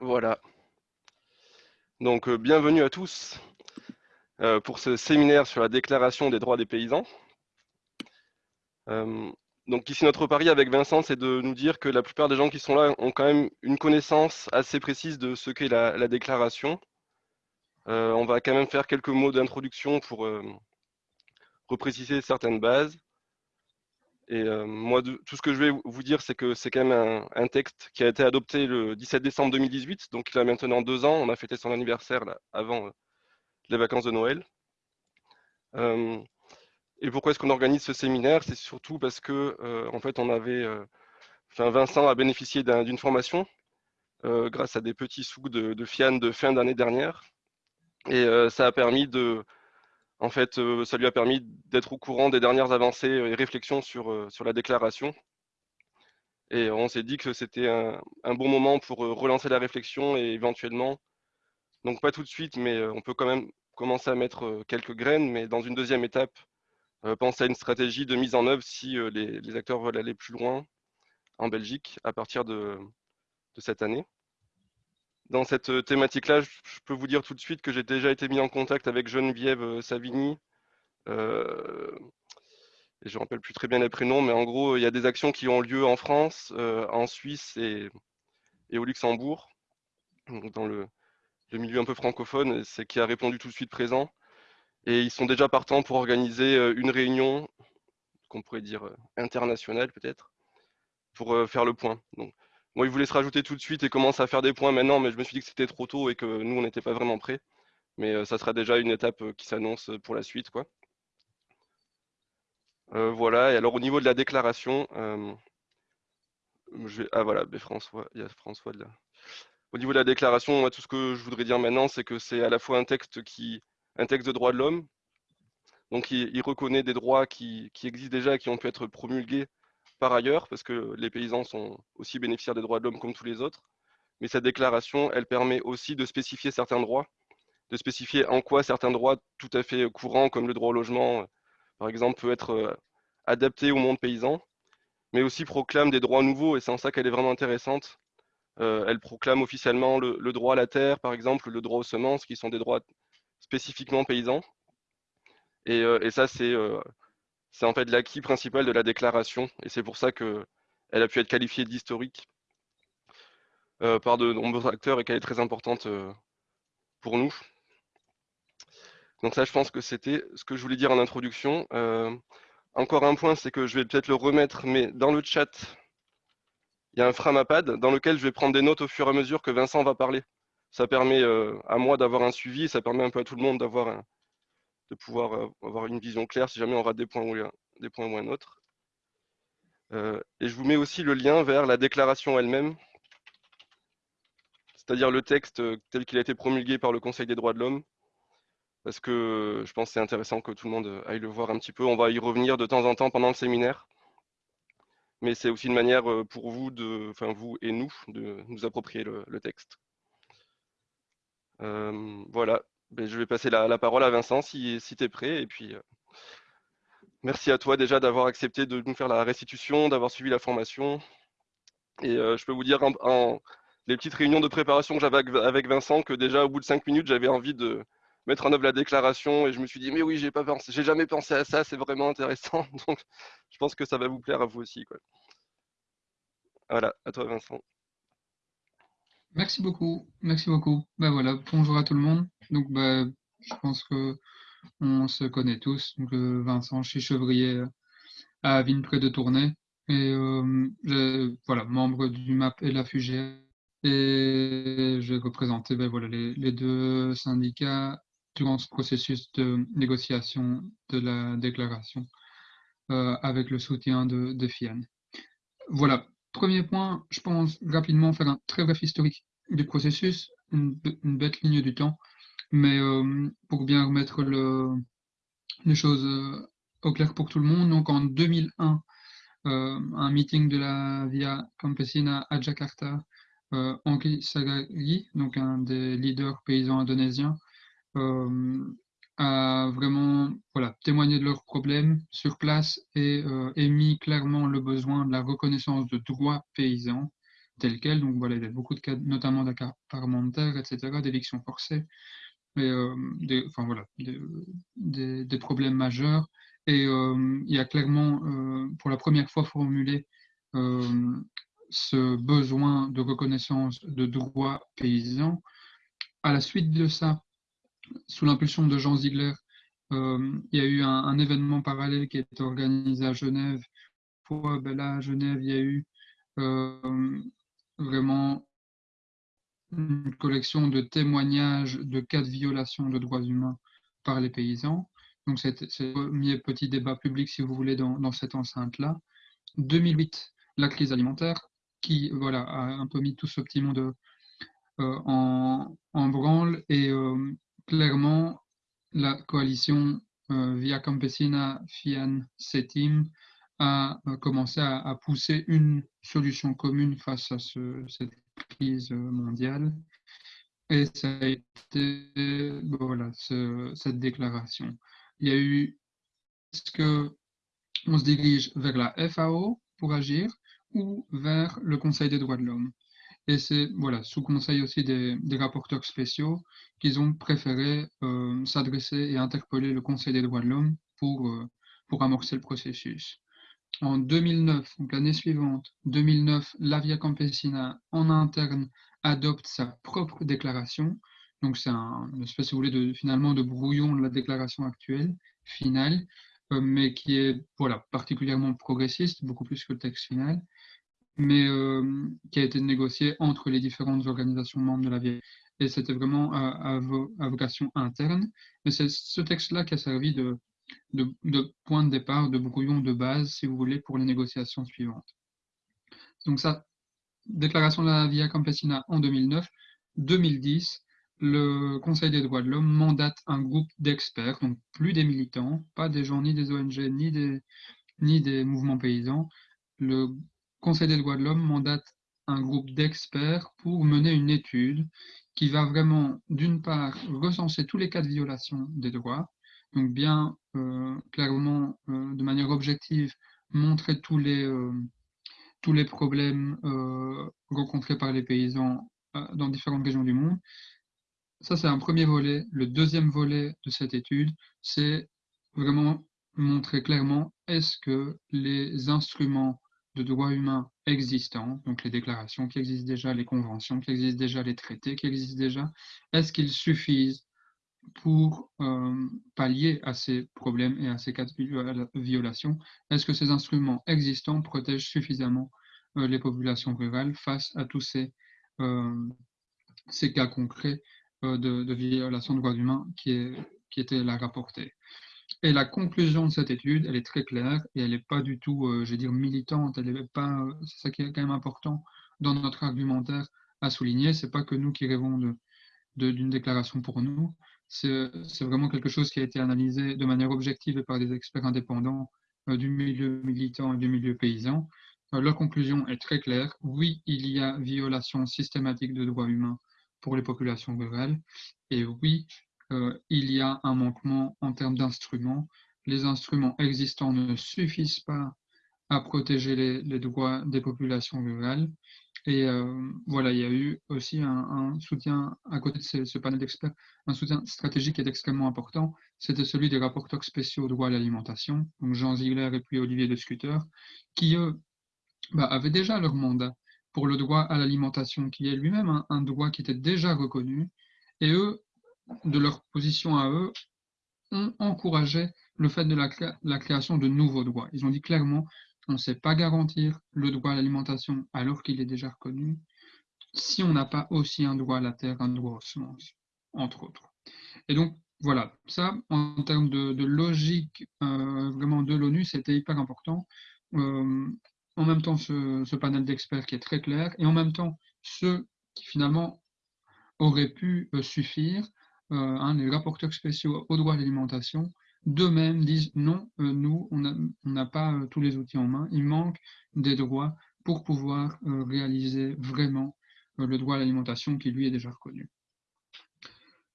Voilà. Donc, euh, bienvenue à tous euh, pour ce séminaire sur la déclaration des droits des paysans. Euh, donc ici, notre pari avec Vincent, c'est de nous dire que la plupart des gens qui sont là ont quand même une connaissance assez précise de ce qu'est la, déclaration. on va quand même faire quelques mots d'introduction pour repréciser certaines bases. Et euh, moi, tout ce que je vais vous dire, c'est que c'est quand même un, texte qui a été adopté le 17 décembre 2018, donc il a maintenant deux ans. On a fêté son anniversaire avant euh, les vacances de Noël. Euh, et pourquoi est-ce qu'on organise ce séminaire? C'est surtout parce que, en fait, on avait, enfin, Vincent a bénéficié d'une formation grâce à des petits sous de, de FIAN de fin d'année dernière, et ça a permis de en fait, euh, ça lui a permis d'être au courant des dernières avancées et réflexions sur, euh, la déclaration. Et on s'est dit que c'était un, bon moment pour euh, relancer la réflexion et éventuellement, donc pas tout de suite, mais on peut quand même commencer à mettre quelques graines, mais dans une deuxième étape, penser à une stratégie de mise en œuvre si les, acteurs veulent aller plus loin en Belgique à partir de cette année dans cette euh, thématique-là, je peux vous dire tout de suite que j'ai déjà été mis en contact avec Geneviève euh, Savigny. Euh, et je ne rappelle plus très bien les prénoms, mais en gros, il y a des actions qui ont lieu en France, en Suisse et, au Luxembourg, dans le, milieu un peu francophone, c'est qui a répondu tout de suite présent. Et ils sont déjà partants pour organiser une réunion, qu'on pourrait dire internationale peut-être, pour faire le point. Donc, moi, il voulait se rajouter tout de suite et commence à faire des points maintenant, mais je me suis dit que c'était trop tôt et que nous, on n'était pas vraiment prêts. Mais euh, ça sera déjà une étape euh, qui s'annonce pour la suite. Quoi. Euh, voilà, et alors au niveau de la déclaration, ah voilà, François, il y a François là. Au niveau de la déclaration, moi, tout ce que je voudrais dire maintenant, c'est que c'est à la fois un texte qui, un texte de droit de l'homme, donc il, reconnaît des droits qui, qui, existent déjà qui ont pu être promulgués par ailleurs, parce que les paysans sont aussi bénéficiaires des droits de l'homme comme tous les autres. Mais cette déclaration, elle permet aussi de spécifier certains droits, de spécifier en quoi certains droits tout à fait courants, comme le droit au logement, par exemple, peut être euh, adapté au monde paysan, mais aussi proclame des droits nouveaux, et c'est en ça qu'elle est vraiment intéressante. Euh, elle proclame officiellement le, droit à la terre, par exemple, le droit aux semences, qui sont des droits spécifiquement paysans. Et, euh, ça, c'est c'est en fait l'acquis principal de la déclaration, et c'est pour ça qu'elle a pu être qualifiée d'historique euh, par de nombreux acteurs et qu'elle est très importante euh, pour nous. Donc ça, je pense que c'était ce que je voulais dire en introduction. Euh, encore un point, c'est que je vais peut-être le remettre, mais dans le chat, il y a un framapad dans lequel je vais prendre des notes au fur et à mesure que Vincent va parler. Ça permet à moi d'avoir un suivi, ça permet un peu à tout le monde d'avoir un, de pouvoir euh, avoir une vision claire si jamais on rate des points ou, un autre. Euh, et je vous mets aussi le lien vers la déclaration elle-même, c'est-à-dire le texte euh, tel qu'il a été promulgué par le Conseil des droits de l'homme, parce que je pense que c'est intéressant que tout le monde aille le voir un petit peu. On va y revenir de temps en temps pendant le séminaire, mais c'est aussi une manière pour vous, de, enfin vous et nous, de nous approprier le, texte. voilà, ben, je vais passer la, parole à Vincent si, tu es prêt. Et puis, euh, merci à toi déjà d'avoir accepté de nous faire la restitution, d'avoir suivi la formation. Et euh, je peux vous dire en, les petites réunions de préparation que j'avais avec Vincent que déjà au bout de cinq minutes, j'avais envie de mettre en œuvre la déclaration et je me suis dit mais oui, j'ai pas pensé, j'ai jamais pensé à ça, c'est vraiment intéressant. Donc je pense que ça va vous plaire à vous aussi. Voilà, à toi Vincent. Merci beaucoup, merci beaucoup. Ben voilà, bonjour à tout le monde. Donc, ben, je pense que on se connaît tous. Donc, euh, Vincent, suis chevrier à Avine près de Tournai. Et euh, voilà, membre du MAP et la FUGR. Et je vais représenter ben, voilà, les, deux syndicats durant ce processus de négociation de la déclaration euh, avec le soutien de, de FIAN. Voilà, Premier point, je pense rapidement faire un très bref historique du processus, une, bête ligne du temps, mais euh, pour bien remettre le, les choses euh, au clair pour tout le monde. Donc en 2001, euh, un meeting de la Via Campesina à Jakarta, Henri Sagari, donc un des leaders paysans indonésiens, a vraiment voilà, témoigné de leurs problèmes sur place et euh, émis clairement le besoin de la reconnaissance de droits paysans tel quel. Donc voilà, il y avait beaucoup de cas, notamment d'accaparement de terre, etc., d'éviction forcée, et, des, enfin voilà, des, des, problèmes majeurs. Et il y a clairement, pour la première fois, formulé ce besoin de reconnaissance de droits paysans. À la suite de ça, sous l'impulsion de Jean Ziegler, euh, il y a eu un, événement parallèle qui a été organisé à Genève. Pour, ben là, à Genève, il y a eu euh, vraiment une collection de témoignages de cas de violation de droits humains par les paysans. Donc, c'est le premier petit débat public, si vous voulez, dans, cette enceinte-là. 2008, la crise alimentaire, qui voilà, a un peu mis tout ce petit monde euh, en, en, branle. Et clairement, la coalition euh, Via Campesina Fian Setim a commencé à, pousser une solution commune face à cette crise mondiale. Et ça a été voilà, cette déclaration. Il y a eu, est-ce que on se dirige vers la FAO pour agir ou vers le Conseil des droits de l'homme? Et c'est voilà, sous conseil aussi des, rapporteurs spéciaux qu'ils ont préféré euh, s'adresser et interpeller le Conseil des droits de l'homme pour, euh, pour amorcer le processus. En 2009, donc l'année suivante, 2009, la Via Campesina en interne adopte sa propre déclaration. Donc c'est un, une espèce, si vous voulez, de, finalement de brouillon de la déclaration actuelle, finale, euh, mais qui est voilà, particulièrement progressiste, beaucoup plus que le texte final mais euh, qui a été négocié entre les différentes organisations membres de la vieille. Et c'était vraiment à, vocation interne. Mais c'est ce texte-là qui a servi de, de, point de départ, de brouillon de base, si vous voulez, pour les négociations suivantes. Donc ça, déclaration de la Via Campesina en 2009. 2010, le Conseil des droits de l'homme mandate un groupe d'experts, donc plus des militants, pas des gens ni des ONG ni des, ni des mouvements paysans. Le Conseil des droits de l'homme mandate un groupe d'experts pour mener une étude qui va vraiment, d'une part, recenser tous les cas de violation des droits, donc bien euh, clairement, euh, de manière objective, montrer tous les, euh, tous les problèmes rencontrés par les paysans dans différentes régions du monde. Ça, c'est un premier volet. Le deuxième volet de cette étude, c'est vraiment montrer clairement est-ce que les instruments de droits humains existants, donc les déclarations qui existent déjà, les conventions qui existent déjà, les traités qui existent déjà, est-ce qu'ils suffisent pour euh, pallier à ces problèmes et à ces cas de violation? Est-ce que ces instruments existants protègent suffisamment euh, les populations rurales face à tous ces, euh, cas concrets de, de, violation de droits humains qui, qui étaient là rapportés et la conclusion de cette étude, elle est très claire et elle n'est pas du tout, euh, je vais dire, militante. Elle est pas, euh, c'est ça qui est quand même important dans notre argumentaire à souligner. C'est pas que nous qui rêvons de, d'une déclaration pour nous. C'est, vraiment quelque chose qui a été analysé de manière objective et par des experts indépendants euh, du milieu militant et du milieu paysan. leur conclusion est très claire. Oui, il y a violation systématique de droits humains pour les populations rurales. Et oui, euh, il y a un manquement en termes d'instruments. Les instruments existants ne suffisent pas à protéger les, droits des populations rurales. Et euh, voilà, il y a eu aussi un, soutien, à côté de ce, panel d'experts, un soutien stratégique qui est extrêmement important. C'était celui des rapporteurs spéciaux au droit à l'alimentation, donc Jean Ziegler et puis Olivier de qui eux bah, avaient déjà leur mandat pour le droit à l'alimentation, qui est lui-même un, droit qui était déjà reconnu. Et eux de leur position à eux, ont encouragé le fait de la, création de nouveaux droits. Ils ont dit clairement, on ne sait pas garantir le droit à l'alimentation alors qu'il est déjà reconnu, si on n'a pas aussi un droit à la terre, un droit aux semences, entre autres. Et donc, voilà, ça, en termes de, logique euh, vraiment de l'ONU, c'était hyper important. Euh, en même temps, ce, panel d'experts qui est très clair, et en même temps, ceux qui finalement auraient pu euh, suffire hein, les rapporteurs spéciaux au droit à l'alimentation, d'eux-mêmes disent non, euh, nous, on n'a pas euh, tous les outils en main, il manque des droits pour pouvoir réaliser vraiment le droit à l'alimentation qui lui est déjà reconnu.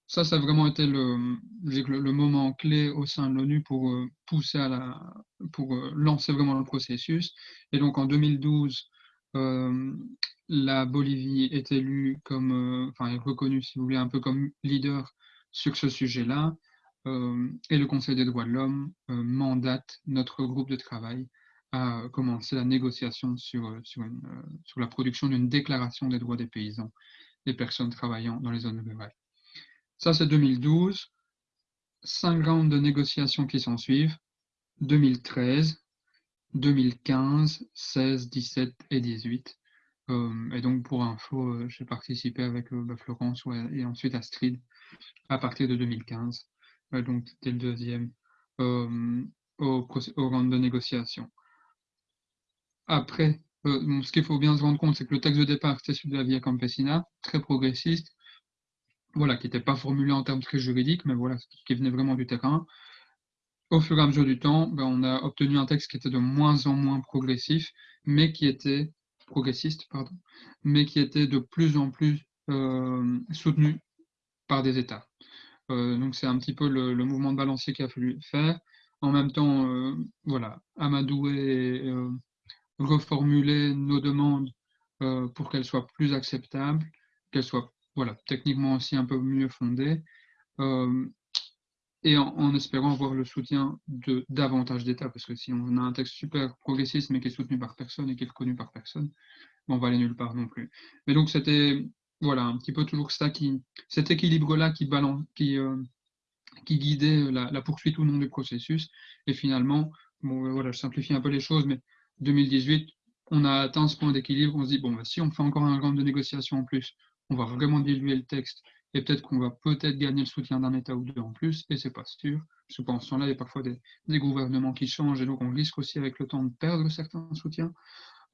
Ça, ça a vraiment été le, le moment clé au sein de l'ONU pour pousser à la, pour lancer vraiment le processus. Et donc en 2012, la Bolivie est élue comme, enfin, est reconnue, si vous voulez, un peu comme leader sur ce sujet-là. et le Conseil des droits de l'homme mandate notre groupe de travail à commencer la négociation sur, sur, sur la production d'une déclaration des droits des paysans, des personnes travaillant dans les zones rurales. Ça, c'est 2012. Cinq rounds de négociations qui s'en suivent. 2013, 2015, 16, 17 et 18. Euh, et donc, pour info, euh, j'ai participé avec euh, bah, Florence et ensuite Astrid à partir de 2015. donc, c'était le deuxième au, au round de négociation. Après, ce qu'il faut bien se rendre compte, c'est que le texte de départ, c'était celui de la Via Campesina, très progressiste, voilà, qui n'était pas formulé en termes très juridiques, mais voilà, qui venait vraiment du terrain. Au fur et à mesure du temps, ben, on a obtenu un texte qui était de moins en moins progressif, mais qui était progressiste, pardon, mais qui était de plus en plus euh, soutenu par des États. Euh, donc c'est un petit peu le, mouvement de balancier qu'il a fallu faire. En même temps, euh, voilà, Amadou et reformuler nos demandes pour qu'elles soient plus acceptables, qu'elles soient voilà, techniquement aussi un peu mieux fondé, euh, et en, espérant avoir le soutien de davantage d'États, parce que si on a un texte super progressiste mais qui est soutenu par personne et qui est reconnu par personne, on va aller nulle part non plus. Mais donc c'était voilà un petit peu toujours ça qui cet équilibre-là qui balance, qui euh, qui guidait la, poursuite ou non du processus. Et finalement, bon voilà, je simplifie un peu les choses, mais 2018, on a atteint ce point d'équilibre. On se dit bon, bah, si on fait encore un round de négociation en plus, on va vraiment diluer le texte et peut-être qu'on va peut-être gagner le soutien d'un État ou deux en plus, et c'est pas sûr. Ce temps-là, il y a parfois des, gouvernements qui changent, et donc on risque aussi avec le temps de perdre certains soutiens.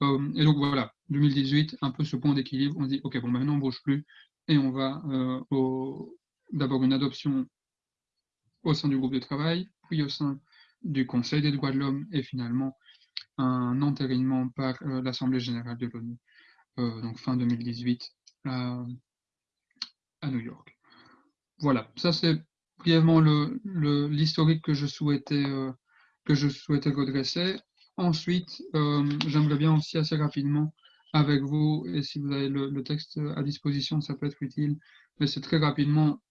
Euh, et donc voilà, 2018, un peu ce point d'équilibre, on dit, ok, bon, maintenant on bouge plus, et on va euh, d'abord une adoption au sein du groupe de travail, puis au sein du Conseil des droits de l'homme, et finalement un entérinement par euh, l'Assemblée générale de l'ONU, donc fin 2018 New York. Voilà, ça c'est brièvement l'historique que je souhaitais euh, que je souhaitais redresser. Ensuite, euh, j'aimerais bien aussi assez rapidement avec vous, et si vous avez le, texte à disposition, ça peut être utile, mais c'est très rapidement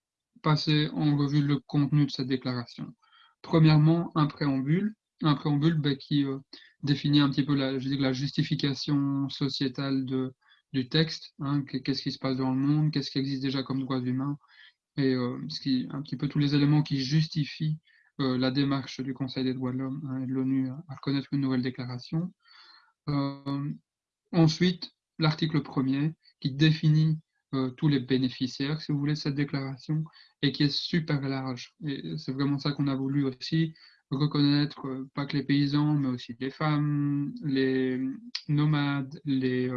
passer en revue le contenu de cette déclaration. Premièrement, un préambule, un préambule ben, qui euh, définit un petit peu la justification sociétale de, du texte, hein, qu'est-ce qui se passe dans le monde, qu'est-ce qui existe déjà comme droits humains, et euh, ce qui, un petit peu tous les éléments qui justifient euh, la démarche du Conseil des droits de l'homme hein, et de l'ONU à reconnaître une nouvelle déclaration. Euh, ensuite, l'article premier qui définit tous les bénéficiaires, si vous voulez, de cette déclaration, et qui est super large. Et c'est vraiment ça qu'on a voulu aussi, reconnaître pas que les paysans, mais aussi les femmes, les nomades, les,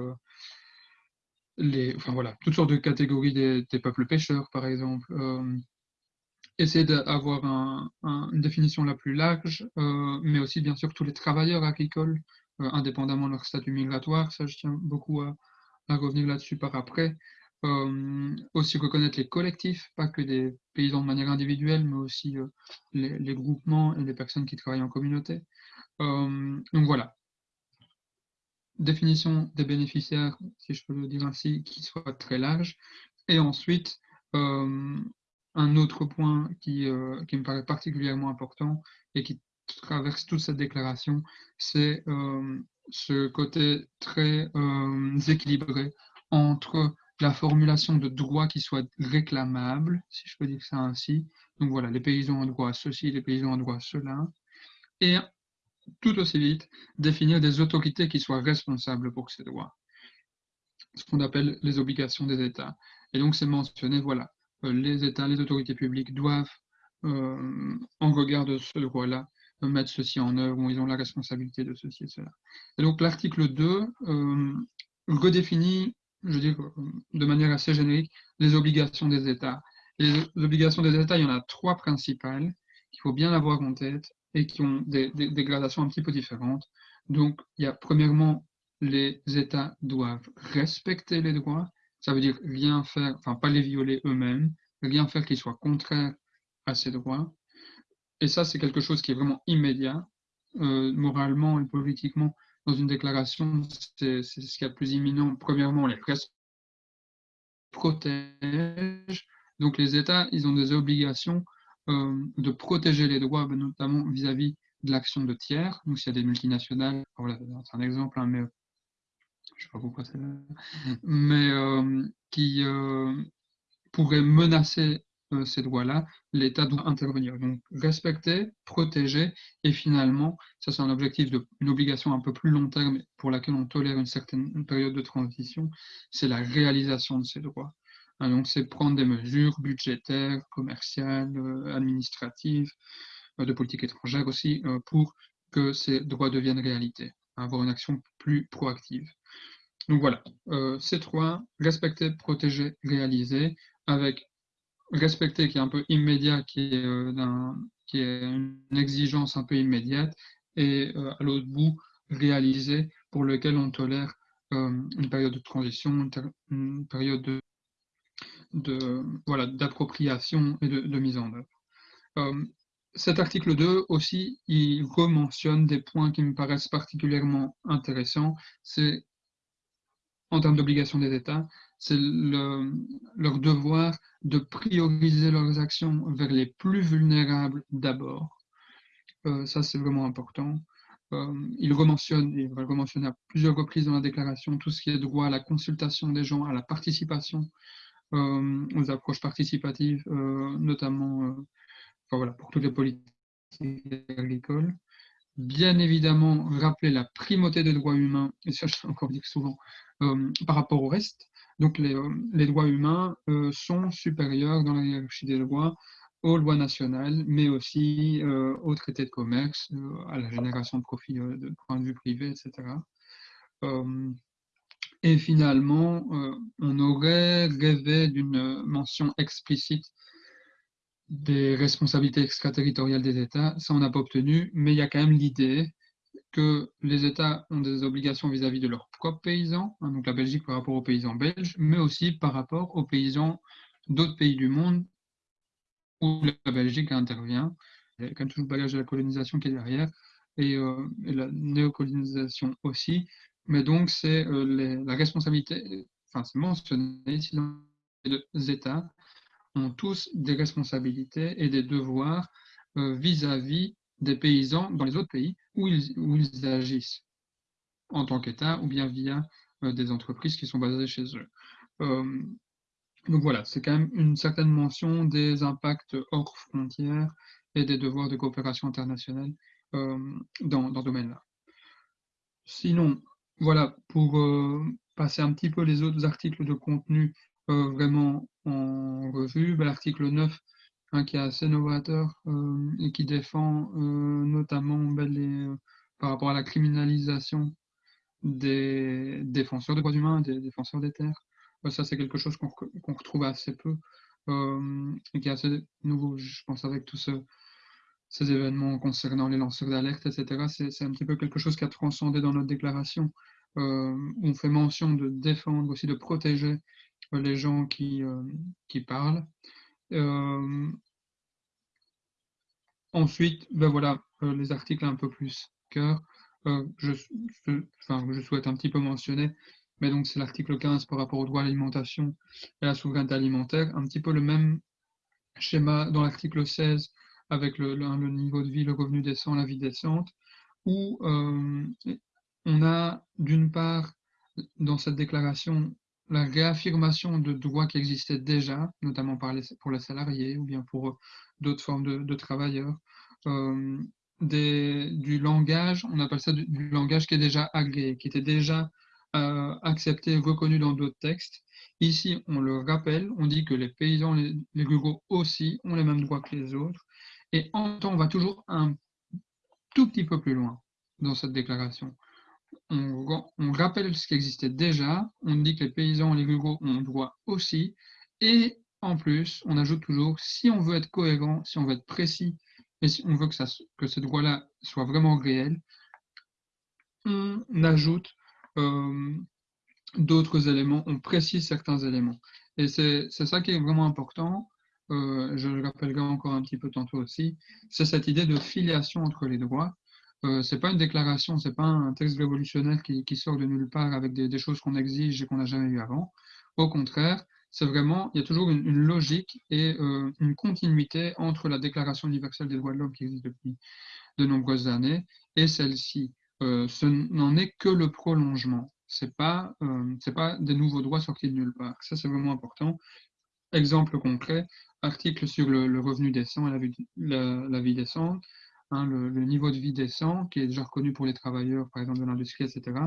toutes sortes de catégories des, peuples pêcheurs, par exemple. Euh, essayer d'avoir une définition la plus large, euh, mais aussi bien sûr tous les travailleurs agricoles, euh, indépendamment de leur statut migratoire. Ça, je tiens beaucoup à, revenir là-dessus par après. aussi reconnaître les collectifs, pas que des paysans de manière individuelle, mais aussi les, les, groupements et les personnes qui travaillent en communauté. donc voilà, définition des bénéficiaires, si je peux le dire ainsi, qui soit très large. Et ensuite, euh, un autre point qui, euh, qui, me paraît particulièrement important et qui traverse toute cette déclaration, c'est euh, ce côté très équilibré entre la formulation de droits qui soient réclamables, si je peux dire ça ainsi. Donc voilà, les paysans ont droit à ceci, les paysans ont droit à cela. Et tout aussi vite définir des autorités qui soient responsables pour ces droits, ce qu'on appelle les obligations des États. Et donc c'est mentionné, voilà, euh, les États, les autorités publiques doivent, euh, en regard de ce droit-là, euh, mettre ceci en œuvre, ou ils ont la responsabilité de ceci et cela. Et donc l'article 2 redéfinit, je dire, de manière assez générique, les obligations des États. Les obligations des États, il y en a trois principales qu'il faut bien avoir en tête et qui ont des, gradations un petit peu différentes. Donc, il y a premièrement, les États doivent respecter les droits, ça veut dire rien faire, enfin pas les violer eux-mêmes, rien faire qui soit contraire à ces droits. Et ça, c'est quelque chose qui est vraiment immédiat, euh, moralement et politiquement. dans une déclaration, c'est ce qu'il y a de plus imminent. Premièrement, les protègent. Donc les États, ils ont des obligations de protéger les droits, ben, notamment vis-à-vis de l'action de tiers. Donc s'il y a des multinationales, voilà, c'est un exemple, hein, mais je sais pas pourquoi c'est là, mais euh, qui euh, pourraient menacer euh, ces droits-là, l'État doit intervenir. Donc respecter, protéger, et finalement, ça c'est un objectif, de, une obligation un peu plus long terme pour laquelle on tolère une certaine période de transition, c'est la réalisation de ces droits. Hein, donc c'est prendre des mesures budgétaires, commerciales, euh, administratives, euh, de politique étrangère aussi, pour que ces droits deviennent réalité, avoir une action plus proactive. Donc voilà, ces trois, respecter, protéger, réaliser, avec respecter qui est un peu immédiat, qui est, euh, une exigence un peu immédiate, et euh, à l'autre bout, réaliser pour lequel on tolère euh, une période de transition, une, période de, voilà d'appropriation et de, mise en œuvre. cet article 2 aussi, il rementionne des points qui me paraissent particulièrement intéressants. C'est en termes d'obligation des États, c'est leur devoir de prioriser leurs actions vers les plus vulnérables d'abord. Euh, ça, c'est vraiment important. Euh, il rementionne, il va le rementionner à plusieurs reprises dans la déclaration, tout ce qui est droit à la consultation des gens, à la participation, euh, aux approches participatives, notamment enfin, voilà, pour toutes les politiques agricoles bien évidemment rappeler la primauté des droits humains, et ça je l'ai encore dit souvent, par rapport au reste, donc les, euh, droits humains euh, sont supérieurs dans la hiérarchie des droits aux lois nationales, mais aussi euh, aux traités de commerce, à la génération de profits de point de vue privé, etc. et finalement, on aurait rêvé d'une mention explicite des responsabilités extraterritoriales des États. Ça, on n'a pas obtenu, mais il y a quand même l'idée que les États ont des obligations vis-à-vis de leurs propres paysans, hein, donc la Belgique par rapport aux paysans belges, mais aussi par rapport aux paysans d'autres pays du monde où la Belgique intervient. Il y a quand même toujours le bagage de la colonisation qui est derrière, et, euh, la néocolonisation aussi. Mais donc, c'est euh, la responsabilité, enfin, c'est mentionné ici les États ont tous des responsabilités et des devoirs euh, vis-à-vis des paysans dans les autres pays où ils, où ils agissent en tant qu'État ou bien via euh, des entreprises qui sont basées chez eux. Donc voilà, c'est quand même une certaine mention des impacts hors frontières et des devoirs de coopération internationale dans, dans ce domaine-là. Sinon, voilà, pour passer un petit peu les autres articles de contenu vraiment en revue, ben, l'article 9 hein, qui est assez novateur euh, et qui défend euh, notamment ben, par rapport à la criminalisation des défenseurs des droits humains, des défenseurs des terres. Euh, ça, c'est quelque chose qu'on retrouve assez peu et qui est assez nouveau, je pense, avec tous ces événements concernant les lanceurs d'alerte, etc. C'est un petit peu quelque chose qui a transcendé dans notre déclaration. on fait mention de défendre, aussi de protéger les gens qui, euh, qui parlent. Euh, ensuite, ben voilà, euh, les articles un peu plus cœur. je, enfin, je souhaite un petit peu mentionner, mais donc c'est l'article 15 par rapport au droit à l'alimentation et à la souveraineté alimentaire, un petit peu le même schéma dans l'article 16 avec le, niveau de vie, le revenu décent, la vie décente, où on a d'une part dans cette déclaration la réaffirmation de droits qui existaient déjà, notamment pour les salariés ou bien pour euh, d'autres formes de, travailleurs. Euh, du langage, on appelle ça du, langage qui est déjà agréé, qui était déjà euh, accepté, reconnu dans d'autres textes. Ici, on le rappelle, on dit que les paysans, les, les ruraux aussi ont les mêmes droits que les autres. Et en temps, on va toujours un tout petit peu plus loin dans cette déclaration on, rappelle ce qui existait déjà, on dit que les paysans et les ruraux ont droit aussi, et en plus, on ajoute toujours, si on veut être cohérent, si on veut être précis, et si on veut que, ça, droit-là soit vraiment réel, on ajoute euh, d'autres éléments, on précise certains éléments. Et c'est ça qui est vraiment important, euh, je le rappellerai encore un petit peu tantôt aussi, c'est cette idée de filiation entre les droits. Euh, c'est pas une déclaration, c'est pas un texte révolutionnaire qui, sort de nulle part avec des, choses qu'on exige et qu'on n'a jamais eu avant. Au contraire, c'est vraiment, il y a toujours une, logique et euh, une continuité entre la Déclaration universelle des droits de l'homme qui existe depuis de nombreuses années et celle-ci. Euh, ce n'en est que le prolongement. C'est pas, c'est pas des nouveaux droits sortis de nulle part. Ça, c'est vraiment important. Exemple concret, article sur le, revenu décent et la vie, la décente. Hein, le, niveau de vie décent, qui est déjà reconnu pour les travailleurs, par exemple, de l'industrie, etc.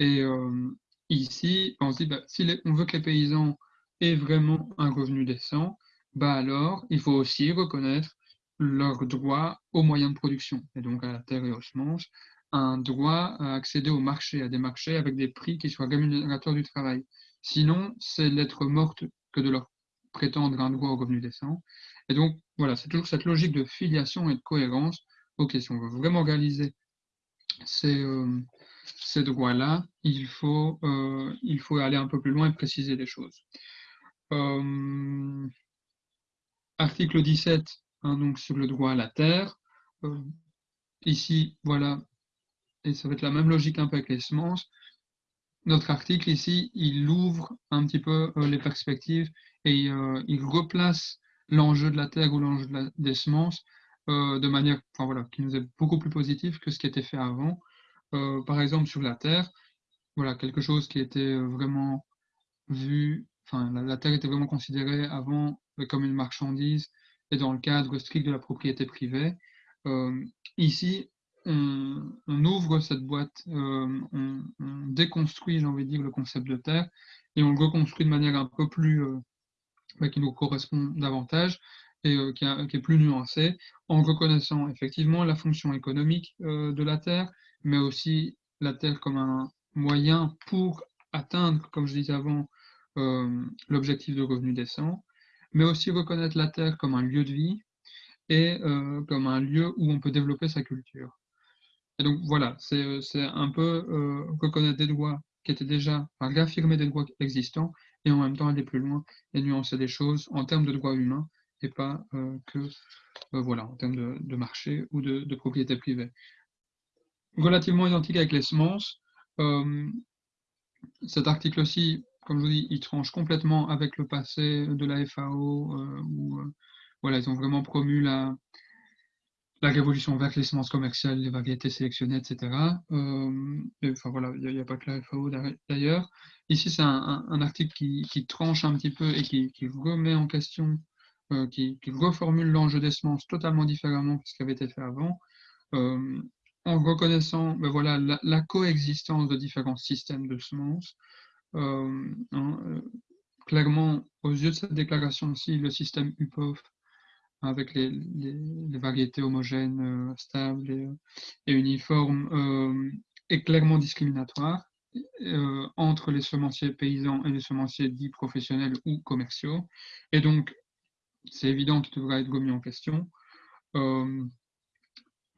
Et euh, ici, on se dit, bah, si on veut que les paysans aient vraiment un revenu décent, bah alors, il faut aussi reconnaître leur droit aux moyens de production, et donc à la terre et aux semences, un droit à accéder au marché, à des marchés avec des prix qui soient rémunérateurs du travail. Sinon, c'est l'être morte que de leur prétendre un droit au revenu décent. Et donc, voilà, c'est toujours cette logique de filiation et de cohérence. Ok, si on veut vraiment réaliser ces, euh, ces droits-là, il, faut, euh, il faut aller un peu plus loin et préciser les choses. Euh, article 17, hein, donc sur le droit à la terre. ici, voilà, et ça va être la même logique un peu avec les semences. Notre article ici, il ouvre un petit peu les perspectives et il replace l'enjeu de la terre ou l'enjeu des semences euh, de manière enfin, voilà, qui nous est beaucoup plus positive que ce qui était fait avant. Euh, par exemple, sur la terre, voilà, quelque chose qui était vraiment vu, enfin, la, terre était vraiment considérée avant comme une marchandise et dans le cadre strict de la propriété privée. Euh, ici, on, ouvre cette boîte, on, on, déconstruit, j'ai envie de dire, le concept de terre et on le reconstruit de manière un peu plus qui nous correspond davantage et euh, qui, est plus nuancé, en reconnaissant effectivement la fonction économique euh, de la Terre, mais aussi la Terre comme un moyen pour atteindre, comme je disais avant, euh, l'objectif de revenu décent, mais aussi reconnaître la Terre comme un lieu de vie et comme un lieu où on peut développer sa culture. Et donc voilà, c'est un peu reconnaître des droits qui étaient déjà, enfin, réaffirmer des droits existants et en même temps aller plus loin et nuancer des choses en termes de droits humains et pas euh, que euh, voilà, en termes de, marché ou de, propriété privée. Relativement identique avec les semences, euh, cet article aussi, comme je vous dis, il tranche complètement avec le passé de la FAO, où voilà, ils ont vraiment promu la, la révolution vers les semences commerciales, les variétés sélectionnées, etc. Euh, enfin voilà, il n'y a, pas que la FAO d'ailleurs. Ici, c'est un, article qui, tranche un petit peu et qui, remet en question, euh, qui, reformule l'enjeu des semences totalement différemment de ce qui avait été fait avant, euh, en reconnaissant ben voilà, la, coexistence de différents systèmes de semences. Hein, clairement, aux yeux de cette déclaration-ci, le système UPOF avec les, variétés homogènes, euh, stables et, euh, uniformes, euh, est clairement discriminatoire entre les semenciers paysans et les semenciers dits professionnels ou commerciaux. Et donc, c'est évident qu'il devra être remis en question. donc,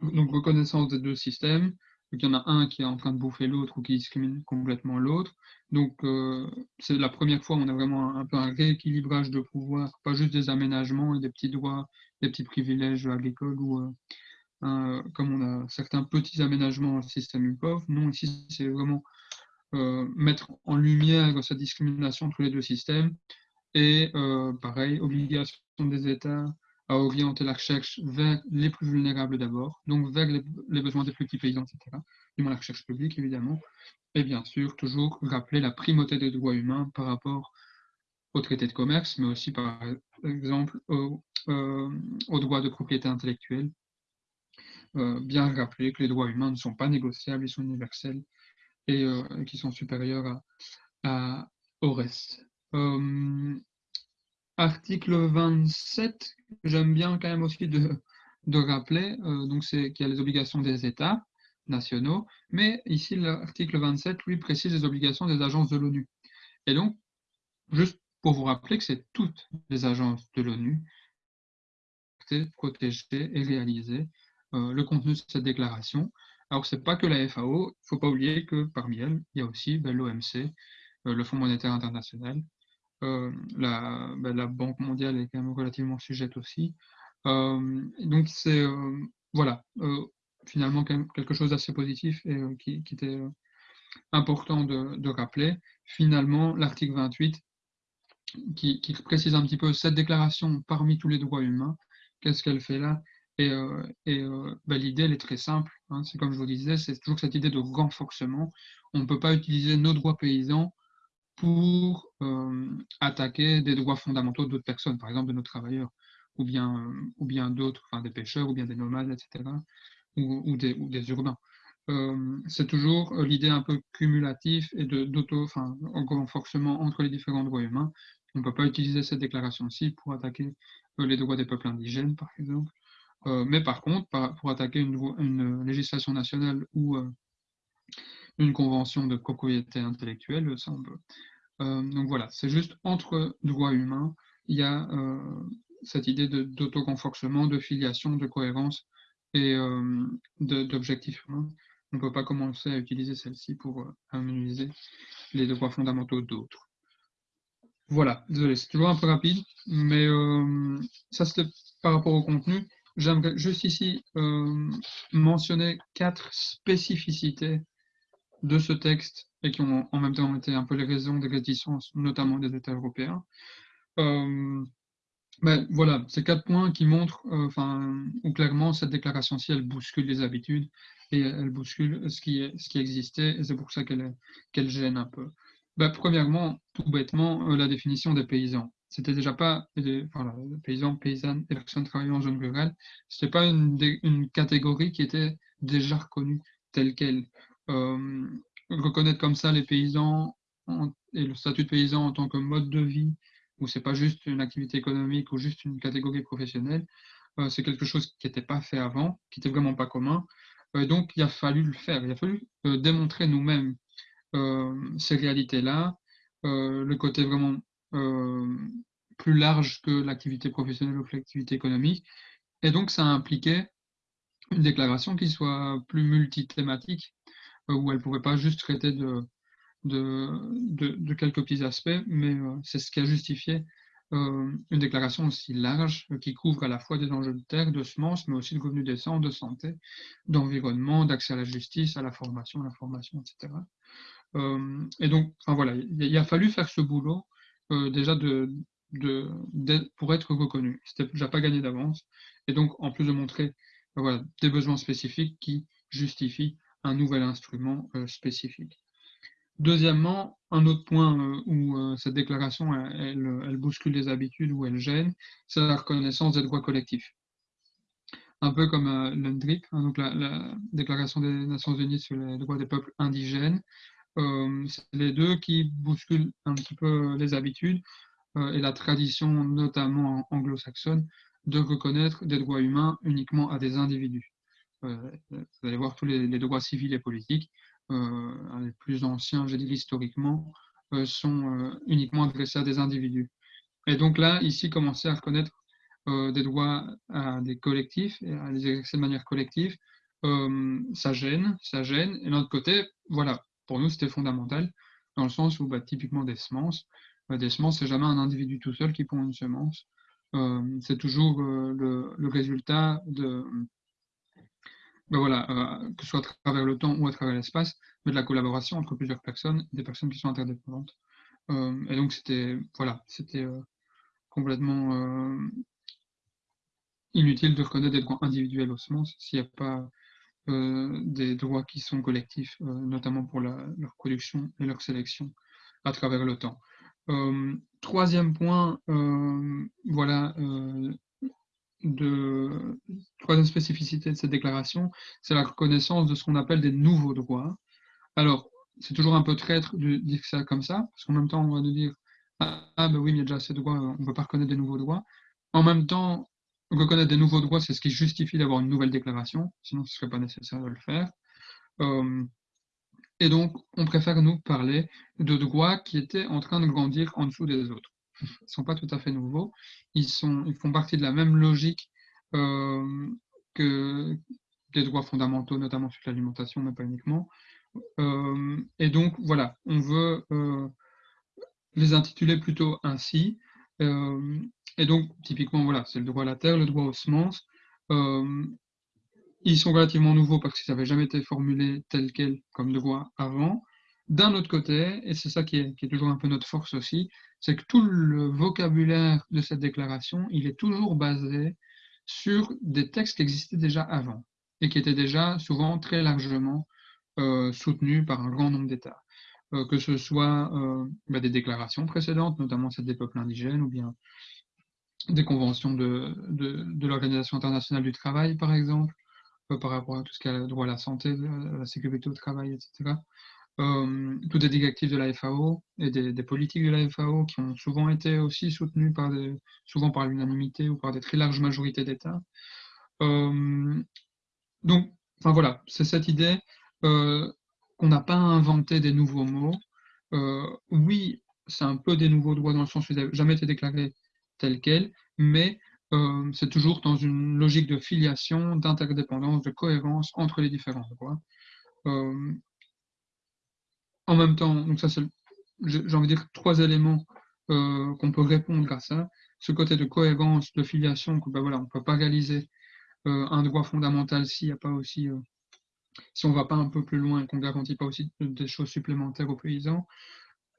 reconnaissance des deux systèmes, il y en a un qui est en train de bouffer l'autre ou qui discrimine complètement l'autre. Donc, euh, c'est la première fois où on a vraiment un, peu un rééquilibrage de pouvoir, pas juste des aménagements et des petits droits, des petits privilèges agricoles ou euh, comme on a certains petits aménagements dans le système UPOV. Non, ici, c'est vraiment euh, mettre en lumière cette discrimination entre les deux systèmes. Et pareil, obligation des États à orienter la recherche vers les plus vulnérables d'abord, donc vers les, besoins des plus petits paysans, etc. Du moins la recherche publique, évidemment. Et bien sûr, toujours rappeler la primauté des droits humains par rapport au traité de commerce, mais aussi par exemple aux euh, droits de propriété intellectuelle. Euh, bien rappeler que les droits humains ne sont pas négociables, ils sont universels et euh, qui sont supérieurs au reste article 27, j'aime bien quand même aussi de, rappeler, euh, donc c'est qu'il y a les obligations des États nationaux, mais ici l'article 27, lui, précise les obligations des agences de l'ONU. Et donc, juste pour vous rappeler que c'est toutes les agences de l'ONU protéger et réaliser euh, le contenu de cette déclaration. Alors, ce n'est pas que la FAO, il ne faut pas oublier que parmi elles, il y a aussi ben, l'OMC, euh, le Fonds monétaire international, euh, la, ben, la, Banque mondiale est quand même relativement sujette aussi. Euh, donc c'est euh, voilà, finalement quelque chose d'assez positif et qui, était important de, rappeler. Finalement, l'article 28, qui, précise un petit peu cette déclaration parmi tous les droits humains, qu'est-ce qu'elle fait là? Et, ben, l'idée, elle est très simple. Hein. c'est comme je vous disais, c'est toujours cette idée de renforcement. On ne peut pas utiliser nos droits paysans pour attaquer des droits fondamentaux d'autres personnes, par exemple de nos travailleurs ou bien, euh, ou bien d'autres, enfin des pêcheurs, ou bien des nomades, etc., ou, des, ou des, urbains. Euh, c'est toujours euh, l'idée un peu cumulative et d'auto, enfin, renforcement entre les différents droits humains. On ne peut pas utiliser cette déclaration-ci pour attaquer les droits des peuples indigènes, par exemple. mais par contre, pour attaquer une, une législation nationale ou une convention de propriété intellectuelle, ça on peut. donc voilà, c'est juste entre droits humains, il y a cette idée d'auto-renforcement, de, filiation, de cohérence et euh, d'objectif humain. On ne peut pas commencer à utiliser celle-ci pour euh, analyser les droits fondamentaux d'autres. Voilà, désolé, c'est toujours un peu rapide, mais euh, ça c'était par rapport au contenu. J'aimerais juste ici mentionner quatre spécificités de ce texte et qui ont en même temps été un peu les raisons des réticences, notamment des États européens. Ben, voilà, c'est quatre points qui montrent, euh, enfin, où clairement cette déclaration-ci, elle bouscule les habitudes et elle bouscule ce qui, ce qui existait, et c'est pour ça qu'elle qu'elle gêne un peu. Ben, premièrement, tout bêtement, euh, la définition des paysans. C'était déjà pas, enfin, paysans, paysannes et personnes travaillant en zone rurale, c'était pas une, catégorie qui était déjà reconnue telle qu'elle. Reconnaître comme ça les paysans et le statut de paysan en tant que mode de vie où c'est pas juste une activité économique ou juste une catégorie professionnelle, c'est quelque chose qui n'était pas fait avant, qui n'était vraiment pas commun. Donc il a fallu le faire, il a fallu démontrer nous-mêmes ces réalités-là, le côté vraiment plus large que l'activité professionnelle ou l'activité économique. Et donc ça a impliqué une déclaration qui soit plus multithématique, où elle ne pouvait pas juste traiter de, quelques petits aspects, mais euh, c'est ce qui a justifié euh, une déclaration aussi large euh, qui couvre à la fois des enjeux de terre, de semences, mais aussi de revenus décents, de santé, d'environnement, d'accès à la justice, à la formation, à l'information, etc. et donc, enfin, voilà, il, a fallu faire ce boulot déjà pour être reconnu. C'était déjà pas gagné d'avance. Et donc, en plus de montrer des besoins spécifiques qui justifient un nouvel instrument spécifique. Deuxièmement, un autre point euh, où euh, cette déclaration elle, bouscule les habitudes, ou elle gêne, c'est la reconnaissance des droits collectifs. Un peu comme euh, l'UNDRIP, hein, donc la, Déclaration des Nations Unies sur les droits des peuples indigènes. c'est les deux qui bousculent un petit peu les habitudes et la tradition, notamment anglo-saxonne, de reconnaître des droits humains uniquement à des individus. Vous allez voir tous les droits civils et politiques euh, les plus anciens, je dis historiquement, euh, sont euh, uniquement adressés à des individus. Et donc là, ici, commencer à reconnaître des droits à des collectifs et à les exercer de manière collective, ça gêne, ça gêne. Et de l'autre côté, voilà, pour nous, c'était fondamental, dans le sens où, bah, typiquement, des semences, des semences, c'est jamais un individu tout seul qui pond une semence. c'est toujours le, résultat de, ben voilà, euh, que ce soit à travers le temps ou à travers l'espace, mais de la collaboration entre plusieurs personnes, des personnes qui sont interdépendantes. Euh, et donc c'était voilà, euh, complètement inutile de reconnaître des droits individuels aux semences s'il n'y a pas des droits qui sont collectifs, notamment pour leur production et leur sélection à travers le temps. troisième point, voilà, de troisième spécificité de cette déclaration, c'est la reconnaissance de ce qu'on appelle des nouveaux droits. Alors, c'est toujours un peu traître de dire ça comme ça, parce qu'en même temps, on va dire Ah, ah ben oui, il y a déjà ces droits, on ne peut pas reconnaître des nouveaux droits. En même temps, reconnaître des nouveaux droits, c'est ce qui justifie d'avoir une nouvelle déclaration, sinon ce ne serait pas nécessaire de le faire. Euh, et donc, on préfère nous parler de droits qui étaient en train de grandir en dessous des autres ne sont pas tout à fait nouveaux. Ils, sont, ils font partie de la même logique euh, que des droits fondamentaux, notamment sur l'alimentation, mais pas uniquement. Euh, et donc, voilà, on veut euh, les intituler plutôt ainsi. et donc, typiquement, voilà, c'est le droit à la terre, le droit aux semences. il ils sont relativement nouveaux parce qu'ils n'avaient jamais été formulés tels quels comme droit avant. D'un autre côté, et c'est ça qui est, qui est, toujours un peu notre force aussi, c'est que tout le vocabulaire de cette déclaration, il est toujours basé sur des textes qui existaient déjà avant et qui étaient déjà souvent très largement euh, soutenus par un grand nombre d'États. Euh, que ce soit euh, bah, des déclarations précédentes, notamment celle des peuples indigènes, ou bien des conventions de, de, l'Organisation internationale du travail, par exemple, par rapport à tout ce qui a le droit à la santé, à la sécurité au travail, etc. Euh, toutes les directives de la FAO et des, des, politiques de la FAO qui ont souvent été aussi soutenues par des, souvent par l'unanimité ou par des très larges majorités d'États. Euh, donc, enfin voilà, c'est cette idée euh, qu'on n'a pas inventé des nouveaux mots. Euh, oui, c'est un peu des nouveaux droits dans le sens où ils n'avaient jamais été déclarés tels quels, mais c'est toujours dans une logique de filiation, d'interdépendance, de cohérence entre les différents droits. En même temps, donc ça c'est, j'ai envie de dire, trois éléments euh, qu'on peut répondre à ça. Ce côté de cohérence, de filiation, que ben voilà, on ne peut pas réaliser euh, un droit fondamental s'il n'y a pas aussi, euh, si on ne va pas un peu plus loin et qu'on ne garantit pas aussi des choses supplémentaires aux paysans.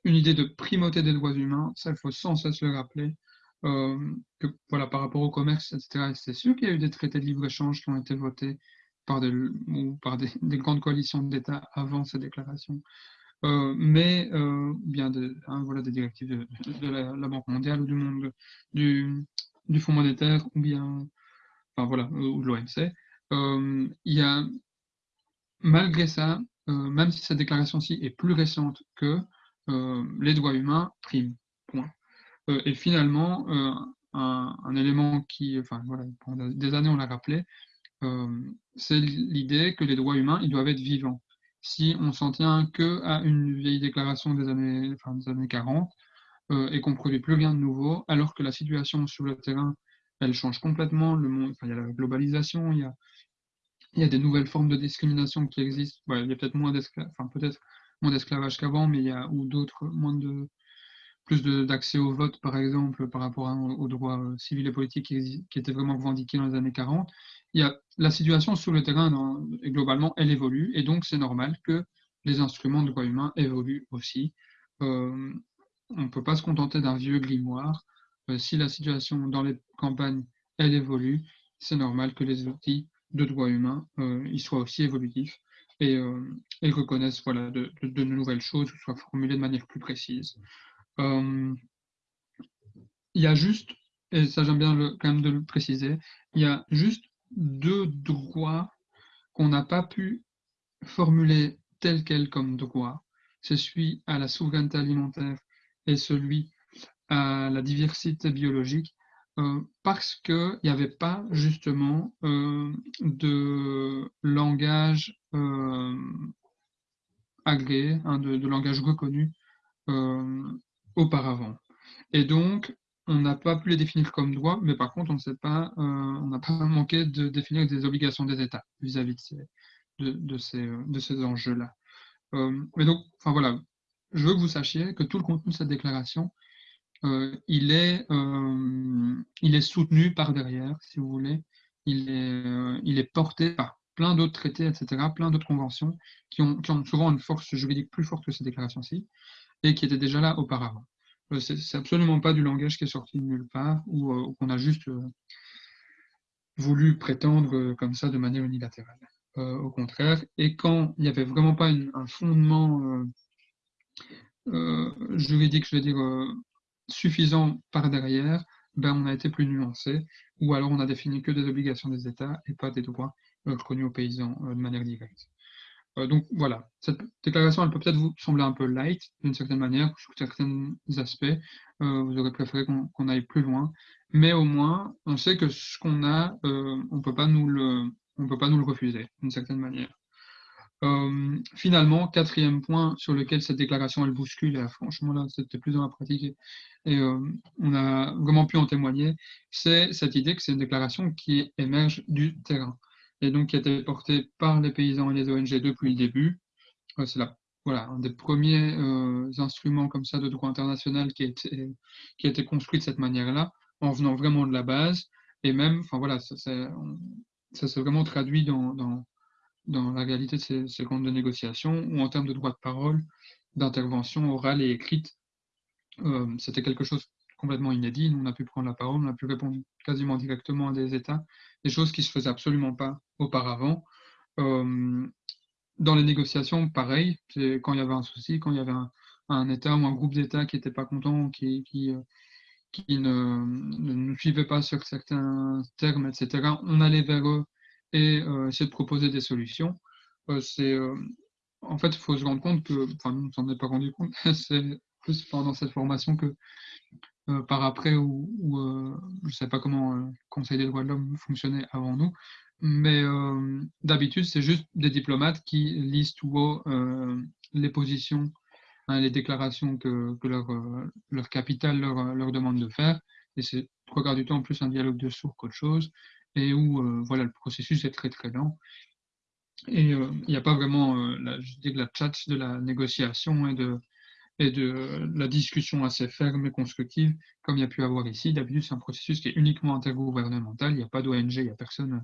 Une idée de primauté des droits humains, ça il faut sans cesse le rappeler. Que voilà, par rapport au commerce, etc. C'est sûr qu'il y a eu des traités de libre-échange qui ont été votés par des, ou par des, des grandes coalitions d'États avant ces déclarations. Euh, mais euh, bien hein, voilà, des directives de, la, Banque mondiale ou du monde du, Fonds monétaire ou bien enfin, voilà, ou de l'OMC. Euh, il y a malgré ça, euh, même si cette déclaration-ci est plus récente que euh, les droits humains priment. Point. Euh, et finalement, euh, un, élément qui, enfin voilà, pendant des années on l'a rappelé, euh, c'est l'idée que les droits humains, ils doivent être vivants. Si on s'en tient que à une vieille déclaration des années, enfin, des années 40 et qu'on ne produit plus rien de nouveau, alors que la situation sur le terrain, elle change complètement. Le monde, enfin, il y a la globalisation, il y a, il y a des nouvelles formes de discrimination qui existent. Il y a peut-être moins d'esclavage, enfin, d'esclavage qu'avant, mais il y a ou d'autres, moins de, plus d'accès au vote, par exemple, par rapport aux droits euh, civils et politiques qui, étaient vraiment revendiqués dans les années 40. Il y a, la situation sur le terrain, globalement, elle évolue, et donc c'est normal que les instruments de droits humains évoluent aussi. Euh, on ne peut pas se contenter d'un vieux grimoire. Euh, si la situation dans les campagnes, elle évolue, c'est normal que les outils de droits humains euh, ils soient aussi évolutifs et, reconnaissent voilà, de, de, de, nouvelles choses, soient formulées de manière plus précise. Euh, il y a juste, et ça j'aime bien quand même de le préciser, il y a juste deux droits qu'on n'a pas pu formuler tel quel comme droit. C'est celui à la souveraineté alimentaire et celui à la diversité biologique, euh, parce qu'il n'y avait pas justement euh, de langage euh, agréé, hein, de, langage reconnu auparavant. Et donc, on n'a pas pu les définir comme droits, mais par contre, on sait pas, euh, n'a pas manqué de définir des obligations des États vis-à-vis -vis de ces, de, ces, ces enjeux-là. Euh, mais donc, enfin voilà, je veux que vous sachiez que tout le contenu de cette déclaration, euh, il, est, euh, il est soutenu par derrière, si vous voulez. Il est, il est porté par plein d'autres traités, etc., plein d'autres conventions qui ont, qui ont souvent une force juridique plus forte que cette déclaration-ci et qui était déjà là auparavant. Euh, c'est absolument pas du langage qui est sorti de nulle part ou, euh, qu'on a juste euh, voulu prétendre comme ça de manière unilatérale. au contraire, et quand il n'y avait vraiment pas un fondement juridique, je veux dire, suffisant par derrière, ben on a été plus nuancé, ou alors on a défini que des obligations des États et pas des droits reconnus aux paysans de manière directe. Euh, donc voilà, cette déclaration, elle peut peut-être vous sembler un peu light d'une certaine manière, sur certains aspects. Euh, vous aurez préféré qu'on qu aille plus loin, mais au moins, on sait que ce qu'on a, euh, on peut pas nous le, on peut pas nous le refuser d'une certaine manière. Finalement, quatrième point sur lequel cette déclaration elle bouscule, et franchement là c'était plus dans la pratique et, on a vraiment pu en témoigner, c'est cette idée que c'est une déclaration qui émerge du terrain et donc qui a été porté par les paysans et les ONG depuis le début. Euh, c'est là, voilà, un des premiers euh, instruments comme ça de droit international qui a été, qui a été construit de cette manière-là, en venant vraiment de la base. Et même, enfin voilà, ça, ça s'est vraiment traduit dans, dans, dans, la réalité de ces, ces rondes de négociation, ou en termes de droit de parole, d'intervention orale et écrite, euh, c'était quelque chose complètement inédit. on a pu prendre la parole, on a pu répondre quasiment directement à des États, choses qui ne se faisaient absolument pas auparavant. Euh, dans les négociations, pareil, quand il y avait un souci, quand il y avait un, État ou un groupe d'États qui n'était pas content, qui, euh, ne, ne, suivait pas sur certains termes, etc., on allait vers eux et euh, essayer de proposer des solutions. c'est, en fait, il faut se rendre compte que, enfin, ne s'en est pas rendu compte, c'est plus pendant cette formation que euh, par après, ou, euh, je ne sais pas comment le Conseil des droits de l'homme fonctionnait avant nous, mais euh, d'habitude, c'est juste des diplomates qui lisent tout haut les positions, hein, les déclarations que, que leur, leur capitale leur, demande de faire, et c'est trois quarts du temps plus un dialogue de sourds qu'autre chose, et où voilà, le processus est très très lent. Et il n'y a pas vraiment, dis, la chat de la négociation et de, et de la discussion assez ferme et constructive, comme il y a pu avoir ici. D'habitude, c'est un processus qui est uniquement intergouvernemental. Il n'y a pas d'ONG, il n'y a personne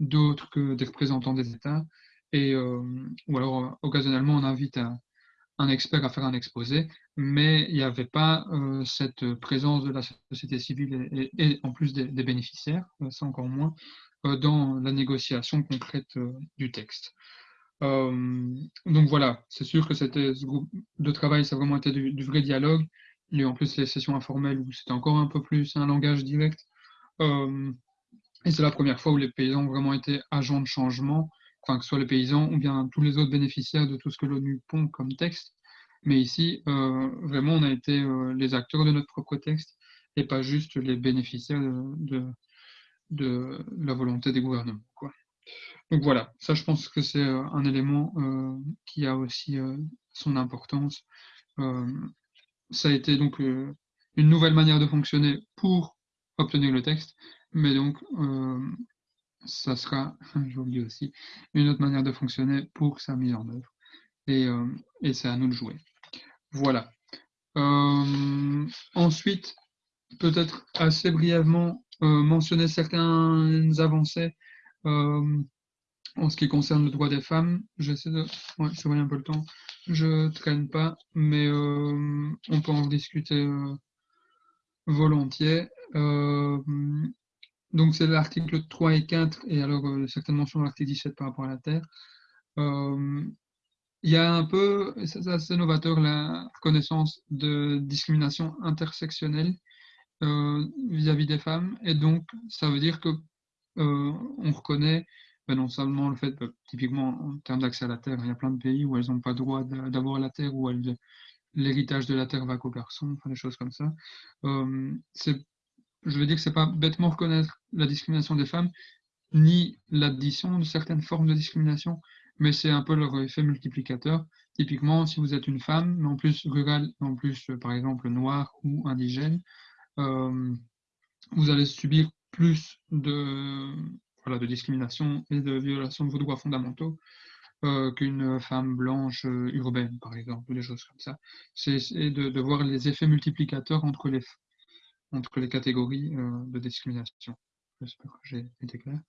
d'autre que des représentants des États. Et, euh, ou alors, occasionnellement, on invite un, expert à faire un exposé, mais il n'y avait pas euh, cette présence de la société civile et, en plus des, bénéficiaires, ça encore moins, euh, dans la négociation concrète du texte. Euh, donc voilà, c'est sûr que ce groupe de travail, ça a vraiment été du, vrai dialogue. Il y a eu en plus les sessions informelles où c'était encore un peu plus un langage direct. Euh, et c'est la première fois où les paysans ont vraiment été agents de changement, que ce soit les paysans ou bien tous les autres bénéficiaires de tout ce que l'ONU pond comme texte. Mais ici, euh, vraiment, on a été les acteurs de notre propre texte et pas juste les bénéficiaires de, la volonté des gouvernements. Donc voilà, ça je pense que c'est euh, un élément euh, qui a aussi euh, son importance. ça a été donc une nouvelle manière de fonctionner pour obtenir le texte, mais donc ça sera, dis aussi, une autre manière de fonctionner pour sa mise en œuvre. Et c'est à nous de jouer. Voilà. ensuite, peut-être assez brièvement mentionner certaines avancées en ce qui concerne le droit des femmes, j'essaie de. Ouais, vois un peu le temps. Je traîne pas, mais euh, on peut en discuter euh, volontiers. Euh, donc, c'est l'article 3 et 4, et alors certainement sur l'article 17 par rapport à la Terre. Il y a un peu, c'est assez novateur, la reconnaissance de discrimination intersectionnelle vis-à-vis -vis des femmes, et donc ça veut dire que on reconnaît non seulement le fait, typiquement en termes d'accès à la terre, il y a plein de pays où elles n'ont pas le droit d'avoir la terre, où l'héritage de la terre va qu'aux garçons, enfin des choses comme ça. Je veux dire que c'est pas bêtement reconnaître la discrimination des femmes, ni l'addition de certaines formes de discrimination, mais c'est un peu leur effet multiplicateur. Typiquement, si vous êtes une femme, mais en plus rurale, en plus par exemple noire ou indigène, vous allez subir plus de, de discrimination et de violation de vos droits fondamentaux euh, qu'une femme blanche euh, urbaine, par exemple, ou des choses comme ça. C'est de, voir les effets multiplicateurs entre les, entre les catégories euh, de discrimination. J'espère que j'ai été clair.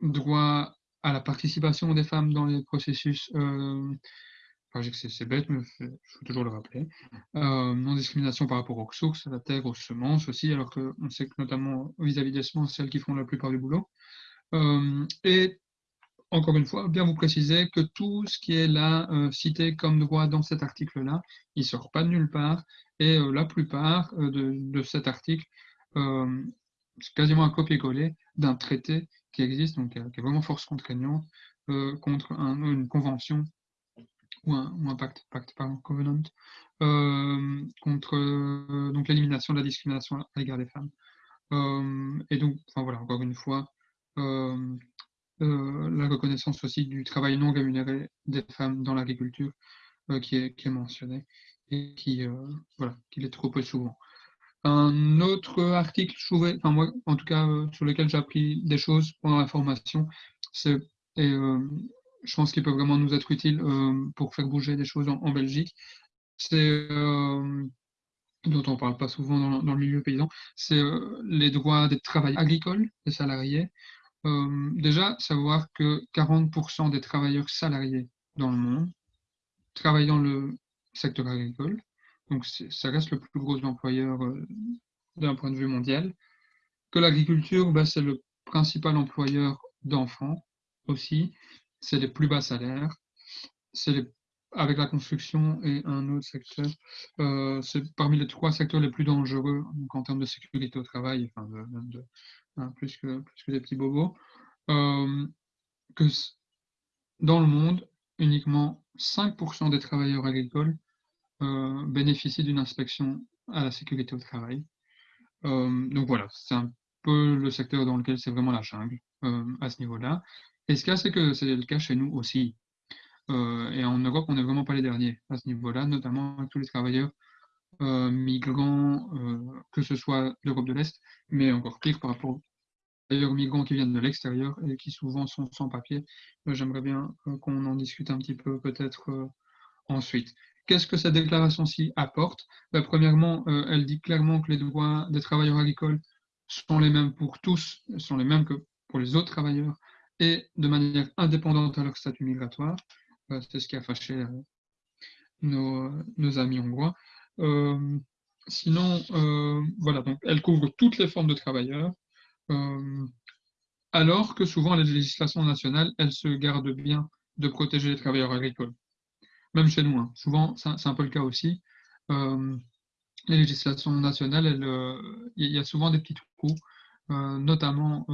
droit à la participation des femmes dans les processus c'est bête, mais il faut toujours le rappeler. Euh, non-discrimination par rapport aux ressources, à la terre, aux semences aussi, alors qu'on sait que notamment vis-à-vis des semences, celles qui font la plupart du boulot. Euh, et encore une fois, bien vous préciser que tout ce qui est là euh, cité comme droit dans cet article-là, il ne sort pas de nulle part. Et la plupart de, cet article, c'est quasiment un copier-coller d'un traité qui existe, donc qui est vraiment force contraignante, contre une convention ou un, pacte, pacte pardon, covenant, euh, contre euh, donc l'élimination de la discrimination à l'égard des femmes. Euh, et donc, enfin, voilà, encore une fois, la reconnaissance aussi du travail non rémunéré des femmes dans l'agriculture qui, est, qui est mentionné et qui, voilà, l'est trop peu souvent. Un autre article, trouvais, enfin moi, en tout cas, sur lequel j'ai appris des choses pendant la formation, c'est je pense qu'il peut vraiment nous être utile euh, pour faire bouger des choses en, Belgique. C'est euh, dont on ne parle pas souvent dans, le milieu paysan, c'est les droits des travailleurs agricoles, des salariés. déjà, savoir que 40% des travailleurs salariés dans le monde travaillent dans le secteur agricole. Donc, ça reste le plus gros employeur d'un point de vue mondial. Que l'agriculture, bah, c'est le principal employeur d'enfants aussi. C'est les plus bas salaires. C'est avec la construction et un autre secteur, euh, c'est parmi les trois secteurs les plus dangereux en termes de sécurité au travail, enfin hein, plus, que, plus que des petits bobos. Euh, que dans le monde, uniquement 5% des travailleurs agricoles euh, bénéficient d'une inspection à la sécurité au travail. donc voilà, c'est un peu le secteur dans lequel c'est vraiment la jungle à ce niveau-là. Et ce qu'il y a, c'est que c'est le cas chez nous aussi. Euh, et en Europe, on n'est vraiment pas les derniers à ce niveau-là, notamment avec tous les travailleurs euh, migrants, euh, que ce soit d'Europe de l'Est, mais encore pire par rapport aux travailleurs migrants qui viennent de l'extérieur et qui souvent sont sans papier. J'aimerais bien qu'on en discute un petit peu peut-être ensuite. Qu'est-ce que cette déclaration-ci apporte? Ben, Premièrement, elle dit clairement que les droits des travailleurs agricoles sont les mêmes pour tous, sont les mêmes que pour les autres travailleurs, et de manière indépendante à leur statut migratoire. Euh, c'est ce qui a fâché euh, nos, amis hongrois. Euh, sinon, voilà, donc elle couvre toutes les formes de travailleurs, alors que souvent les législations nationales, elles se gardent bien de protéger les travailleurs agricoles. Même chez nous, hein. souvent, c'est un peu le cas aussi. les législations nationales, il y a souvent des petits trous, notamment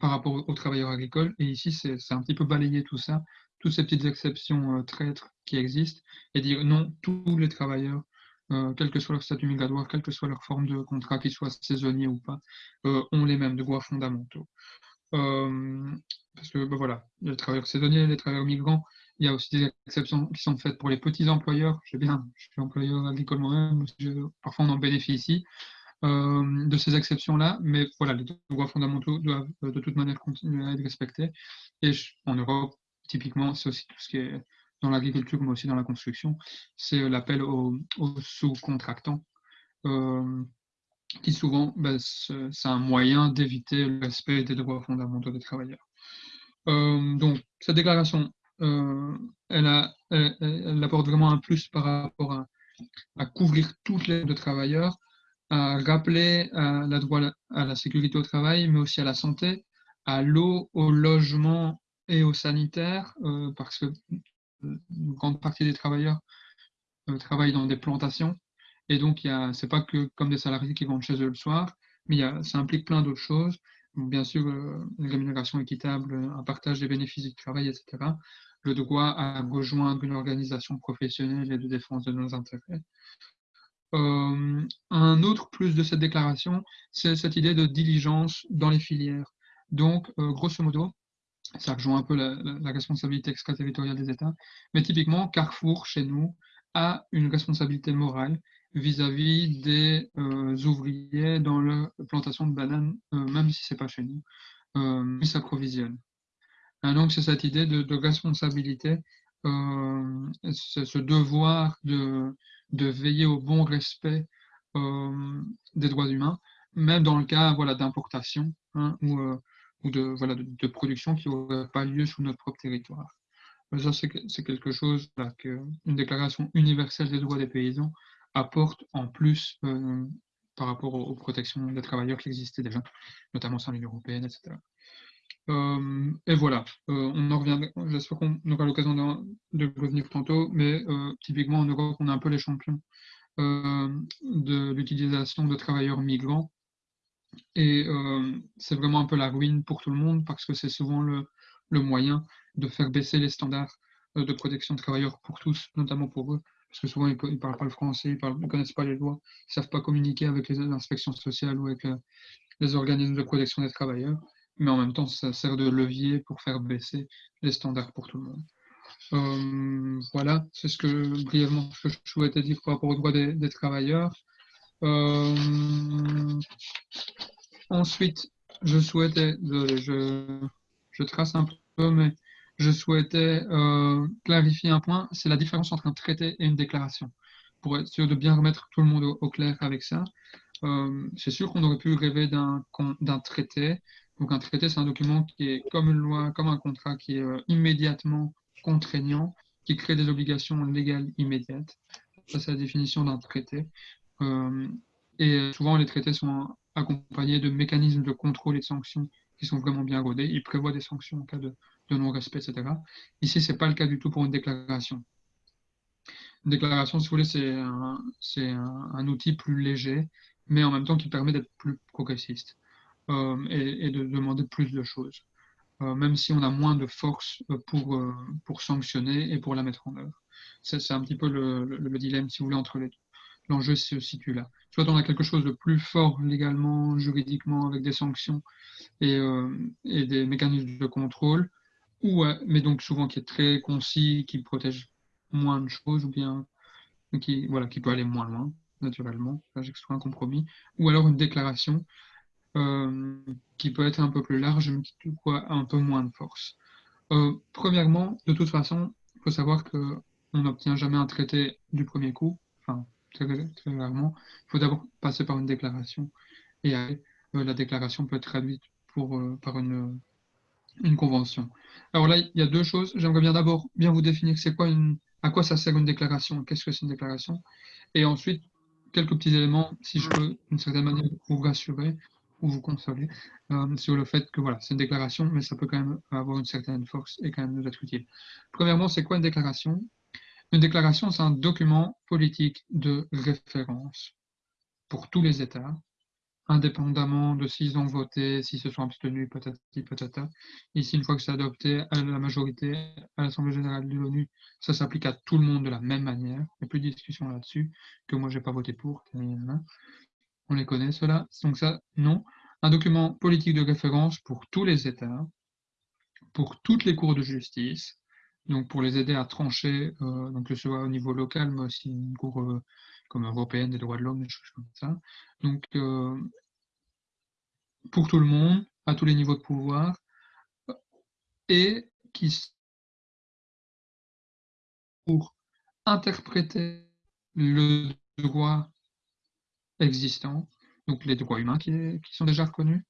par rapport aux travailleurs agricoles. Et ici, c'est un petit peu balayer tout ça, toutes ces petites exceptions euh, traîtres qui existent, et dire non, tous les travailleurs, euh, quel que soit leur statut migratoire, quelle que soit leur forme de contrat, qu'ils soient saisonniers ou pas, euh, ont les mêmes droits fondamentaux. parce que ben voilà, les travailleurs saisonniers, les travailleurs migrants, il y a aussi des exceptions qui sont faites pour les petits employeurs. Je bien, je suis employeur agricole moi-même, parfois on en bénéficie. Euh, de ces exceptions-là, mais voilà, les droits fondamentaux doivent euh, de toute manière continuer à être respectés. Et en Europe, typiquement, c'est aussi tout ce qui est dans l'agriculture, mais aussi dans la construction, c'est euh, l'appel aux, sous-contractants, qui souvent, ben, c'est un moyen d'éviter le respect des droits fondamentaux des travailleurs. donc, cette déclaration, elle, apporte vraiment un plus par rapport à, à couvrir toutes les de travailleurs, à rappeler à la droit à la sécurité au travail, mais aussi à la santé, à l'eau, au logement et au sanitaire, euh, parce que une grande partie des travailleurs euh, travaillent dans des plantations. Et donc, ce n'est pas que comme des salariés qui vont chez eux le soir, mais ça implique plein d'autres choses. bien sûr, euh, une rémunération équitable, un partage des bénéfices du travail, etc. Le droit à rejoindre une organisation professionnelle et de défense de nos intérêts. Euh, un autre plus de cette déclaration, c'est cette idée de diligence dans les filières. Donc, euh, grosso modo, ça rejoint un peu la, responsabilité extraterritoriale des États, mais typiquement, Carrefour, chez nous, a une responsabilité morale vis-à-vis des euh, ouvriers dans la plantation de bananes, même si ce n'est pas chez nous, ils s'approvisionnent. Donc, c'est cette idée de, de responsabilité, ce devoir de, de veiller au bon respect euh, des droits humains, même dans le cas voilà, d'importation hein, ou, euh, ou de, voilà, de, production qui n'aurait pas lieu sur notre propre territoire. Ça, c'est quelque chose qu'une déclaration universelle des droits des paysans apporte en plus euh, par rapport aux, protections des travailleurs qui existaient déjà, notamment sur l'Union européenne, etc. Euh, et voilà, euh, on en revient. J'espère qu'on aura l'occasion de, revenir tantôt, mais euh, typiquement en Europe, on est un peu les champions de l'utilisation de travailleurs migrants. Et c'est vraiment un peu la ruine pour tout le monde parce que c'est souvent le, moyen de faire baisser les standards de protection de travailleurs pour tous, notamment pour eux, parce que souvent ils ne parlent pas le français, ils ne connaissent pas les lois, ils ne savent pas communiquer avec les inspections sociales ou avec les organismes de protection des travailleurs mais en même temps, ça sert de levier pour faire baisser les standards pour tout le monde. Euh, voilà, c'est ce que brièvement je souhaitais dire par rapport aux droits des, travailleurs. Euh, ensuite, je souhaitais, je, trace un peu, mais je souhaitais euh, clarifier un point, c'est la différence entre un traité et une déclaration. pour être sûr de bien remettre tout le monde au, clair avec ça, c'est sûr qu'on aurait pu rêver d'un traité. Donc un traité, c'est un document qui est comme une loi, comme un contrat qui est euh, immédiatement contraignant, qui crée des obligations légales immédiates. Ça, c'est la définition d'un traité. Euh, et souvent, les traités sont accompagnés de mécanismes de contrôle et de sanctions qui sont vraiment bien rodés. Ils prévoient des sanctions en cas de, non-respect, etc. Ici, ce n'est pas le cas du tout pour une déclaration. Une déclaration, si vous voulez, c'est un, un, outil plus léger, mais en même temps qui permet d'être plus progressiste euh, et, de demander plus de choses, euh, même si on a moins de force pour, pour sanctionner et pour la mettre en œuvre. C'est un petit peu le, le, dilemme, si vous voulez, entre les deux l'enjeu se situe là. Soit on a quelque chose de plus fort légalement, juridiquement, avec des sanctions et, euh, des mécanismes de contrôle, ou, mais donc souvent qui est très concis, qui protège moins de choses, ou bien qui, voilà, qui peut aller moins loin, naturellement. Là, j'extrais un compromis. Ou alors une déclaration euh, qui peut être un peu plus large, mais qui a un peu moins de force. Euh, premièrement, de toute façon, il faut savoir qu'on n'obtient jamais un traité du premier coup. Enfin, très, rarement. Il faut d'abord passer par une déclaration et euh, la déclaration peut être traduite par une, une convention. Alors là, il y a deux choses. J'aimerais bien d'abord bien vous définir c'est quoi une, à quoi ça sert une déclaration, qu'est-ce que c'est une déclaration, et ensuite quelques petits éléments, si je peux d'une certaine manière vous rassurer ou vous consoler euh, sur le fait que voilà, c'est une déclaration, mais ça peut quand même avoir une certaine force et quand même nous être utile. Premièrement, c'est quoi une déclaration une déclaration, c'est un document politique de référence pour tous les États, indépendamment de s'ils ont voté, s'ils se sont abstenus, peut-être, peut-être. Ici, une fois que c'est adopté à la majorité, à l'Assemblée générale de l'ONU, ça s'applique à tout le monde de la même manière. Il n'y a plus de discussion là-dessus, que moi, je n'ai pas voté pour. On les connaît, cela. Donc ça, non. Un document politique de référence pour tous les États, pour toutes les cours de justice, donc pour les aider à trancher, euh, donc que ce soit au niveau local, mais aussi une cour euh, comme européenne des droits de l'homme, des choses comme ça. Donc euh, pour tout le monde, à tous les niveaux de pouvoir, et qui pour interpréter le droit existant, donc les droits humains qui, sont déjà reconnus,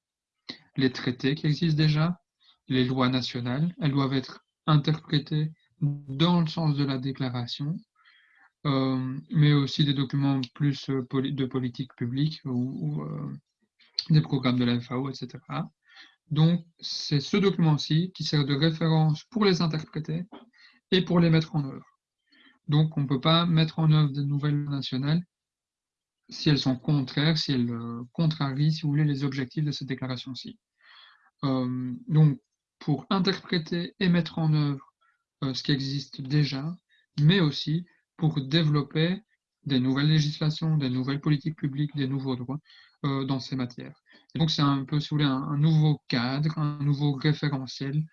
les traités qui existent déjà, les lois nationales, elles doivent être interprétés dans le sens de la déclaration, euh, mais aussi des documents plus euh, de politique publique ou, euh, des programmes de la FAO, etc. Donc, c'est ce document-ci qui sert de référence pour les interpréter et pour les mettre en œuvre. Donc, on ne peut pas mettre en œuvre des nouvelles nationales si elles sont contraires, si elles contrarient, si vous voulez, les objectifs de cette déclaration-ci. donc, pour interpréter et mettre en œuvre euh, ce qui existe déjà, mais aussi pour développer des nouvelles législations, des nouvelles politiques publiques, des nouveaux droits euh, dans ces matières. Donc c'est un peu, si vous voulez, un, nouveau cadre, un nouveau référentiel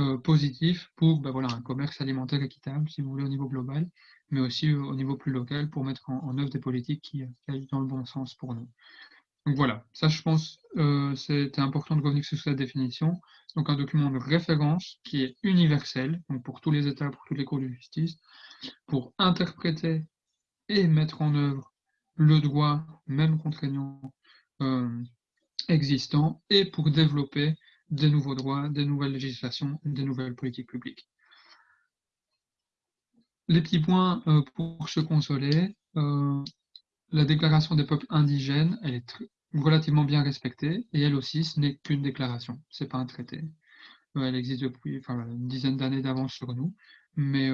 euh, positif pour ben voilà, un commerce alimentaire équitable, si vous voulez, au niveau global, mais aussi au niveau plus local pour mettre en, œuvre des politiques qui, qui aillent dans le bon sens pour nous. Donc voilà, ça je pense euh, c'était important de revenir sur cette définition. Donc un document de référence qui est universel, donc pour tous les États, pour toutes les cours de justice, pour interpréter et mettre en œuvre le droit, même contraignant, euh, existant, et pour développer des nouveaux droits, des nouvelles législations, des nouvelles politiques publiques. Les petits points euh, pour se consoler. Euh, la déclaration des peuples indigènes, elle est relativement bien respectée, et elle aussi, ce n'est qu'une déclaration, ce n'est pas un traité. Euh, elle existe depuis une dizaine d'années d'avance sur nous, mais,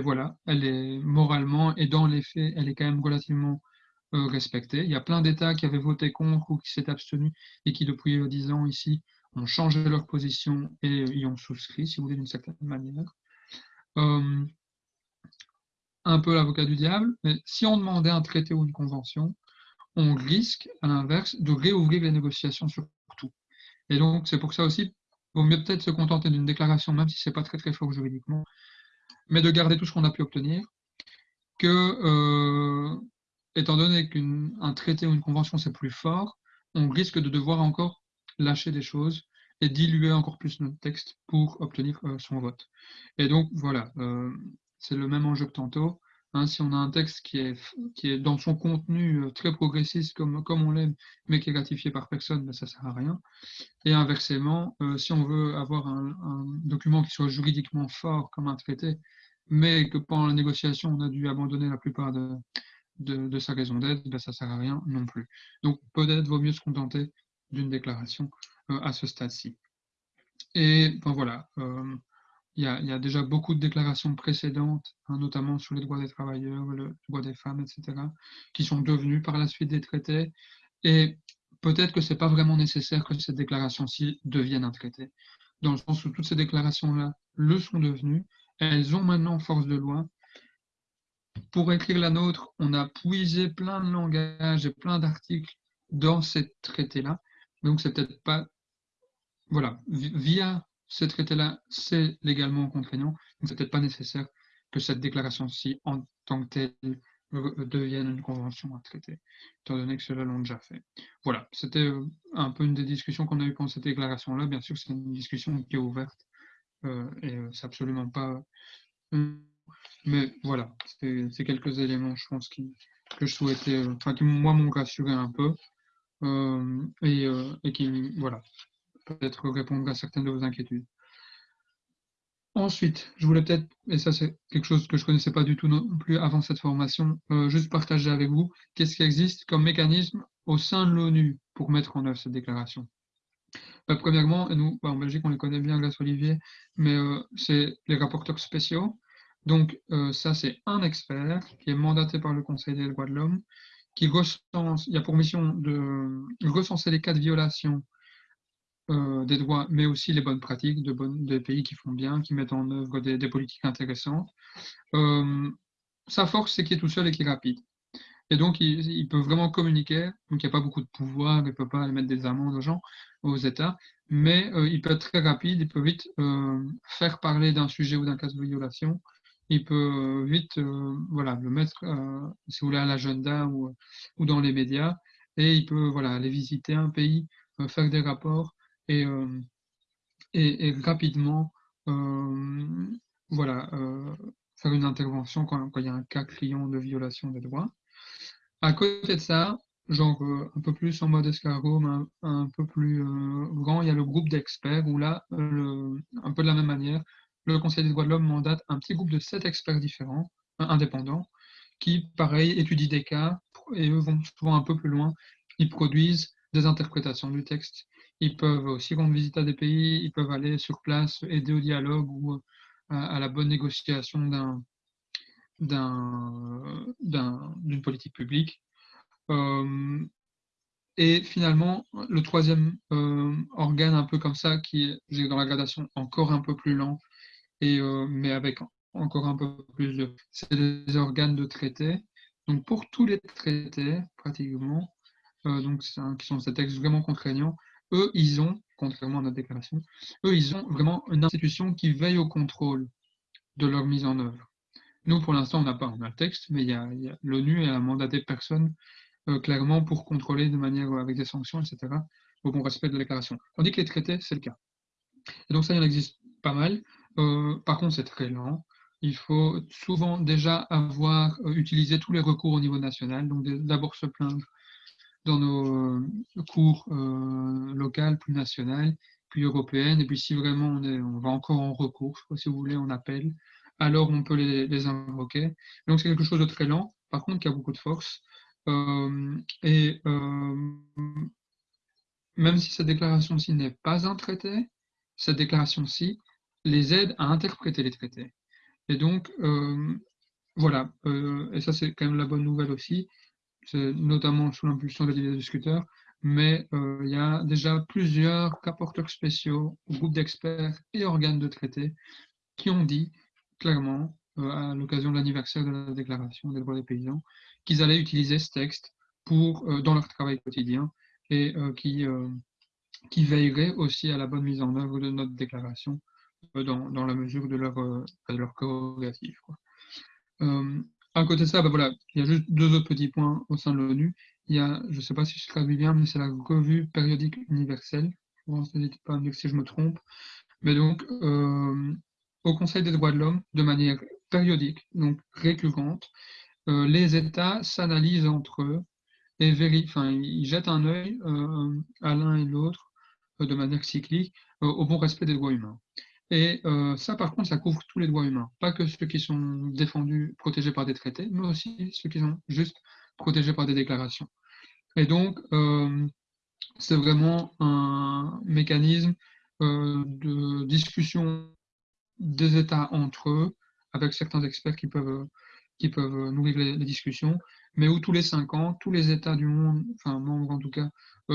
voilà, elle est moralement et dans les faits, elle est quand même relativement respectée. Il y a plein d'États qui avaient voté contre ou qui s'étaient abstenus et qui, depuis dix ans ici, ont changé leur position et y ont souscrit, si vous voulez, d'une certaine manière. Un peu l'avocat du diable, mais si on demandait un traité ou une convention, on risque, à l'inverse, de réouvrir les négociations sur tout. Et donc, c'est pour ça aussi, il vaut mieux peut-être se contenter d'une déclaration, même si ce n'est pas très très fort juridiquement, mais de garder tout ce qu'on a pu obtenir, que, euh, étant donné qu'un traité ou une convention c'est plus fort, on risque de devoir encore lâcher des choses et diluer encore plus notre texte pour obtenir euh, son vote. Et donc, voilà, euh, c'est le même enjeu que tantôt. Hein, si on a un texte qui est, qui est dans son contenu très progressiste comme, comme on l'aime, mais qui est ratifié par personne, ben, ça ne sert à rien. Et inversement, si on veut avoir un, document qui soit juridiquement fort comme un traité, mais que pendant la négociation, on a dû abandonner la plupart de, de, sa raison d'être, ben, ça ne sert à rien non plus. Donc peut-être vaut mieux se contenter d'une déclaration euh, à ce stade-ci. Et ben, voilà, euh, il y, a, déjà beaucoup de déclarations précédentes, hein, notamment sur les droits des travailleurs, le droit des femmes, etc., qui sont devenues par la suite des traités. Et peut-être que ce n'est pas vraiment nécessaire que cette déclaration-ci devienne un traité, dans le sens où toutes ces déclarations-là le sont devenues, elles ont maintenant force de loi. Pour écrire la nôtre, on a puisé plein de langages et plein d'articles dans ces traités-là. Donc, c'est peut-être pas. Voilà, via ce traité-là, c'est légalement contraignant. Donc, c'est peut-être pas nécessaire que cette déclaration-ci, en tant que telle, devienne une convention à traiter, étant donné que cela l'ont déjà fait. Voilà, c'était euh, un peu une des discussions qu'on a eues pour cette déclaration-là. Bien sûr, c'est une discussion qui est ouverte euh, et euh, c'est absolument pas. Euh, mais voilà, c'est quelques éléments, je pense, qui, que je souhaitais, enfin, qui moi m'ont rassuré un peu et, et, qui, voilà, peut-être répondre à certaines de vos inquiétudes. Ensuite, je voulais peut-être, et ça c'est quelque chose que je ne connaissais pas du tout non plus avant cette formation, juste partager avec vous qu'est-ce qui existe comme mécanisme au sein de l'ONU pour mettre en œuvre cette déclaration? Bah, premièrement, nous, bah, en Belgique, on les connaît bien grâce Olivier, mais euh, c'est les rapporteurs spéciaux. Donc, euh, ça, c'est un expert qui est mandaté par le Conseil des droits de l'homme, qui recense, il a pour mission de recenser les cas de violation euh, des droits, mais aussi les bonnes pratiques de des pays qui font bien, qui mettent en œuvre des, politiques intéressantes. sa force, c'est qu'il est tout seul et qu'il est rapide. Et donc, il, peut vraiment communiquer. Donc, il n'y a pas beaucoup de pouvoir, il ne peut pas aller mettre des amendes aux gens, aux États, mais euh, il peut être très rapide, il peut vite euh, faire parler d'un sujet ou d'un cas de violation. Il peut euh, vite voilà, le mettre, si vous voulez, à l'agenda ou, ou, dans les médias. Et il peut voilà, aller visiter un pays, faire des rapports et, et, rapidement voilà, faire une intervention quand, il y a un cas criant de violation des droits. À côté de ça, genre euh, un peu plus en mode escargot, mais un, peu plus euh, grand, il y a le groupe d'experts où là, un peu de la même manière, le Conseil des droits de l'homme mandate un petit groupe de sept experts différents, indépendants, qui, pareil, étudient des cas et eux vont souvent un peu plus loin. Ils produisent des interprétations du texte. Ils peuvent aussi rendre visite à des pays, ils peuvent aller sur place, aider au dialogue ou euh, à la bonne négociation d'un d'une politique publique. Euh, et finalement, le troisième euh, organe un peu comme ça, qui est dans la gradation encore un peu plus lent, mais avec encore un peu plus de... C'est les organes de traité. Donc pour tous les traités, pratiquement, donc, qui sont ces textes vraiment contraignants, eux, ils ont, contrairement à notre déclaration, eux, ils ont vraiment une institution qui veille au contrôle de leur mise en œuvre. Nous, pour l'instant, on n'a pas, on a le texte, mais l'ONU a mandaté personne euh, clairement pour contrôler de manière euh, avec des sanctions, etc., au bon respect de la déclaration. Tandis que les traités, c'est le cas. Donc ça, il en existe pas mal. Euh, par contre, c'est très lent. Il faut souvent déjà avoir utilisé tous les recours au niveau national, donc d'abord se plaindre dans nos cours locales, plus nationales, puis européennes, et puis si vraiment on, va encore en recours, si vous voulez, on appelle, alors on peut les, invoquer. Donc c'est quelque chose de très lent, par contre qui a beaucoup de force. Euh, et euh, même si cette déclaration-ci n'est pas un traité, cette déclaration-ci les aide à interpréter les traités. Et donc, euh, voilà, et ça c'est quand même la bonne nouvelle aussi, notamment sous l'impulsion des discuteurs, mais il y a déjà plusieurs rapporteurs spéciaux, groupes d'experts et organes de traité qui ont dit clairement, euh, à l'occasion de l'anniversaire de la Déclaration des droits des paysans, qu'ils allaient utiliser ce texte pour, euh, dans leur travail quotidien et euh, qui, veillerait aussi à la bonne mise en œuvre de notre déclaration dans, dans, la mesure de leur, de leur. À côté de ça, ben voilà, il y a juste deux autres petits points au sein de l'ONU. Il y a, je ne sais pas si je traduis bien, mais c'est la revue périodique universelle. N'hésitez pas à si je me trompe. Mais donc, au Conseil des droits de l'homme de manière périodique, donc récurrente. les États s'analysent entre eux et enfin, ils jettent un œil à l'un et l'autre de manière cyclique au bon respect des droits humains. Et ça, par contre, ça couvre tous les droits humains, pas que ceux qui sont défendus, protégés par des traités, mais aussi ceux qui sont juste protégés par des déclarations. Et donc, c'est vraiment un mécanisme de discussion des États entre eux, avec certains experts qui peuvent, qui peuvent nourrir les, discussions, mais où tous les cinq ans, tous les États du monde, enfin membres en tout cas,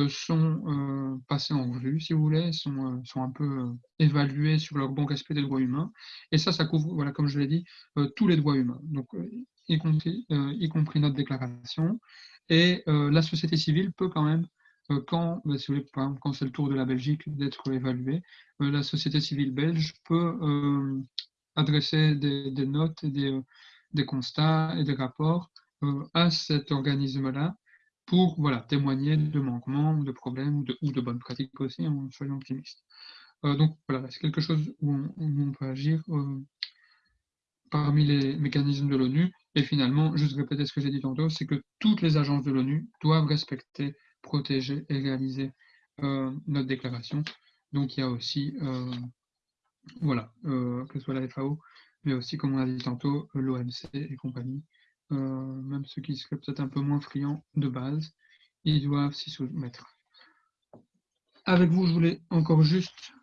sont passés en revue, si vous voulez, sont, sont un peu évalués sur leur bon respect des droits humains. Et ça, ça couvre, voilà, comme je l'ai dit, tous les droits humains, donc y compris, notre déclaration. Et la société civile peut quand même quand, bah, quand c'est le tour de la Belgique d'être évalué, la société civile belge peut adresser des, notes et des, des, constats et des rapports à cet organisme-là pour voilà, témoigner de manquements, de problèmes ou de, bonnes pratiques aussi, en soyons optimistes. donc voilà, c'est quelque chose où on, peut agir parmi les mécanismes de l'ONU? Et finalement, juste répéter ce que j'ai dit tantôt, c'est que toutes les agences de l'ONU doivent respecter protéger et réaliser euh, notre déclaration. Donc il y a aussi, euh, voilà, euh, que ce soit la FAO, mais aussi, comme on a dit tantôt, l'OMC et compagnie, même ceux qui seraient peut-être un peu moins friands de base, ils doivent s'y soumettre. Avec vous, je voulais encore juste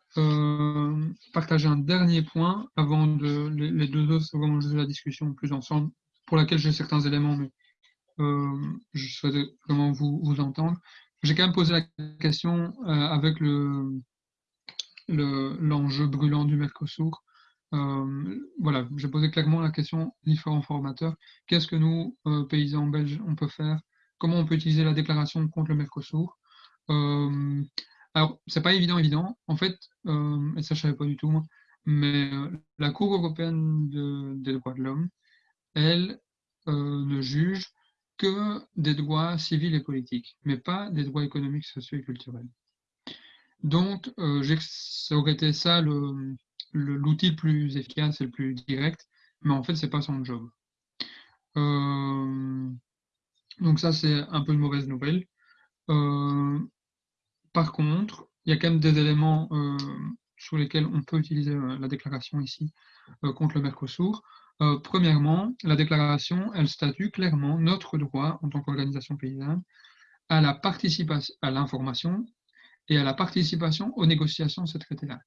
partager un dernier point avant de les, deux autres, c'est vraiment juste la discussion plus ensemble, pour laquelle j'ai certains éléments, mais euh, je souhaite vraiment vous, vous entendre. J'ai quand même posé la question euh, avec le l'enjeu brûlant du Mercosur. Euh, voilà, j'ai posé clairement la question différents formateurs. Qu'est-ce que nous, paysans belges, on peut faire? Comment on peut utiliser la déclaration contre le Mercosur? Euh, Alors, c'est pas évident, évident. En fait, et ça je savais pas du tout, mais la Cour européenne des droits de l'homme, elle ne juge que des droits civils et politiques, mais pas des droits économiques, sociaux et culturels. Donc, euh, ça aurait été ça l'outil le, plus efficace et le plus direct, mais en fait, c'est pas son job. Euh, donc ça, c'est un peu une mauvaise nouvelle. Euh, par contre, il y a quand même des éléments euh, sur lesquels on peut utiliser la déclaration ici contre le Mercosur. Premièrement, la déclaration, elle statue clairement notre droit en tant qu'organisation paysanne à la participation, à l'information et à la participation aux négociations de ces traités-là.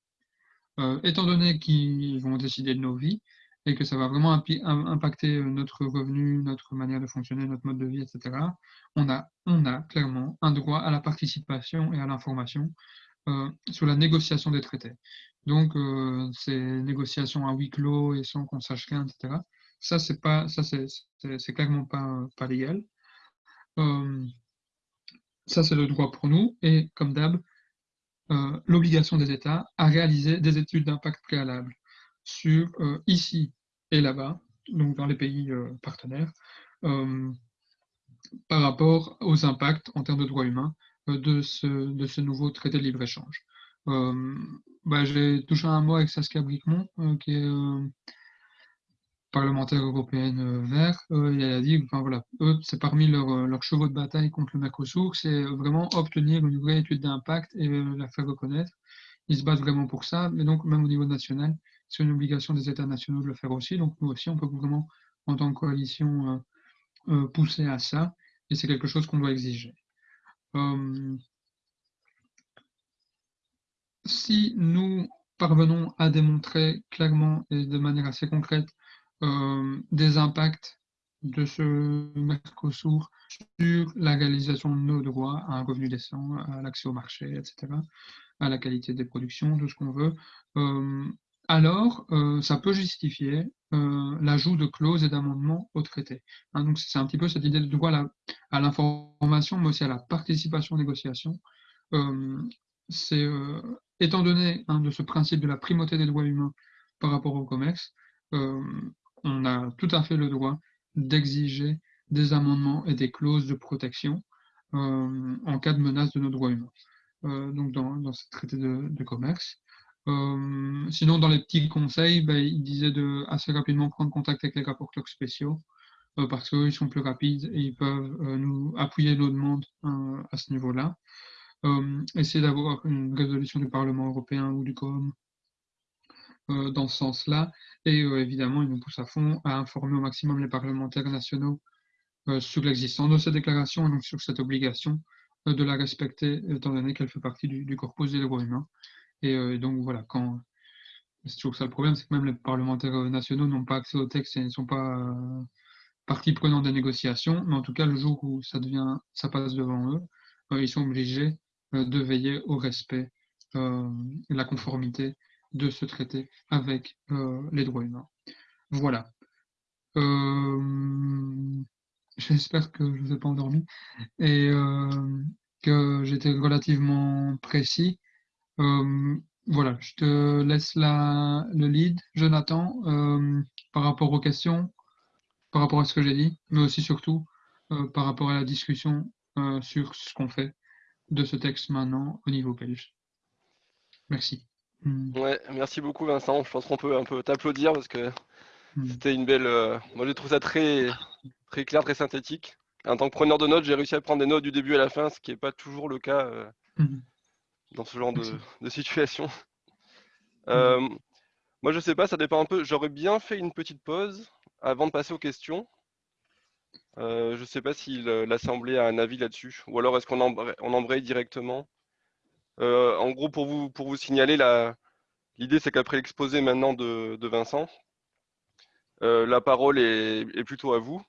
Euh, étant donné qu'ils vont décider de nos vies et que ça va vraiment impacter notre revenu, notre manière de fonctionner, notre mode de vie, etc., on a, clairement un droit à la participation et à l'information euh, sur la négociation des traités. Donc, euh, ces négociations à huis clos et sans qu'on sache rien, etc. Ça, c'est pas, clairement pas, légal. Euh, ça, c'est le droit pour nous. Et comme d'hab, l'obligation des États à réaliser des études d'impact préalables sur ici et là-bas, donc dans les pays partenaires, par rapport aux impacts en termes de droits humains de ce, de ce nouveau traité de libre-échange. Euh, bah, J'ai touché un mot avec Saskia Bricmont, euh, qui est euh, parlementaire européenne vert, et elle a dit, enfin voilà, c'est parmi leurs chevaux de bataille contre le Mercosur, c'est vraiment obtenir une vraie étude d'impact et la faire reconnaître. Ils se battent vraiment pour ça, mais donc même au niveau national, c'est une obligation des États nationaux de le faire aussi. Donc nous aussi, on peut vraiment, en tant que coalition, pousser à ça, et c'est quelque chose qu'on doit exiger. Euh, si nous parvenons à démontrer clairement et de manière assez concrète euh, des impacts de ce Mercosur sur la réalisation de nos droits à un revenu décent, à l'accès au marché, etc., à la qualité des productions, tout ce qu'on veut, euh, alors ça peut justifier l'ajout de clauses et d'amendements au traité. Hein, donc c'est un petit peu cette idée de droit à l'information, mais aussi à la participation aux négociations. Euh, c'est euh, étant donné hein, de ce principe de la primauté des droits humains par rapport au commerce, euh, on a tout à fait le droit d'exiger des amendements et des clauses de protection en cas de menace de nos droits humains. donc dans, ce traité de, commerce. sinon, dans les petits conseils, ben, il disait de assez rapidement prendre contact avec les rapporteurs spéciaux parce qu'ils sont plus rapides et ils peuvent nous appuyer nos demandes à ce niveau-là. essayer d'avoir une résolution du Parlement européen ou du COM dans ce sens-là. Et évidemment, il nous pousse à fond à informer au maximum les parlementaires nationaux sur l'existence de cette déclaration et donc sur cette obligation de la respecter, étant donné qu'elle fait partie du, corpus des droits humains. Et donc voilà, quand c'est toujours ça le problème, c'est que même les parlementaires nationaux n'ont pas accès au texte et ne sont pas partie prenante des négociations, mais en tout cas, le jour où ça devient, ça passe devant eux, ils sont obligés de veiller au respect et la conformité de ce traité avec les droits humains. Voilà. J'espère que je ne vous ai pas endormi et que j'étais relativement précis. voilà, je te laisse la, le lead, Jonathan, par rapport aux questions, par rapport à ce que j'ai dit, mais aussi surtout par rapport à la discussion sur ce qu'on fait de ce texte maintenant au niveau belge. Merci. Hmm. Ouais, merci beaucoup Vincent. Je pense qu'on peut un peu t'applaudir parce que hmm. c'était une belle. Euh, moi, j'ai trouvé ça très, très clair, très synthétique. En tant que preneur de notes, j'ai réussi à prendre des notes du début à la fin, ce qui n'est pas toujours le cas euh, hmm. dans ce genre de, situation. Euh, moi, je sais pas, ça dépend un peu. J'aurais bien fait une petite pause avant de passer aux questions. je ne sais pas si l'Assemblée a un avis là-dessus, ou alors est-ce qu'on on embraye directement? Euh, en gros, pour vous, signaler, l'idée c'est qu'après l'exposé maintenant de, Vincent, euh, la parole est, plutôt à vous.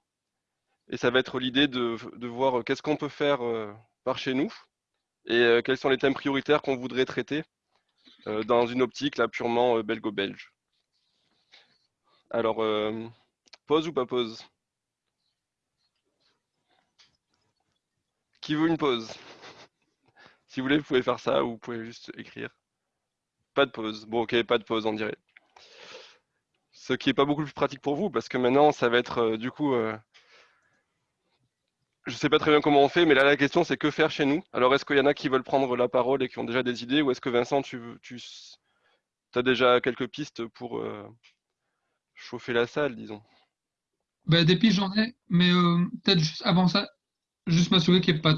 Et ça va être l'idée de, voir qu'est-ce qu'on peut faire euh, par chez nous et quels sont les thèmes prioritaires qu'on voudrait traiter dans une optique là purement belgo-belge. Alors, pause ou pas pause Qui veut une pause si vous voulez, vous pouvez faire ça ou vous pouvez juste écrire. Pas de pause. Bon, ok, pas de pause, on dirait. Ce qui n'est pas beaucoup plus pratique pour vous, parce que maintenant, ça va être euh, du coup. Euh, je ne sais pas très bien comment on fait, mais là, la question, c'est que faire chez nous Alors, est-ce qu'il y en a qui veulent prendre la parole et qui ont déjà des idées, ou est-ce que Vincent, tu, as déjà quelques pistes pour euh, chauffer la salle, disons? Ben, Des pistes, j'en ai, mais peut-être juste avant ça, juste m'assurer qu'il n'y ait pas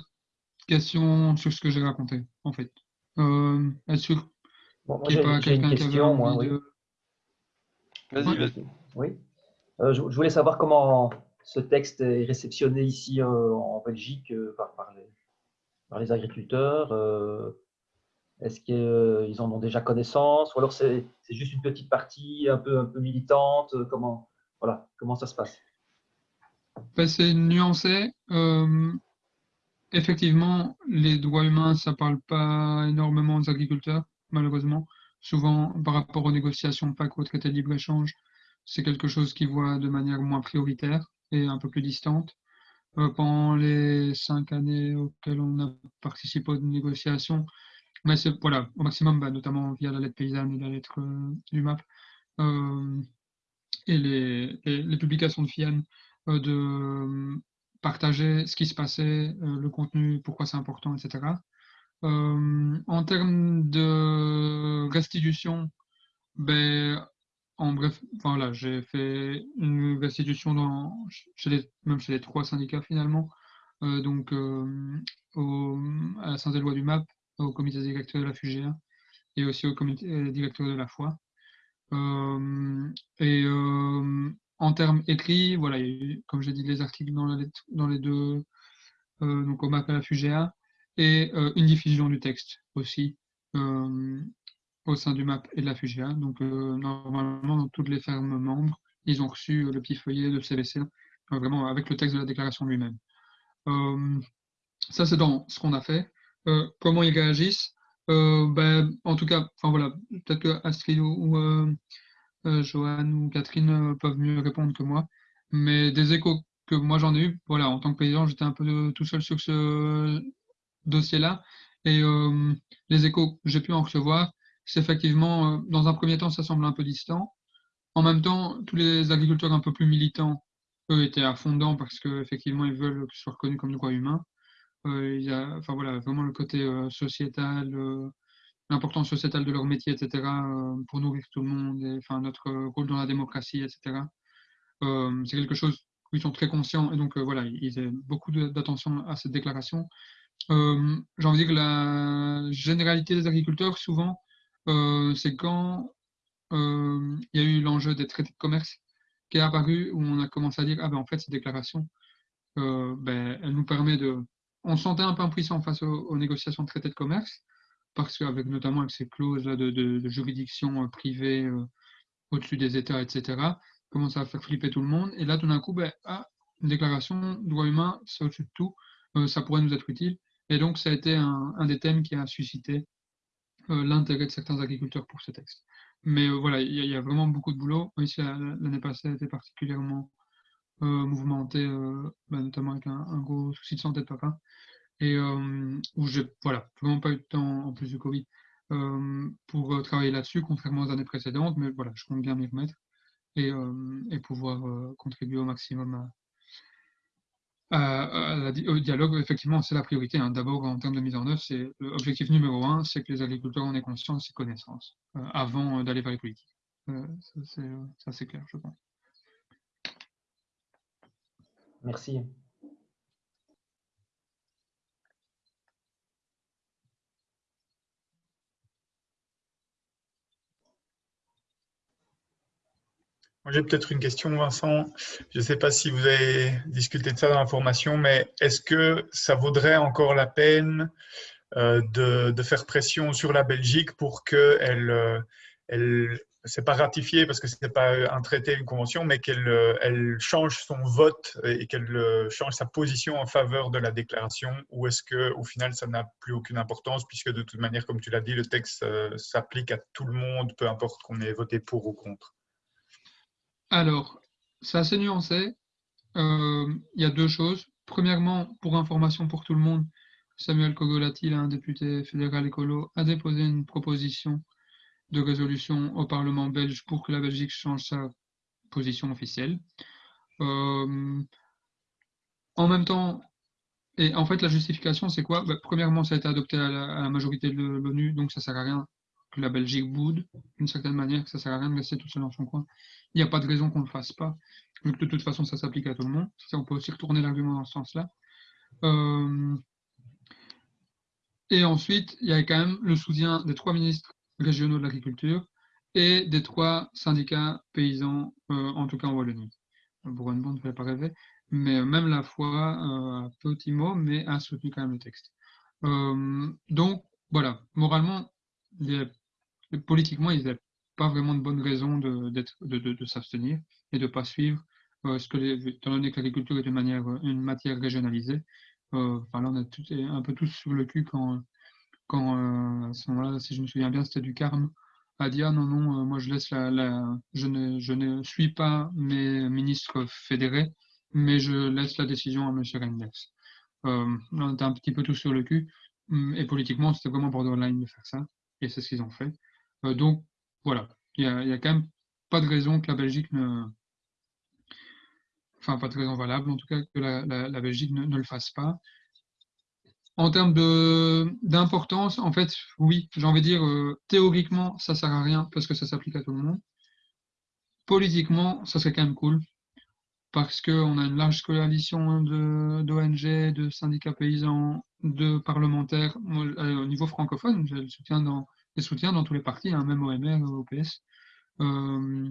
question sur ce que j'ai raconté, en fait. Euh, Est-ce qu'il n'y a pas quelqu'un qui avait moi, oui. de... Vas-y, vas-y. Oui. Euh, je, voulais savoir comment ce texte est réceptionné ici euh, en Belgique euh, par, par, les, par, les, agriculteurs. Est-ce qu'ils en ont déjà connaissance ou alors c'est juste une petite partie un peu, un peu militante comment, voilà, comment ça se passe? Ben, C'est nuancé effectivement, les droits humains, ça parle pas énormément aux agriculteurs, malheureusement. Souvent, par rapport aux négociations PAC ou au traité de libre-échange, c'est quelque chose qu'ils voient de manière moins prioritaire et un peu plus distante. Euh, pendant les cinq années auxquelles on a participé aux négociations, mais c'est voilà, au maximum, bah, notamment via la lettre paysanne et la lettre euh, du MAP, euh, et les, les, publications de FIAN de partager ce qui se passait, euh, le contenu, pourquoi c'est important, etc. Euh, en termes de restitution, ben, en bref, voilà, j'ai fait une restitution chez les, même chez les trois syndicats finalement, euh, donc au, à du MAP, au comité directeur de la FUGA et aussi au comité directeur de la foi. et en termes écrits, voilà, il y a eu, comme j'ai dit, les articles dans, les deux, euh, donc au MAP à la FUGEA, et euh, une diffusion du texte aussi euh, au sein du MAP et de la FUGEA. Donc normalement, dans toutes les fermes membres, ils ont reçu le petit feuillet de CVC, vraiment avec le texte de la déclaration lui-même. ça, c'est dans ce qu'on a fait. comment ils réagissent? Ben, En tout cas, enfin voilà, peut-être que Astrid ou, euh, ou Catherine euh, peuvent mieux répondre que moi. Mais des échos que moi j'en ai eu, voilà, en tant que paysan, j'étais un peu tout seul sur ce dossier-là. Et euh, les échos que j'ai pu en recevoir, c'est effectivement, dans un premier temps, ça semble un peu distant. En même temps, tous les agriculteurs un peu plus militants, eux, étaient à fond dedans parce qu'effectivement, ils veulent que ce soit reconnu comme droit humain. il y a, enfin voilà, vraiment le côté sociétal, l'importance sociétale de leur métier, etc., pour nourrir tout le monde, enfin, notre rôle dans la démocratie, etc. c'est quelque chose où ils sont très conscients, et donc voilà, ils ont beaucoup d'attention à cette déclaration. J'ai envie de dire que la généralité des agriculteurs, souvent, c'est quand il y a eu l'enjeu des traités de commerce qui est apparu, où on a commencé à dire, ah ben en fait, cette déclaration, ben, elle nous permet de... On se sentait un peu impuissant face aux, négociations de traités de commerce, parce qu'avec notamment avec ces clauses là de, juridiction privée au-dessus des États, etc., commence à faire flipper tout le monde. Et là, tout d'un coup, ben, ah, une déclaration, droit humain, c'est au-dessus de tout, ça pourrait nous être utile. Et donc, ça a été un, des thèmes qui a suscité l'intérêt de certains agriculteurs pour ce texte. Mais euh, voilà, il y, a vraiment beaucoup de boulot. Ici, l'année passée a été particulièrement euh, mouvementée, euh, bah, notamment avec un, gros souci de santé de papa. Et où j'ai voilà, vraiment pas eu de temps, en plus du Covid, pour travailler là-dessus, contrairement aux années précédentes. Mais voilà, je compte bien m'y remettre et, pouvoir contribuer au maximum au dialogue, effectivement, c'est la priorité. Hein. D'abord, en termes de mise en œuvre, c'est l'objectif numéro un, c'est que les agriculteurs en aient conscience et connaissance euh, avant euh, d'aller vers les politiques. Euh, ça, c'est clair, je pense. Merci. J'ai peut-être une question, Vincent. Je ne sais pas si vous avez discuté de ça dans la formation, mais est-ce que ça vaudrait encore la peine euh, de, faire pression sur la Belgique pour qu'elle, euh, elle, c'est pas ratifié parce que ce n'est pas un traité, une convention, mais qu'elle euh, change son vote et qu'elle change sa position en faveur de la déclaration? Ou est-ce qu'au final, ça n'a plus aucune importance puisque de toute manière, comme tu l'as dit, le texte s'applique à tout le monde, peu importe qu'on ait voté pour ou contre? Alors, c'est assez nuancé. Euh, il y a deux choses. Premièrement, pour information pour tout le monde, Samuel Kogolati, un député fédéral écolo, a déposé une proposition de résolution au Parlement belge pour que la Belgique change sa position officielle. Euh, en même temps, et en fait, la justification, c'est quoi? Bah, Premièrement, ça a été adopté à la, majorité de l'ONU, donc ça ne sert à rien que la Belgique boude d'une certaine manière, que ça sert à rien de rester tout seul dans son coin. Il n'y a pas de raison qu'on ne le fasse pas, vu de toute façon ça s'applique à tout le monde. On peut aussi retourner l'argument dans ce sens-là. Euh, et ensuite, il y a quand même le soutien des trois ministres régionaux de l'agriculture et des trois syndicats paysans, euh, en tout cas en Wallonie. Bourgogne ne fait pas rêver, mais même la foi, euh, petit mot, mais a soutenu quand même le texte. donc, voilà, moralement, politiquement, ils n'avaient pas vraiment de bonnes raisons de, de, s'abstenir et de ne pas suivre euh, ce que les, étant donné que l'agriculture est une, manière, une matière régionalisée. Euh, là, on est un peu tous sur le cul quand, euh, à ce moment-là, si je me souviens bien, c'était du Carme, a dit Ah non, non, moi je laisse la, je, ne, suis pas mes ministres fédérés, mais je laisse la décision à M. Reinders. on était un petit peu tous sur le cul, et politiquement, c'était vraiment borderline de faire ça et c'est ce qu'ils ont fait. Euh, donc voilà, il n'y a, quand même pas de raison que la Belgique ne. Enfin, pas de raison valable, en tout cas, que la, Belgique ne, le fasse pas. En termes d'importance, en fait, oui, j'ai envie de dire, euh, théoriquement, ça ne sert à rien parce que ça s'applique à tout le monde. Politiquement, ça serait quand même cool parce qu'on a une large coalition d'ONG, de, syndicats paysans, de parlementaires. Euh, au niveau francophone, j'ai le soutien dans, les soutiens dans tous les partis, hein, même au MR, au PS, euh,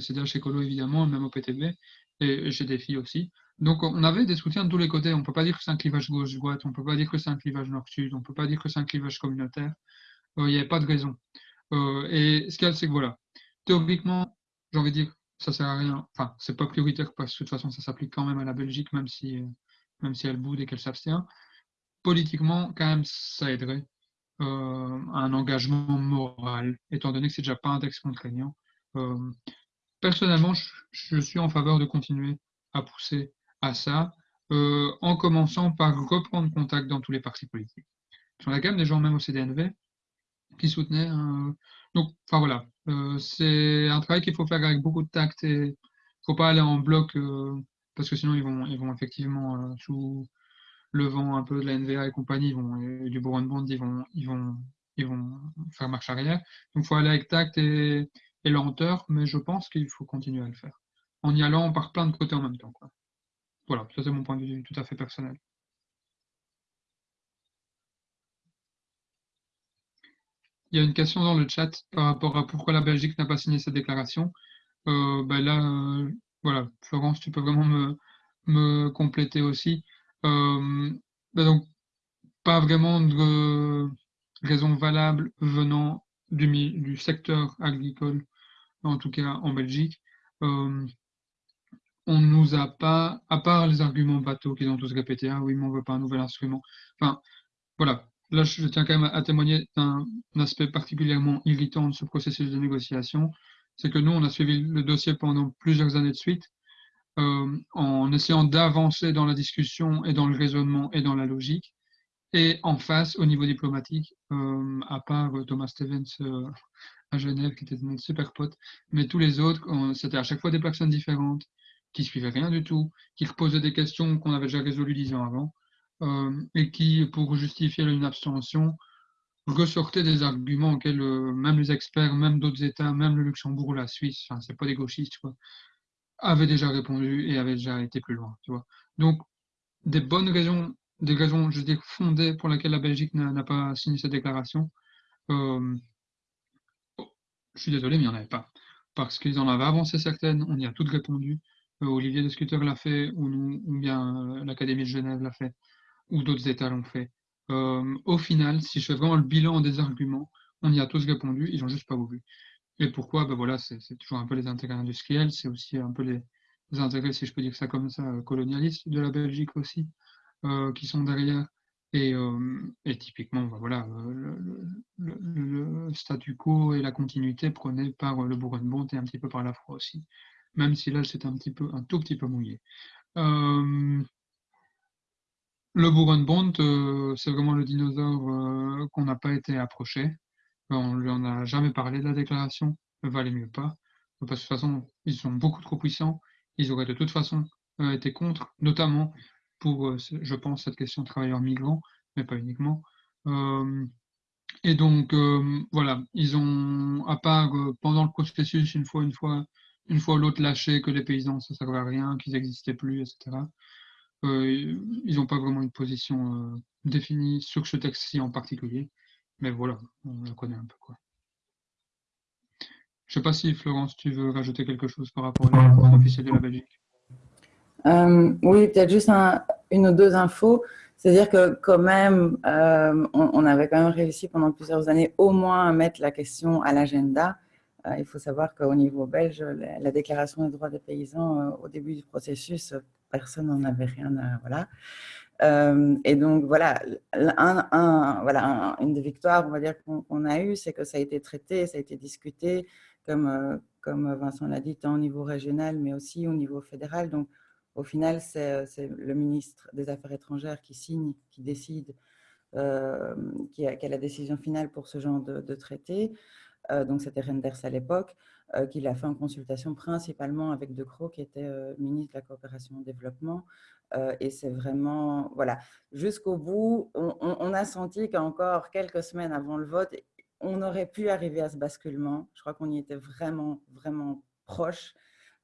CDH Écolo évidemment, même au PTB, et chez des filles aussi. Donc on avait des soutiens de tous les côtés. On ne peut pas dire que c'est un clivage gauche-droite, on ne peut pas dire que c'est un clivage nord-sud, on ne peut pas dire que c'est un clivage communautaire. Euh, il n'y avait pas de raison. Euh, et ce qu'il y a, c'est que voilà, théoriquement, j'ai envie de dire, ça sert à rien. Enfin, c'est pas prioritaire parce que de toute façon, ça s'applique quand même à la Belgique, même si, même si elle boude et qu'elle s'abstient. Politiquement, quand même, ça aiderait euh, un engagement moral, étant donné que c'est déjà pas un texte contraignant. Euh, personnellement, je, suis en faveur de continuer à pousser à ça, en commençant par reprendre contact dans tous les partis politiques. Sur la gamme des gens, même au CDNV, qui soutenaient. donc, enfin voilà, euh, c'est un travail qu'il faut faire avec beaucoup de tact et il ne faut pas aller en bloc euh, parce que sinon ils vont, ils vont effectivement euh, sous le vent un peu de la NVA et compagnie, vont, du Bourgogne Bond, ils vont, ils vont ils vont faire marche arrière. Donc, il faut aller avec tact et, lenteur, mais je pense qu'il faut continuer à le faire. En y allant par plein de côtés en même temps. Voilà, ça c'est mon point de vue tout à fait personnel. Il y a une question dans le chat par rapport à pourquoi la Belgique n'a pas signé cette déclaration. Euh, ben là, euh, voilà, Florence, tu peux vraiment me, me compléter aussi. Euh, ben donc, pas vraiment de raison valable venant du, du secteur agricole, en tout cas en Belgique. Euh, on ne nous a pas, à part les arguments bateaux qu'ils ont tous répétés, ah oui, mais on ne veut pas un nouvel instrument. Enfin, voilà. Là, je tiens quand même à témoigner d'un aspect particulièrement irritant de ce processus de négociation. C'est que nous, on a suivi le dossier pendant plusieurs années de suite, euh, en essayant d'avancer dans la discussion et dans le raisonnement et dans la logique. Et en face, au niveau diplomatique, euh, à part euh, Thomas Stevens à Genève, qui était notre super pote, mais tous les autres, c'était à chaque fois des personnes différentes, qui suivaient rien du tout, qui reposaient des questions qu'on avait déjà résolues dix ans avant, et qui, pour justifier une abstention, ressortaient des arguments auxquels même les experts, même d'autres États, même le Luxembourg ou la Suisse, enfin, c'est pas des gauchistes, quoi, avaient déjà répondu et avaient déjà été plus loin. Tu vois. Donc, des bonnes raisons des raisons, je veux fondées pour lesquelles la Belgique n'a pas signé cette déclaration. Euh, je suis désolé, mais il n'y en avait pas. Parce qu'ils en avaient avancé certaines, on y a toutes répondu. Euh, Olivier Discuter l'a fait, ou, ou bien euh, l'Académie de Genève l'a fait, ou d'autres États l'ont fait. au final, si je fais vraiment le bilan des arguments, on y a tous répondu, ils n'ont juste pas voulu. Et pourquoi? Ben voilà, C'est toujours un peu les intérêts industriels, c'est aussi un peu les, intérêts, si je peux dire ça comme ça, colonialistes de la Belgique aussi. Euh, qui sont derrière. Et, euh, typiquement, bah, voilà, euh, le, statu quo et la continuité prônés par le Bourg-en-Bont et un petit peu par la froid aussi, même si là c'est un un tout petit peu mouillé. le Bourg-en-Bont, c'est vraiment le dinosaure qu'on n'a pas été approché. On lui en a jamais parlé de la déclaration, valait mieux pas. Parce que de toute façon, ils sont beaucoup trop puissants. Ils auraient de toute façon été contre, notamment pour, euh, je pense, cette question de travailleurs migrants, mais pas uniquement. Euh, et donc, euh, voilà, ils ont, à part pendant le processus, une fois, une fois, une fois l'autre lâché que les paysans, ça ne servait à rien, qu'ils n'existaient plus, etc. ils n'ont pas vraiment une position définie sur ce texte-ci en particulier. Mais voilà, on la connaît un peu. Quoi. Je ne sais pas si, Florence, tu veux rajouter quelque chose par rapport à l'officiel de la Belgique. Euh, oui, peut-être juste une ou deux infos. C'est-à-dire que quand même, euh, on, avait quand même réussi pendant plusieurs années au moins à mettre la question à l'agenda. Euh, il faut savoir qu'au niveau belge, la, déclaration des droits des paysans, au début du processus, personne n'en avait rien à... Voilà. Et donc, voilà, un, voilà une des victoires, on va dire, qu'on a eues, c'est que ça a été traité, ça a été discuté, comme, comme Vincent l'a dit, tant au niveau régional, mais aussi au niveau fédéral. Donc, au final, c'est le ministre des Affaires étrangères qui signe, qui décide, euh, qui, a, la décision finale pour ce genre de, traité. Euh, donc, c'était Renders à l'époque, euh, qui l'a fait en consultation principalement avec De Croo, qui était ministre de la coopération au développement. Et c'est vraiment, voilà, jusqu'au bout, on, a senti qu'encore quelques semaines avant le vote, on aurait pu arriver à ce basculement. Je crois qu'on y était vraiment, vraiment proche.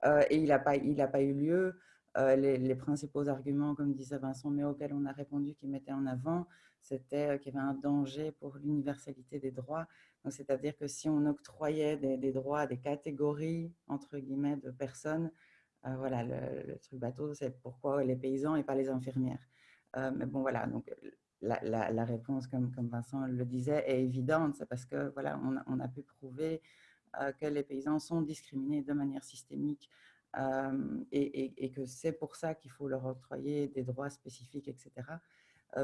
et il n'a pas, pas eu lieu. Euh, les, principaux arguments, comme disait Vincent, mais auxquels on a répondu, qui mettaient en avant, c'était euh, qu'il y avait un danger pour l'universalité des droits. C'est-à-dire que si on octroyait des, droits à des catégories, entre guillemets, de personnes, euh, voilà, le, truc bateau, c'est pourquoi les paysans et pas les infirmières. mais bon, voilà, donc la, réponse, comme, comme, Vincent le disait, est évidente. C'est parce que voilà, on, a pu prouver que les paysans sont discriminés de manière systémique et, que c'est pour ça qu'il faut leur octroyer des droits spécifiques, etc.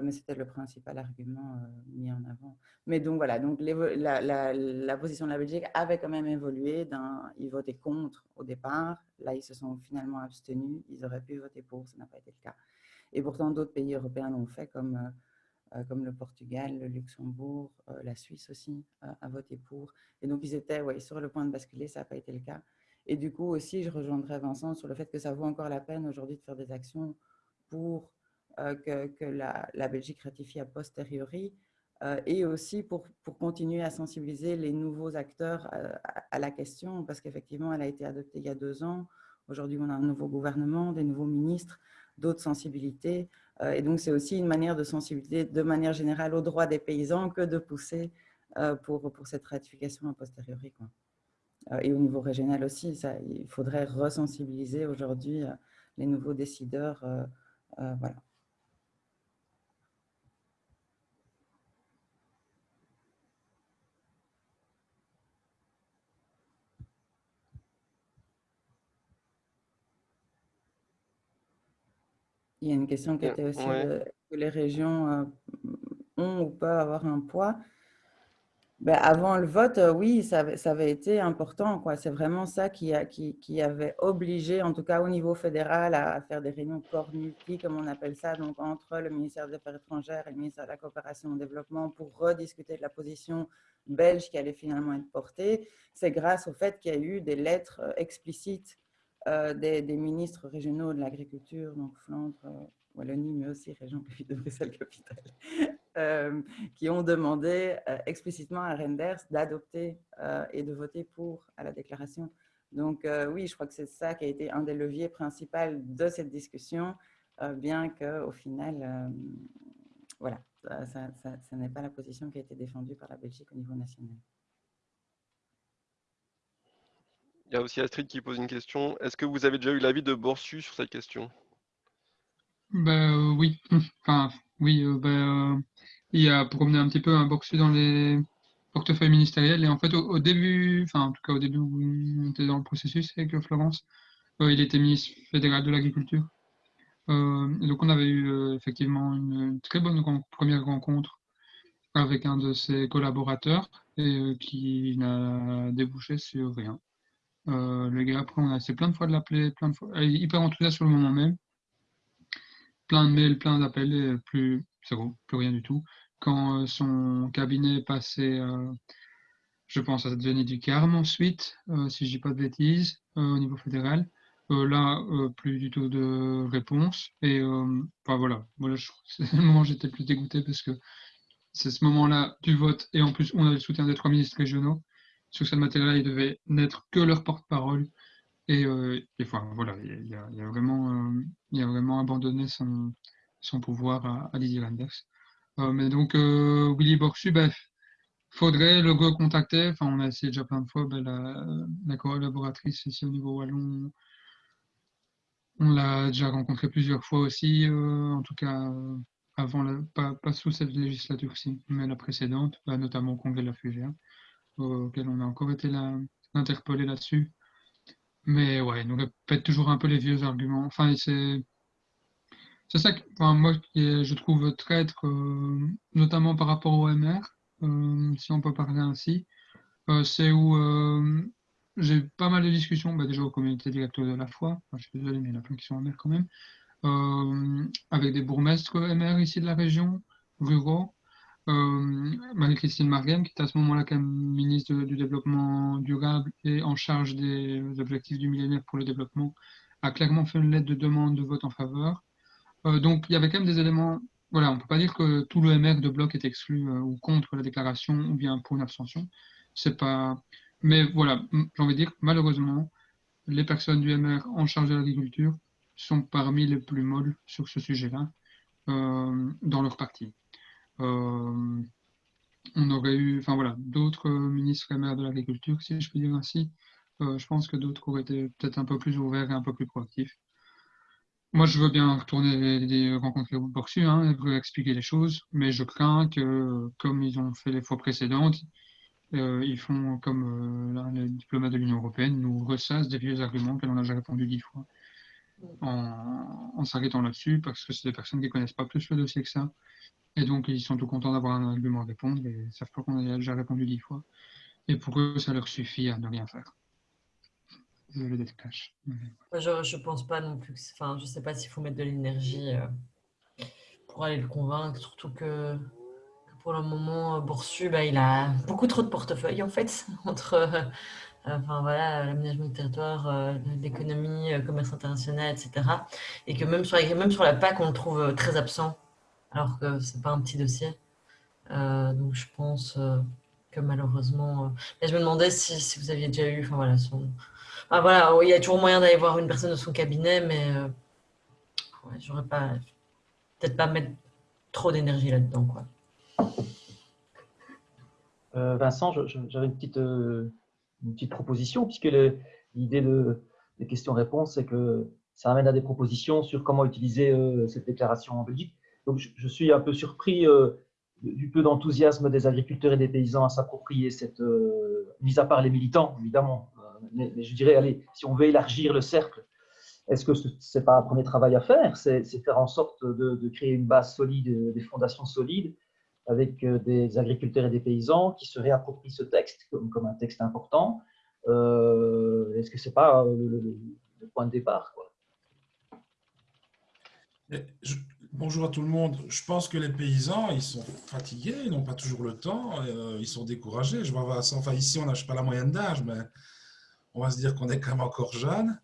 mais c'était le principal argument mis en avant. Mais donc voilà, donc la, position de la Belgique avait quand même évolué. Ils votaient contre au départ, là ils se sont finalement abstenus, ils auraient pu voter pour, ça n'a pas été le cas. Et pourtant d'autres pays européens l'ont fait, comme, comme le Portugal, le Luxembourg, la Suisse aussi a voté pour. Et donc ils étaient ouais, sur le point de basculer, ça n'a pas été le cas. Et du coup aussi, je rejoindrai Vincent sur le fait que ça vaut encore la peine aujourd'hui de faire des actions pour euh, que, que la, Belgique ratifie a posteriori, et aussi pour, continuer à sensibiliser les nouveaux acteurs à, la question, parce qu'effectivement, elle a été adoptée il y a deux ans. Aujourd'hui, on a un nouveau gouvernement, des nouveaux ministres, d'autres sensibilités. et donc, c'est aussi une manière de sensibiliser de manière générale aux droits des paysans que de pousser pour, pour cette ratification a posteriori. Et au niveau régional aussi, il faudrait resensibiliser aujourd'hui les nouveaux décideurs. voilà. Il y a une question qui était aussi que les régions euh, ont ou peuvent avoir un poids? Ben, avant le vote, euh, oui, ça avait, ça avait été important. C'est vraiment ça qui, a, qui, qui, avait obligé, en tout cas au niveau fédéral, à faire des réunions corps multi, comme on appelle ça, donc entre le ministère des Affaires étrangères et le ministère de la Coopération et du Développement pour rediscuter de la position belge qui allait finalement être portée. C'est grâce au fait qu'il y a eu des lettres euh, explicites euh, des, ministres régionaux de l'agriculture, donc Flandre, euh, Wallonie, mais aussi région de Bruxelles-Capitale, euh, qui ont demandé explicitement à Renders d'adopter et de voter pour à la déclaration. Donc oui, je crois que c'est ça qui a été un des leviers principaux de cette discussion, bien qu'au final, voilà, ça, ça n'est pas la position qui a été défendue par la Belgique au niveau national. Il y a aussi Astrid qui pose une question. Est-ce que vous avez déjà eu l'avis de Borsu sur cette question? Ben, Oui. Enfin, oui. Euh, ben, euh, il a promené un petit peu un Borsu dans les portefeuilles ministériels. Et en fait, au, début, enfin, en tout cas, au début où on était dans le processus avec Florence, il était ministre fédéral de l'Agriculture. donc, on avait eu effectivement une, très bonne première rencontre avec un de ses collaborateurs et qui n'a débouché sur rien. Euh, le gars, après, on a essayé plein de fois de l'appeler, plein de fois, hyper enthousiaste sur le moment même. Plein de mails, plein d'appels, plus, plus rien du tout. Quand euh, son cabinet passait, euh, je pense à Denis Ducarme ensuite, si je dis pas de bêtises, au niveau fédéral. là, plus du tout de réponse. Et enfin voilà, voilà c'est le moment où j'étais plus dégoûté parce que c'est ce moment-là du vote et en plus on a le soutien des trois ministres régionaux sur cette matière-là, ils devaient n'être que leur porte-parole. Et, euh, voilà, il a, vraiment, euh, il a vraiment abandonné son, son pouvoir à, à Didier Renders. Euh, mais donc, euh, Willy Borsu, il faudrait le recontacter. Enfin, on a essayé déjà plein de fois. Ben, la, la, collaboratrice ici au niveau wallon, on l'a déjà rencontré plusieurs fois aussi, en tout cas avant, pas, pas, sous cette législature-ci, mais la précédente, bah, notamment au congrès de la FUGA auquel on a encore été interpellé là-dessus. Mais ouais, il nous répète toujours un peu les vieux arguments. Enfin, c'est c'est ça que moi je trouve traître, euh, notamment par rapport au MR, euh, si on peut parler ainsi. Euh, c'est où j'ai pas mal de discussions, bah, déjà aux communautés directeurs de la foi, je suis désolé, mais il y en a plein qui sont MR quand même, avec des bourgmestres MR ici de la région, ruraux, Marie-Christine Marghem, qui est à ce moment-là ministre du Développement durable et en charge des objectifs du millénaire pour le développement, a clairement fait une lettre de demande de vote en faveur. Euh, donc il y avait quand même des éléments, voilà, on ne peut pas dire que tout le MR de bloc est exclu euh, ou contre la déclaration ou bien pour une abstention. C'est pas. Mais voilà, j'ai envie dire, malheureusement, les personnes du MR en charge de l'agriculture sont parmi les plus molles sur ce sujet-là dans leur parti. Euh, on aurait eu, enfin voilà, d'autres ministres et maires de l'agriculture, si je puis dire ainsi. Euh, je pense que d'autres auraient été peut-être un peu plus ouverts et un peu plus proactifs. Moi, je veux bien retourner les, rencontrer au Borsu, hein, et expliquer les choses, mais je crains que, comme ils ont fait les fois précédentes, euh, ils font comme les diplomates de l'Union européenne, nous ressassent des vieux arguments que l'on a déjà répondu dix fois en, en s'arrêtant là-dessus, parce que c'est des personnes qui ne connaissent pas plus le dossier que ça, et donc, ils sont tout contents d'avoir un argument à répondre et savent pas qu'on a déjà répondu dix fois. Et pour eux, ça leur suffit à ne rien faire. Désolé d'être cash. Je ne pense pas non plus. enfin, je sais pas s'il faut mettre de l'énergie euh, pour aller le convaincre, surtout que, pour le moment, Boursu, bah, il a beaucoup trop de portefeuille en fait, entre euh, enfin, voilà, l'aménagement du territoire, euh, l'économie, le commerce international, etc. Et que même sur la PAC, on le trouve très absent alors que c'est pas un petit dossier. donc je pense que malheureusement... Et je me demandais si, vous aviez déjà eu... Enfin, voilà, son... voilà, il y a toujours moyen d'aller voir une personne de son cabinet, mais ouais, j'aurais pas... Peut-être pas mettre trop d'énergie là-dedans. Vincent, j'avais une petite, une petite proposition, puisque l'idée de, des questions-réponses, c'est que ça amène à des propositions sur comment utiliser euh, cette déclaration en Belgique. Donc, je, suis un peu surpris euh, du peu d'enthousiasme des agriculteurs et des paysans à s'approprier cette, euh, mis à part les militants, évidemment. Mais, je dirais, allez, si on veut élargir le cercle, est-ce que ce n'est pas un premier travail à faire? C'est faire en sorte de, créer une base solide, des fondations solides, avec des agriculteurs et des paysans qui se réapproprient ce texte comme, un texte important. Est-ce que ce n'est pas le, point de départ quoi? Bonjour à tout le monde. Je pense que les paysans, ils sont fatigués, ils n'ont pas toujours le temps, euh, ils sont découragés. Je vois, enfin, ici, on n'a pas la moyenne d'âge, mais on va se dire qu'on est quand même encore jeune.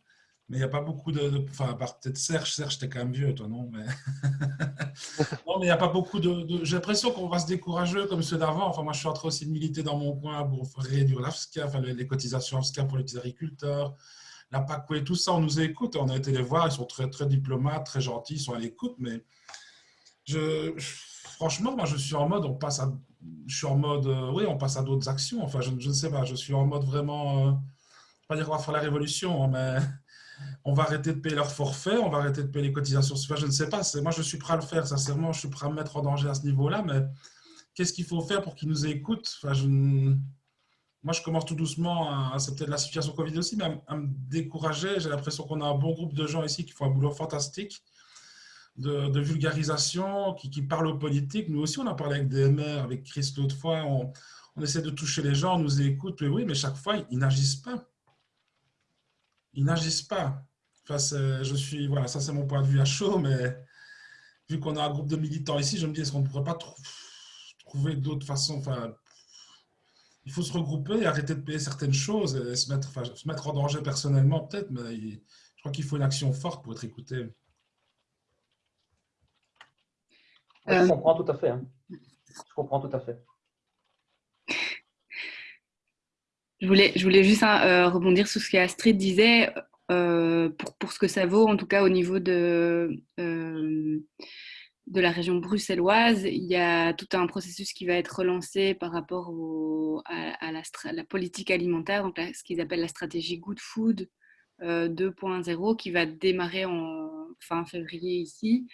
Mais il n'y a pas beaucoup de, Enfin, à part peut-être Serge. Serge, t'es quand même vieux, toi, non? Mais... non, mais il n'y a pas beaucoup de... J'ai l'impression qu'on va se décourager comme ceux d'avant. Enfin, moi, je suis en train aussi de militer dans mon coin pour réduire l'AFSCA, enfin, les cotisations AFSCA pour les petits agriculteurs la PACoué, tout ça, on nous écoute, on a été les voir, ils sont très, très diplomates, très gentils, ils sont à l'écoute, mais franchement, moi, je suis en mode, on passe à, je suis en mode, euh, oui, on passe à d'autres actions, enfin, je, ne sais pas, je suis en mode vraiment, euh, pas dire qu'on va faire la révolution, hein, mais on va arrêter de payer leur forfait, on va arrêter de payer les cotisations, enfin, je ne sais pas, moi, je suis prêt à le faire, sincèrement, je suis prêt à me mettre en danger à ce niveau-là, mais qu'est-ce qu'il faut faire pour qu'ils nous écoutent? Enfin, moi, je commence tout doucement, c'est peut-être la situation Covid aussi, mais à, me décourager. J'ai l'impression qu'on a un bon groupe de gens ici qui font un boulot fantastique de, vulgarisation, qui, parlent aux politiques. Nous aussi, on a parlé avec DMR, avec Chris l'autre fois. On, essaie de toucher les gens, on nous écoute, mais oui, mais chaque fois, ils n'agissent pas. Ils n'agissent pas. Enfin, je suis, voilà, ça c'est mon point de vue à chaud, mais vu qu'on a un groupe de militants ici, je me dis, est-ce qu'on ne pourrait pas trouver d'autres façons, enfin, il faut se regrouper et arrêter de payer certaines choses et se mettre, se mettre en danger personnellement peut-être, mais je crois qu'il faut une action forte pour être écouté. Je euh, comprends tout à fait. Hein. Je comprends tout à fait. Je voulais, je voulais juste hein, euh, rebondir sur ce qu'Astrid disait, euh, pour, pour, ce que ça vaut, en tout cas au niveau de, de la région bruxelloise, il y a tout un processus qui va être relancé par rapport à, la, politique alimentaire, donc ce qu'ils appellent la stratégie Good Food 2.0, euh, qui va démarrer en fin février ici.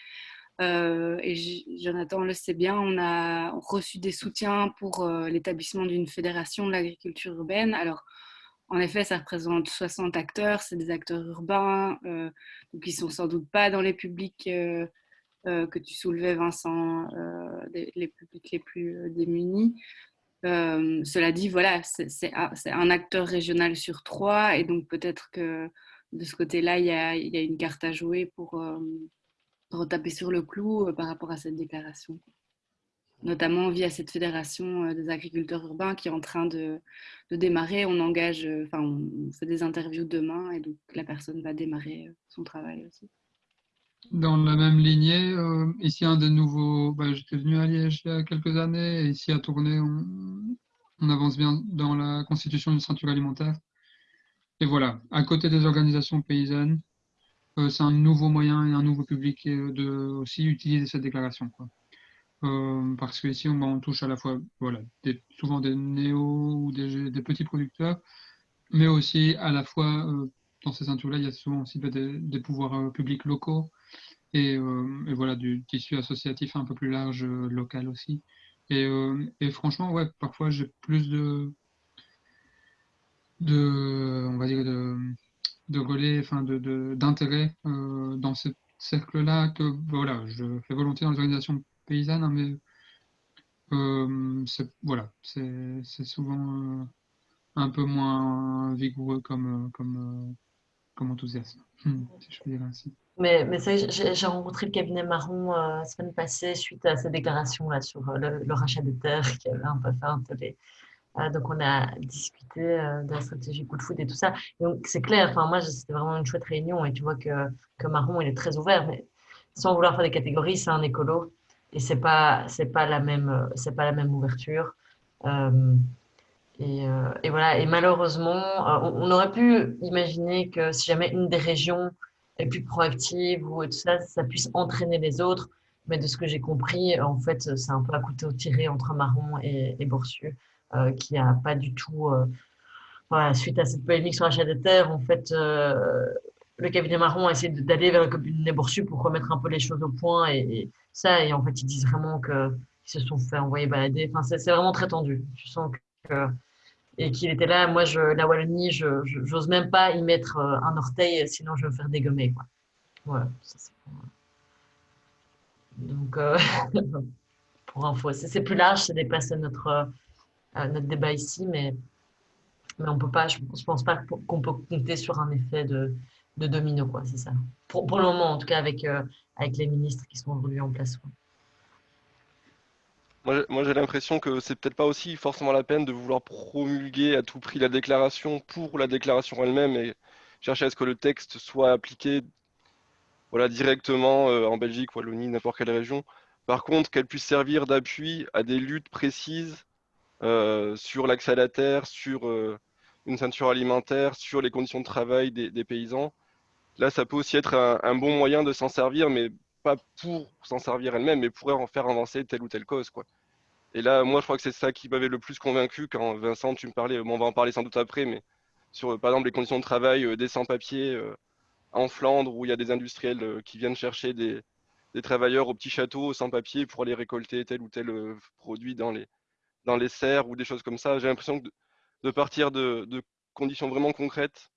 Euh, et Jonathan le sait bien, on a reçu des soutiens pour euh, l'établissement d'une fédération de l'agriculture urbaine. Alors, en effet, ça représente 60 acteurs, c'est des acteurs urbains, donc ils sont sans doute pas dans les publics euh, que tu soulevais, Vincent, euh, les publics les plus euh, démunis. cela dit, voilà, c'est un acteur régional sur trois, et donc peut-être que de ce côté-là, il, il y, a, une carte à jouer pour retaper sur le clou par rapport à cette déclaration notamment via cette fédération des agriculteurs urbains qui est en train de, démarrer. On engage, enfin, on fait des interviews demain et donc la personne va démarrer son travail aussi. Dans la même lignée, euh, ici un des nouveaux, bah, j'étais venu à Liège il y a quelques années, et ici à Tournai, on, avance bien dans la constitution d'une ceinture alimentaire. Et voilà, à côté des organisations paysannes, euh, c'est un nouveau moyen et un nouveau public euh, de aussi utiliser cette déclaration. Quoi. parce qu'ici, on, on, touche à la fois voilà, souvent des néo ou des, des, petits producteurs, mais aussi à la fois dans ces ceintures-là, il y a souvent aussi des, des pouvoirs publics locaux euh, et, voilà, du tissu associatif un peu plus large, euh, local aussi. Et, euh, et, franchement, ouais, parfois j'ai plus de, de, on va dire, de, de relais, enfin, d'intérêt de, dans ce cercle-là que, voilà, je fais volontiers dans les organisations paysannes, hein, mais c'est voilà, c'est souvent un peu moins vigoureux comme, comme, comme enthousiasme, si je peux dire ainsi. Mais, mais j'ai rencontré le cabinet Marron euh, la semaine passée suite à ces déclarations-là sur euh, le, rachat des terres qui avait un peu fait un euh, donc, on a discuté de la stratégie coup de foot et tout ça. donc, c'est clair, enfin, moi, c'était vraiment une chouette réunion et tu vois que, que Marron, il est très ouvert. Mais sans vouloir faire des catégories, c'est un écolo. et c'est pas c'est pas la même c'est pas la même ouverture. Et, et, voilà. Et malheureusement, on, aurait pu imaginer que si jamais une des régions est plus proactive ou tout ça, ça puisse entraîner les autres. Mais de ce que j'ai compris, en fait, c'est un peu à couteau tiré entre Marron et, et euh, qui n'a pas du tout. Euh, suite à cette polémique sur l'achat de terre, en fait, euh, le cabinet Marron a essayé d'aller vers le cabinet Borsu pour remettre un peu les choses au point et, ça. Et en fait, ils disent vraiment qu'ils se sont fait envoyer balader. Enfin, c'est vraiment très tendu. Je sens que. Et qu'il était là, moi, la Wallonie, je n'ose même pas y mettre un orteil, sinon je vais me faire dégommer. Quoi. Voilà, donc, euh, pour info, c'est plus large, ça dépasse notre, euh, notre débat ici, mais, on peut pas, je ne pense pas qu'on peut compter sur un effet de, domino, quoi, c'est ça. Pour, le moment, en tout cas, avec, euh, avec les ministres qui sont aujourd'hui en place. Moi, j'ai l'impression que c'est peut-être pas aussi forcément la peine de vouloir promulguer à tout prix la déclaration pour la déclaration elle-même et chercher à ce que le texte soit appliqué directement euh, en Belgique, Wallonie, n'importe quelle région. Par contre, qu'elle puisse servir d'appui à des luttes précises sur l'accès à la terre, sur euh, une ceinture alimentaire, sur les conditions de travail des, paysans. Là, ça peut aussi être un, bon moyen de s'en servir, mais pas pour s'en servir elle-même, mais pour en faire avancer telle ou telle cause. Quoi. Et là, moi, je crois que c'est ça qui m'avait le plus convaincu quand Vincent, tu me parlais, on va en parler sans doute après, mais sur, par exemple, les conditions de travail des sans-papiers en Flandre où il y a des industriels euh, qui viennent chercher des, travailleurs au petit château sans papier pour aller récolter tel ou tel euh, produit dans les, dans les serres ou des choses comme ça. J'ai l'impression de, partir de, conditions vraiment concrètes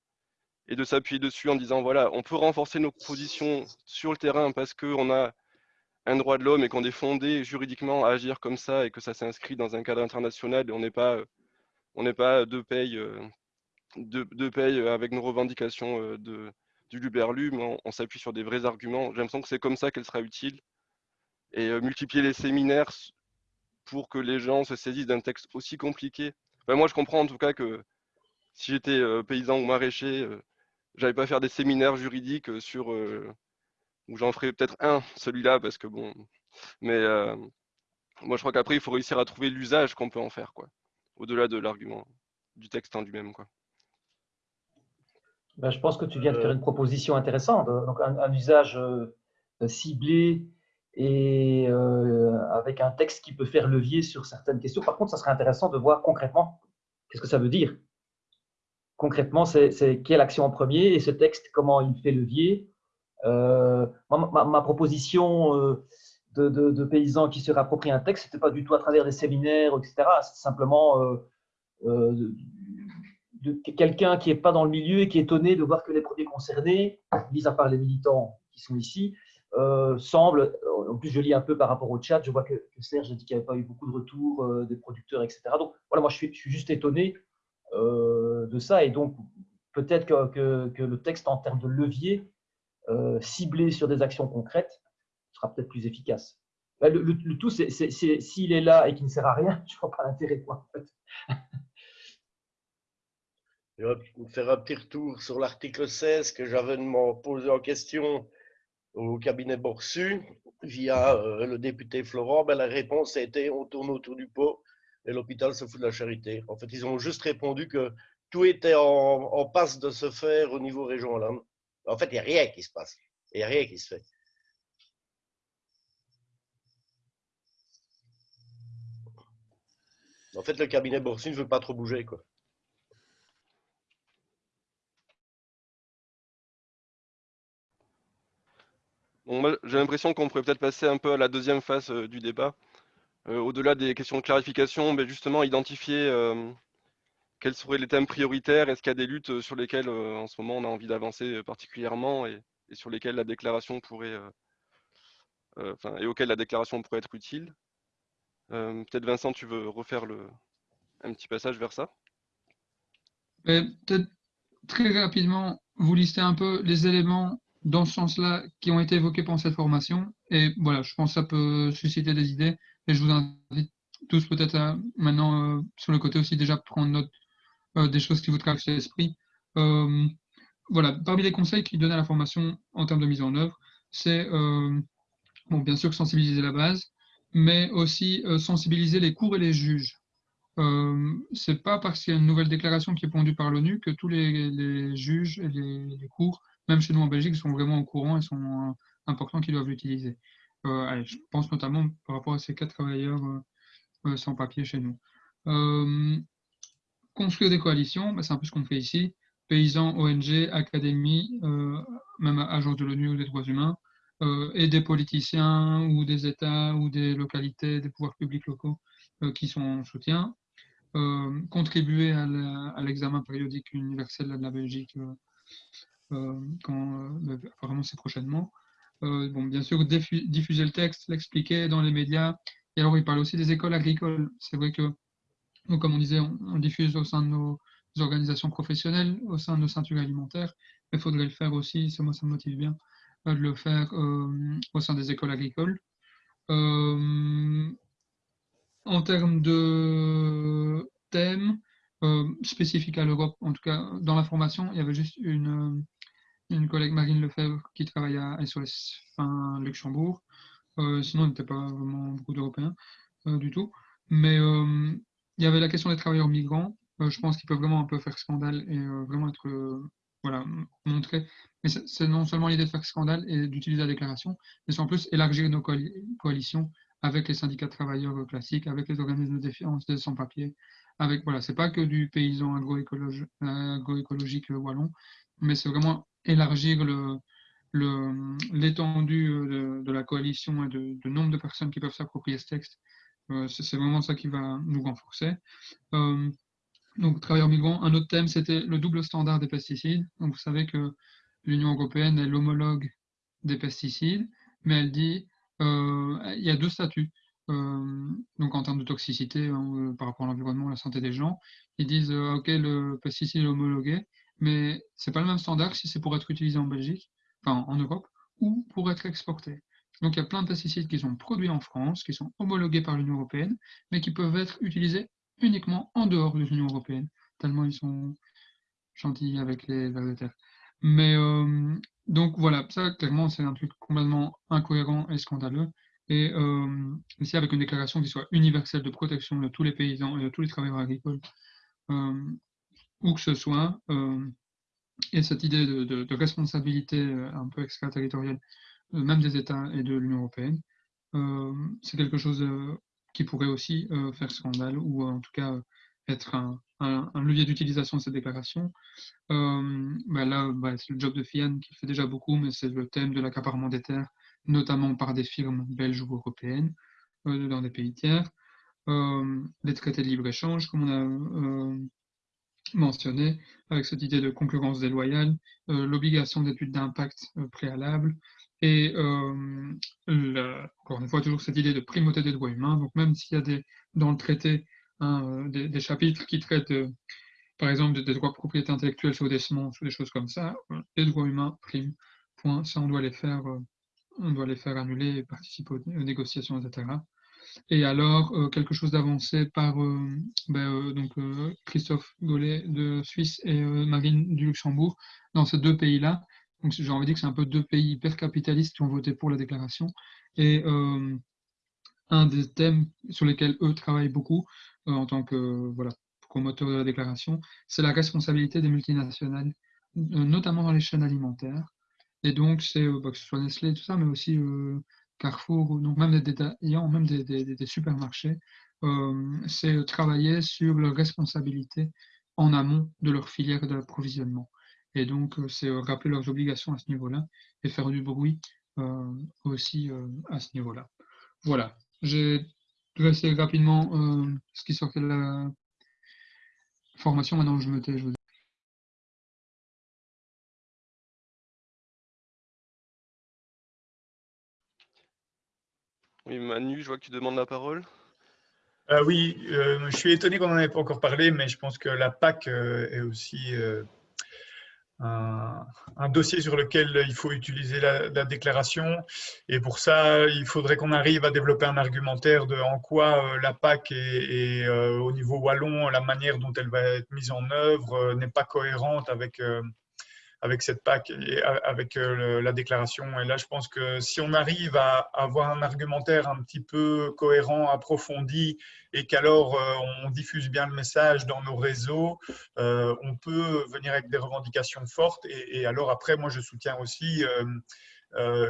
et de s'appuyer dessus en disant voilà, on peut renforcer nos positions sur le terrain parce qu'on a un droit de l'homme et qu'on est fondé juridiquement à agir comme ça et que ça s'inscrit dans un cadre international et on n'est pas, on n'est pas deux pays, euh, deux, pays avec nos revendications de, du Luberlu, mais on, s'appuie sur des vrais arguments. J'ai l'impression que c'est comme ça qu'elle sera utile. Et euh, multiplier les séminaires pour que les gens se saisissent d'un texte aussi compliqué. moi, je comprends en tout cas que si j'étais euh, paysan ou maraîcher, je euh, j'allais pas faire des séminaires juridiques sur où j'en ferais peut-être un, celui-là, parce que bon. Mais moi, je crois qu'après, il faut réussir à trouver l'usage qu'on peut en faire, quoi, au-delà de l'argument du texte en lui-même, quoi. Ben, je pense que tu viens de faire une proposition intéressante. Donc, un, usage euh, ciblé et euh, avec un texte qui peut faire levier sur certaines questions. Par contre, ça serait intéressant de voir concrètement qu'est-ce que ça veut dire? Concrètement, c'est quelle action en premier et ce texte, comment il fait levier? Euh, ma, proposition de, paysans qui se réapproprient un texte, ce n'était pas du tout à travers des séminaires, etc. C'est simplement de quelqu'un qui n'est pas dans le milieu et qui est étonné de voir que les produits concernés, mis à part les militants qui sont ici, euh, semblent, en plus je lis un peu par rapport au chat, je vois que, Serge a dit qu'il n'y avait pas eu beaucoup de retours euh, des producteurs, etc. Donc voilà, moi je suis, juste étonné euh, de ça et donc peut-être que, le texte en termes de levier ciblé sur des actions concrètes sera peut-être plus efficace. Le, le tout, c'est s'il est là et qu'il ne sert à rien, je ne vois pas l'intérêt. En fait. Je vais faire un petit retour sur l'article 16 que j'avais posé en question au cabinet Borsu via euh, le député Florent. Ben, la réponse a été on tourne autour du pot et l'hôpital se fout de la charité. En fait, ils ont juste répondu que tout était en, passe de se faire au niveau régional. En fait, il n'y a rien qui se passe. Il n'y a rien qui se fait. En fait, le cabinet Borsu ne veut pas trop bouger. J'ai l'impression qu'on pourrait peut-être passer un peu à la deuxième phase euh, du débat. Euh, au-delà des questions de clarification, mais justement identifier euh, quels seraient les thèmes prioritaires. Est-ce qu'il y a des luttes sur lesquelles en ce moment on a envie d'avancer particulièrement et, sur lesquelles la déclaration pourrait, et auxquelles la déclaration pourrait être utile? peut-être Vincent, tu veux refaire un petit passage vers ça? Peut-être très rapidement, vous listez un peu les éléments dans ce sens-là qui ont été évoqués pendant cette formation. Et voilà, je pense que ça peut susciter des idées. Et je vous invite tous peut-être maintenant, euh, sur le côté aussi, déjà prendre note euh, des choses qui vous traversent l'esprit. Euh, voilà, parmi les conseils qu'ils donnent à la formation en termes de mise en œuvre, c'est bon, bien sûr sensibiliser la base, mais aussi sensibiliser les cours et les juges. Euh, c'est pas parce qu'il y a une nouvelle déclaration qui est pondue par l'ONU que tous les, juges et les, cours, même chez nous en Belgique, sont vraiment au courant et sont importants qu'ils doivent l'utiliser. je pense notamment par rapport à ces quatre travailleurs sans papier chez nous. construire des coalitions, bah, c'est un peu ce qu'on fait ici paysans, ONG, académies, euh, même agence de l'ONU ou des droits humains, euh, et des politiciens ou des États ou des localités, des pouvoirs publics locaux euh, qui sont en soutien. contribuer à l'examen périodique universel de la Belgique, quand, apparemment c'est prochainement. bon, bien sûr, diffuser le texte, l'expliquer dans les médias. Et alors, il parle aussi des écoles agricoles. C'est vrai que, comme on disait, on diffuse au sein de nos, organisations professionnelles au sein de nos ceintures alimentaires, mais il faudrait le faire aussi, ça, moi ça me motive bien, euh, de le faire euh, au sein des écoles agricoles. Euh, en termes de thèmes spécifiques à l'Europe, en tout cas dans la formation, il y avait juste une, une collègue Marine Lefebvre qui travaille à SOS Fin Luxembourg. sinon, il n'était pas vraiment beaucoup d'Européens du tout. Mais il y avait la question des travailleurs migrants euh, je pense qu'il peut vraiment un peu faire scandale et euh, vraiment être euh, voilà, montré. Mais c'est non seulement l'idée de faire scandale et d'utiliser la déclaration, mais c'est en plus élargir nos coalitions avec les syndicats de travailleurs classiques, avec les organismes de défiance des sans-papiers. Avec voilà, c'est pas que du paysan agroécologique wallon, mais c'est vraiment élargir le, l'étendue de, de, la coalition et de, nombre de personnes qui peuvent s'approprier ce texte. c'est vraiment ça qui va nous renforcer. Donc, travailleurs migrants. Un autre thème, c'était le double standard des pesticides. Donc, vous savez que l'Union européenne est l'homologue des pesticides, mais elle dit euh, il y a deux statuts. Euh, donc, en termes de toxicité hein, euh, par rapport à l'environnement, la santé des gens, ils disent OK, le pesticide est homologué, mais c'est pas le même standard si c'est pour être utilisé en Belgique, enfin en Europe, ou pour être exporté. Donc, il y a plein de pesticides qui sont produits en France, qui sont homologués par l'Union européenne, mais qui peuvent être utilisés uniquement en dehors de l'Union européenne, tellement ils sont gentils avec les vers de terre. Mais euh, donc voilà, ça clairement c'est un truc complètement incohérent et scandaleux. Et euh, ici avec une déclaration qui soit universelle de protection de tous les paysans et de tous les travailleurs agricoles, euh, où que ce soit, et cette idée de, responsabilité un peu extraterritoriale, même des États et de l'Union européenne, c'est quelque chose qui pourrait aussi euh, faire scandale ou en tout cas être un, levier d'utilisation de cette déclaration. Euh, bah là, bah, c'est le job de FIAN qui fait déjà beaucoup, mais c'est le thème de l'accaparement des terres, notamment par des firmes belges ou européennes euh, dans des pays tiers. les traités de libre-échange, comme on a mentionné, avec cette idée de concurrence déloyale, l'obligation d'études d'impact préalable, et euh, encore une fois, toujours cette idée de primauté des droits humains. Donc même s'il y a des, dans le traité hein, euh, des, chapitres qui traitent, par exemple, des, droits de propriété intellectuelle sur des semences ou des choses comme ça, euh, les droits humains priment. Point. Ça, on doit les faire, on doit les faire annuler et participer aux, négociations, etc. Et alors, quelque chose d'avancé par ben, donc, Christophe Gollet de Suisse et Marine du Luxembourg dans ces deux pays-là, donc j'ai envie de dire que c'est un peu deux pays hyper capitalistes qui ont voté pour la déclaration. Et euh, un des thèmes sur lesquels eux travaillent beaucoup euh, en tant que voilà, promoteur de la déclaration, c'est la responsabilité des multinationales, euh, notamment dans les chaînes alimentaires. Et donc, c'est bah, que ce soit Nestlé, tout ça, mais aussi Carrefour, donc même des détaillants, même des, des, supermarchés, c'est travailler sur leur responsabilité en amont de leur filière d'approvisionnement. Et donc, euh, c'est euh, rappeler leurs obligations à ce niveau-là et faire du bruit euh, aussi à ce niveau-là. Voilà, j'ai dressé rapidement ce qui sortait de la formation. Maintenant, je me tais. Manu, je vois que tu demandes la parole. oui, je suis étonné qu'on n'en ait pas encore parlé, mais je pense que la PAC est aussi un, dossier sur lequel il faut utiliser la, déclaration. Et pour ça, il faudrait qu'on arrive à développer un argumentaire de en quoi euh, la PAC et, euh, au niveau wallon, la manière dont elle va être mise en œuvre euh, n'est pas cohérente avec, avec cette PAC et avec la déclaration. Et là, je pense que si on arrive à avoir un argumentaire un petit peu cohérent, approfondi, et qu'alors on diffuse bien le message dans nos réseaux, on peut venir avec des revendications fortes. Et, alors après, moi, je soutiens aussi euh,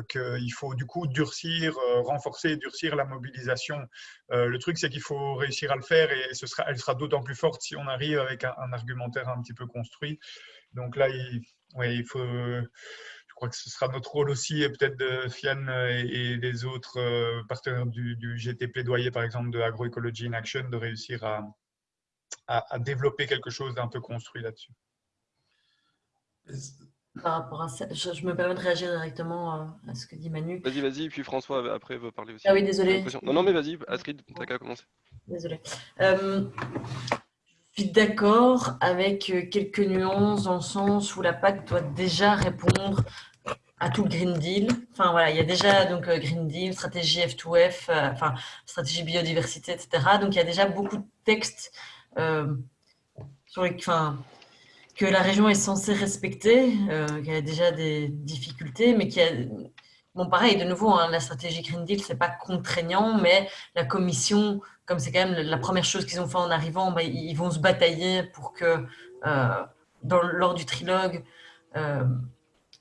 qu'il faut du coup durcir, euh, renforcer durcir la mobilisation. Euh, le truc, c'est qu'il faut réussir à le faire et ce sera, elle sera d'autant plus forte si on arrive avec un, argumentaire un petit peu construit. Donc là, il, il faut, je crois que ce sera notre rôle aussi, et peut-être de Fian et, des autres partenaires du, GT plaidoyer, par exemple, de Agroecology in Action, de réussir à développer quelque chose d'un peu construit là-dessus par rapport à ça. Je, me permets de réagir directement euh, à ce que dit Manu. Vas-y, vas-y, puis François après veut parler aussi. Ah oui, désolé. Non, non, mais vas-y, Astrid, t'as qu'à commencer. Désolé. Euh, je suis d'accord avec euh, quelques nuances dans le sens où la PAC doit déjà répondre à tout le Green Deal. Enfin voilà, il y a déjà donc Green Deal, stratégie F2F, enfin stratégie biodiversité, etc. Donc il y a déjà beaucoup de textes sur les, enfin, que la région est censée respecter, euh, a déjà des difficultés, mais qu'il y a... Bon, pareil, de nouveau, hein, la stratégie Green Deal, c'est pas contraignant, mais la commission, comme c'est quand même la première chose qu'ils ont fait en arrivant, bah, ils vont se batailler pour que, euh, lors du trilogue, euh,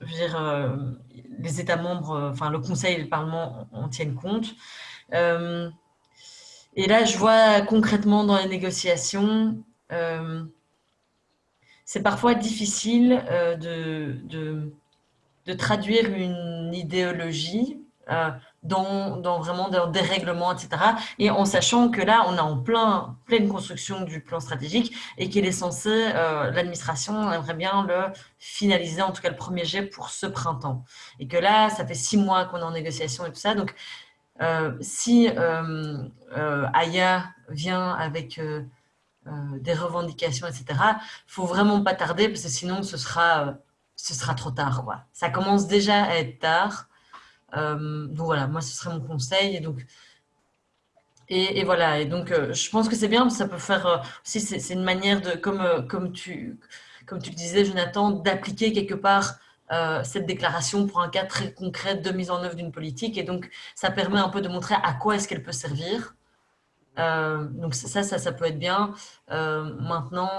euh, les États membres, enfin le Conseil et le Parlement en, tiennent compte. et là, je vois concrètement dans les négociations, c'est parfois difficile euh, de, de, traduire une idéologie euh, dans, dans, vraiment des dérèglements, etc. Et en sachant que là, on est en plein, pleine construction du plan stratégique et qu'il est censé, euh, l'administration aimerait bien le finaliser, en tout cas le premier jet pour ce printemps. Et que là, ça fait six mois qu'on est en négociation et tout ça. Donc, si Aya vient avec des revendications, etc. Il faut vraiment pas tarder parce que sinon ce sera, euh, ce sera trop tard. Ça commence déjà à être tard. Euh, donc voilà, moi ce serait mon conseil. Et donc, et, voilà, et donc je pense que c'est bien, ça peut faire aussi, c'est une manière de, comme, comme, tu, comme tu le disais, Jonathan, d'appliquer quelque part cette déclaration pour un cas très concret de mise en œuvre d'une politique. Et donc, ça permet un peu de montrer à quoi est-ce qu'elle peut servir. Euh, donc ça, ça, ça peut être bien. Euh, maintenant,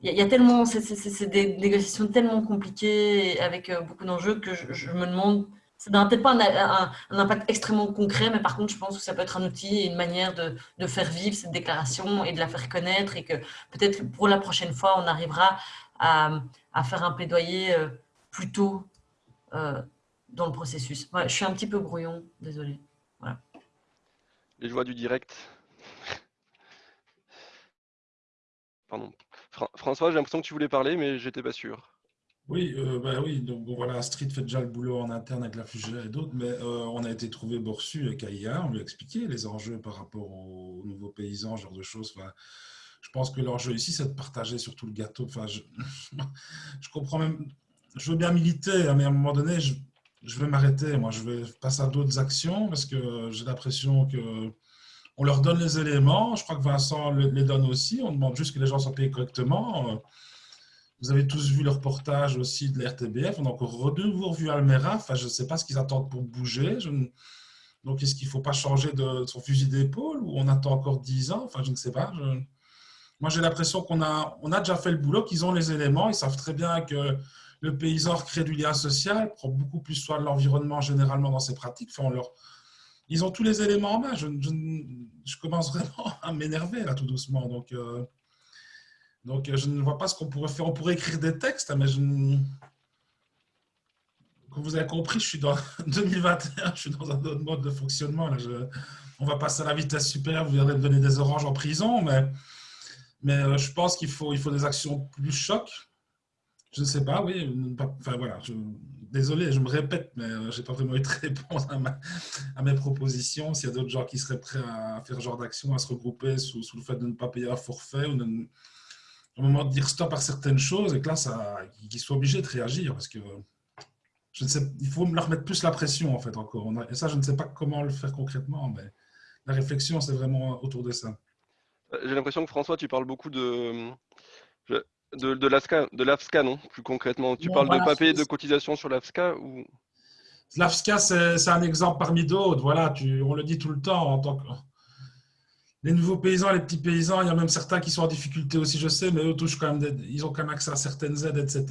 il euh, y, a tellement, c'est des négociations tellement compliquées avec beaucoup d'enjeux que je, me demande, ça n'a peut-être pas un, impact extrêmement concret, mais par contre, je pense que ça peut être un outil et une manière de, faire vivre cette déclaration et de la faire connaître et que peut-être pour la prochaine fois, on arrivera à, à faire un plaidoyer plus tôt dans le processus. je suis un petit peu brouillon, désolé. Les joies du direct. Pardon. François, j'ai l'impression que tu voulais parler, mais j'étais pas sûr. Oui, euh, bah oui, donc voilà, Street fait déjà le boulot en interne avec la Fugère et d'autres, mais euh, on a été trouvé Borsu avec AIA, on lui a expliqué les enjeux par rapport aux, nouveaux paysans, ce genre de choses. Je pense que l'enjeu ici, c'est de partager surtout le gâteau. Je comprends même, je veux bien militer, hein, mais à un moment donné, je, je vais m'arrêter. Moi, je vais passer à d'autres actions parce que j'ai l'impression que on leur donne les éléments. Je crois que Vincent les donne aussi. On demande juste que les gens soient payés correctement. Vous avez tous vu le reportage aussi de l'RTBF. On a encore de nouveau revu Almera. Enfin, je ne sais pas ce qu'ils attendent pour bouger. Donc, est-ce qu'il ne faut pas changer de son fusil d'épaule ou on attend encore 10 ans Enfin, je ne sais pas. Moi, j'ai l'impression qu'on a, on a déjà fait le boulot, qu'ils ont les éléments. Ils savent très bien que le paysan crée du lien social, prend beaucoup plus soin de l'environnement généralement dans ses pratiques. Enfin. Ils ont tous les éléments en main. Je, commence vraiment à m'énerver là tout doucement. Donc, euh, donc je ne vois pas ce qu'on pourrait faire. On pourrait écrire des textes, mais je Comme vous avez compris, je suis dans 2021, je suis dans un autre mode de fonctionnement. On va passer à la vitesse supérieure, vous viendrez donner des oranges en prison, mais, mais euh, je pense qu'il faut, il faut des actions plus chocs je ne sais pas, oui. Enfin voilà, désolé, je me répète, mais euh, je n'ai pas vraiment eu de réponse à, mes propositions. S'il y a d'autres gens qui seraient prêts à faire ce genre d'action, à se regrouper sous, le fait de ne pas payer un forfait ou de, au moment de dire stop à certaines choses et que là, qu'ils soient obligés de réagir parce que je ne sais, il faut leur mettre plus la pression en fait encore. Et ça, je ne sais pas comment le faire concrètement, mais la réflexion, c'est vraiment autour de ça. J'ai l'impression que François, tu parles beaucoup de De, de l'AFSCA, non Plus concrètement. Tu parles de ne pas payer de cotisation sur l'AFSCA ou... L'AFSCA, c'est un exemple parmi d'autres. Voilà, tu, on le dit tout le temps en tant que les nouveaux paysans, les petits paysans, il y a même certains qui sont en difficulté aussi, je sais, mais eux touchent quand même, ils ont quand même accès à certaines aides, etc.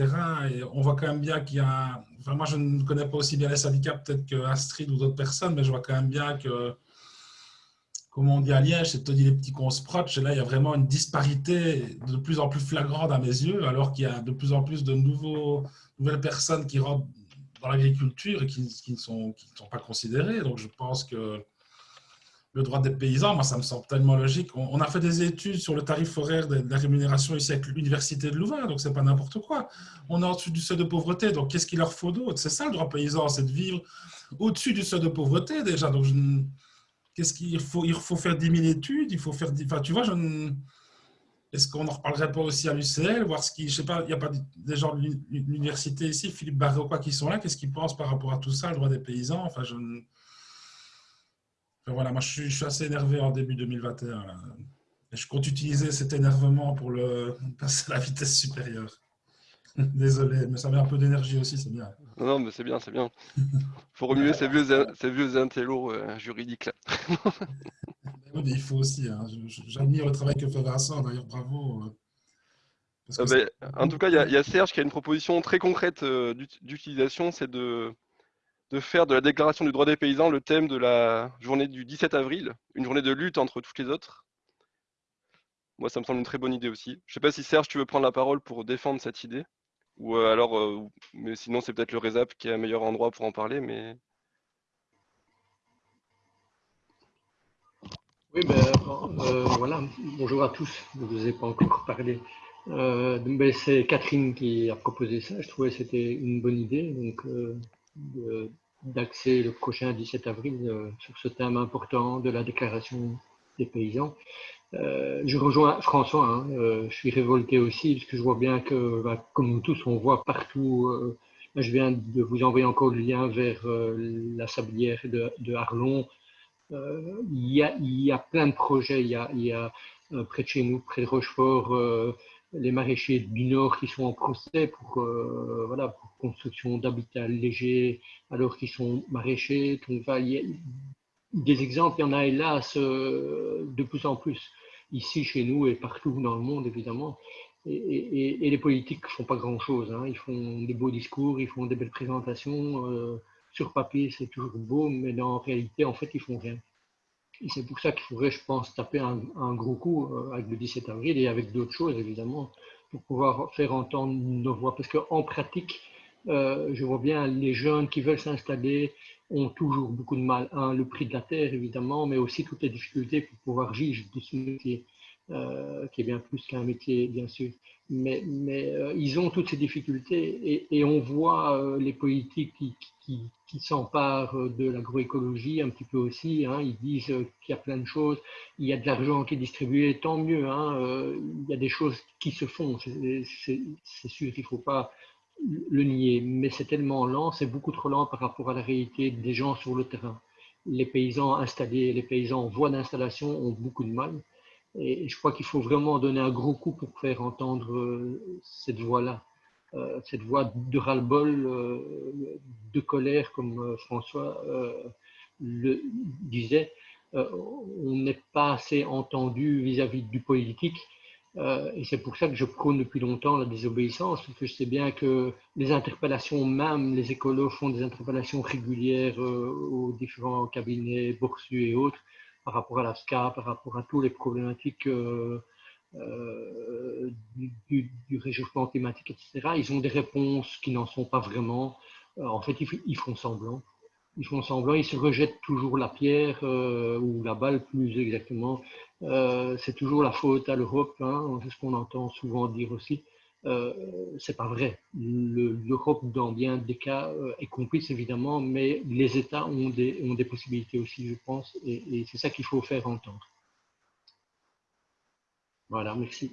Et on voit quand même bien qu'il y a, enfin moi je ne connais pas aussi bien les syndicats peut-être que Astrid ou d'autres personnes, mais je vois quand même bien que, comme on dit à Liège, c'est Tony les petits proche, et là il y a vraiment une disparité de plus en plus flagrante à mes yeux, alors qu'il y a de plus en plus de nouveaux, nouvelles personnes qui rentrent dans l'agriculture et qui, ne sont, pas considérées. Donc je pense que le droit des paysans, moi, ça me semble tellement logique. On, a fait des études sur le tarif horaire de, la rémunération ici avec l'Université de Louvain, donc c'est pas n'importe quoi. On est au-dessus du seuil de pauvreté, donc qu'est-ce qu'il leur faut d'autre? C'est ça le droit paysan, c'est de vivre au-dessus du seuil de pauvreté déjà. Donc, qu'est-ce qu'il faut Il faut faire 10 000 études, il faut faire... Enfin, tu vois, je Est-ce qu'on en reparlerait pas aussi à l'UCL, voir ce qui, je sais pas, il n'y a pas des gens de l'université ici, Philippe Barré qui sont là, qu'est-ce qu'ils pensent par rapport à tout ça, le droit des paysans Enfin, je voilà, moi je suis, assez énervé en début 2021. Et je compte utiliser cet énervement pour le passer à la vitesse supérieure. Désolé, mais ça met un peu d'énergie aussi, c'est bien. Non, non, mais c'est bien, c'est bien. faut remuer ces vieux, ces vieux intellos euh, juridiques là. oui, mais il faut aussi. Hein. J'admire le travail que fait Vincent, d'ailleurs, bravo. Euh, euh, ben, en tout cas, il y, y, a Serge qui a une proposition très concrète d'utilisation, c'est de, de faire de la déclaration du droit des paysans le thème de la journée du 17 avril, une journée de lutte entre toutes les autres. Moi, ça me semble une très bonne idée aussi. Je ne sais pas si Serge, tu veux prendre la parole pour défendre cette idée. Ou euh, alors, euh, mais sinon, c'est peut-être le RESAP qui est un meilleur endroit pour en parler. Mais... Oui, ben, euh, voilà. Bonjour à tous. Je ne vous ai pas encore parlé. Ben, c'est Catherine qui a proposé ça. Je trouvais que c'était une bonne idée. Donc, d'accès le prochain 17 avril sur ce thème important de la déclaration des paysans. Euh, je rejoins François, hein, euh, je suis révolté aussi parce que je vois bien que, bah, comme nous tous, on voit partout. je viens de vous envoyer encore le lien vers la sablière de, de Arlon. Il y, a, plein de projets. Il y a, près de chez nous, près de Rochefort, les maraîchers du Nord qui sont en procès pour, euh, construction d'habitats légers alors qu'ils sont maraîchers. des exemples, il y en a hélas euh, de plus en plus ici chez nous et partout dans le monde évidemment. Et, les politiques ne font pas grand-chose. Hein. Ils font des beaux discours, ils font des belles présentations. Euh, sur papier, c'est toujours beau, mais la réalité, en fait, ils font rien. Et c'est pour ça qu'il faudrait, je pense, taper un, gros coup euh, avec le 17 avril et avec d'autres choses, évidemment, pour pouvoir faire entendre nos voix. Parce qu'en pratique, euh, je vois bien les jeunes qui veulent s'installer ont toujours beaucoup de mal. Un, le prix de la terre, évidemment, mais aussi toutes les difficultés pour pouvoir vivre de ce métier, euh, qui est bien plus qu'un métier, bien sûr. Mais, mais ils ont toutes ces difficultés et, on voit les politiques qui, s'emparent de l'agroécologie un petit peu aussi. Hein. Ils disent qu'il y a plein de choses, il y a de l'argent qui est distribué, tant mieux. Hein. Euh, il y a des choses qui se font, c'est sûr, il ne faut pas le nier, mais c'est tellement lent, c'est beaucoup trop lent par rapport à la réalité des gens sur le terrain. Les paysans installés, les paysans en voie d'installation ont beaucoup de mal. Et je crois qu'il faut vraiment donner un gros coup pour faire entendre euh, cette voix-là. Euh, cette voix de ras-le-bol, euh, de colère, comme François le disait, on n'est pas assez entendu vis-à-vis du politique. Et c'est pour ça que je prône depuis longtemps la désobéissance, parce que je sais bien que les interpellations, même les écolos font des interpellations régulières aux différents cabinets boursus et autres, par rapport à la SCA, par rapport à toutes les problématiques euh, du, réchauffement climatique, etc. Ils ont des réponses qui n'en sont pas vraiment. Euh, en fait, ils, font semblant. Ils font semblant, ils se rejettent toujours la pierre euh, ou la balle plus exactement. c'est toujours la faute à l'Europe, hein, c'est ce qu'on entend souvent dire aussi. Euh, c'est pas vrai. L'Europe, dans bien des cas, est complice évidemment, mais les États ont des, ont des possibilités aussi, je pense, et c'est ça qu'il faut faire entendre. Voilà, merci.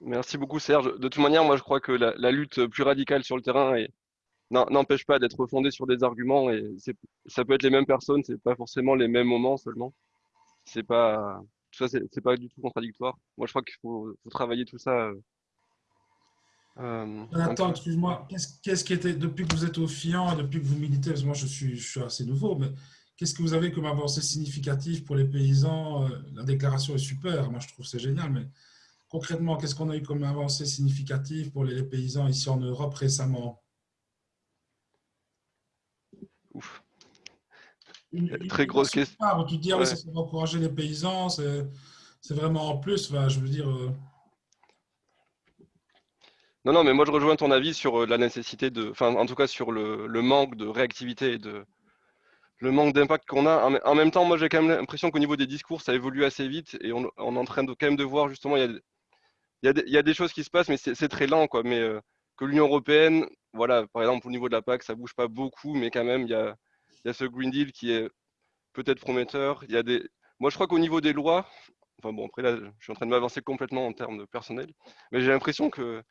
Merci beaucoup Serge. De toute manière, moi je crois que la, lutte plus radicale sur le terrain n'empêche pas d'être fondée sur des arguments et ça peut être les mêmes personnes, c'est pas forcément les mêmes moments seulement. C'est pas, tout ça, c'est pas du tout contradictoire. Moi, je crois qu'il faut, travailler tout ça. Euh, Attends, excuse-moi, qu'est-ce qui était, depuis que vous êtes au FIAN, depuis que vous militez, parce que moi je suis, je suis assez nouveau, mais qu'est-ce que vous avez comme avancée significative pour les paysans La déclaration est super, moi je trouve c'est génial, mais concrètement, qu'est-ce qu'on a eu comme avancée significative pour les, paysans ici en Europe récemment? Ouf. très grosse question. Tu dis, ah oui, ça va encourager les paysans, c'est vraiment en plus, je veux dire. Euh. Non, non, mais moi je rejoins ton avis sur euh, la nécessité de, enfin en tout cas sur le, manque de réactivité et de le manque d'impact qu'on a. En, même temps, moi j'ai quand même l'impression qu'au niveau des discours, ça évolue assez vite et on, est en train de quand même de voir justement, il y a, il y, a des, choses qui se passent, mais c'est très lent, quoi. Mais euh, que l'Union européenne, voilà, par exemple, au niveau de la PAC, ça bouge pas beaucoup, mais quand même, il y a, ce Green Deal qui est peut-être prometteur. Y a des... Moi, je crois qu'au niveau des lois, enfin bon, après là, je suis en train de m'avancer complètement en termes de personnel, mais j'ai l'impression que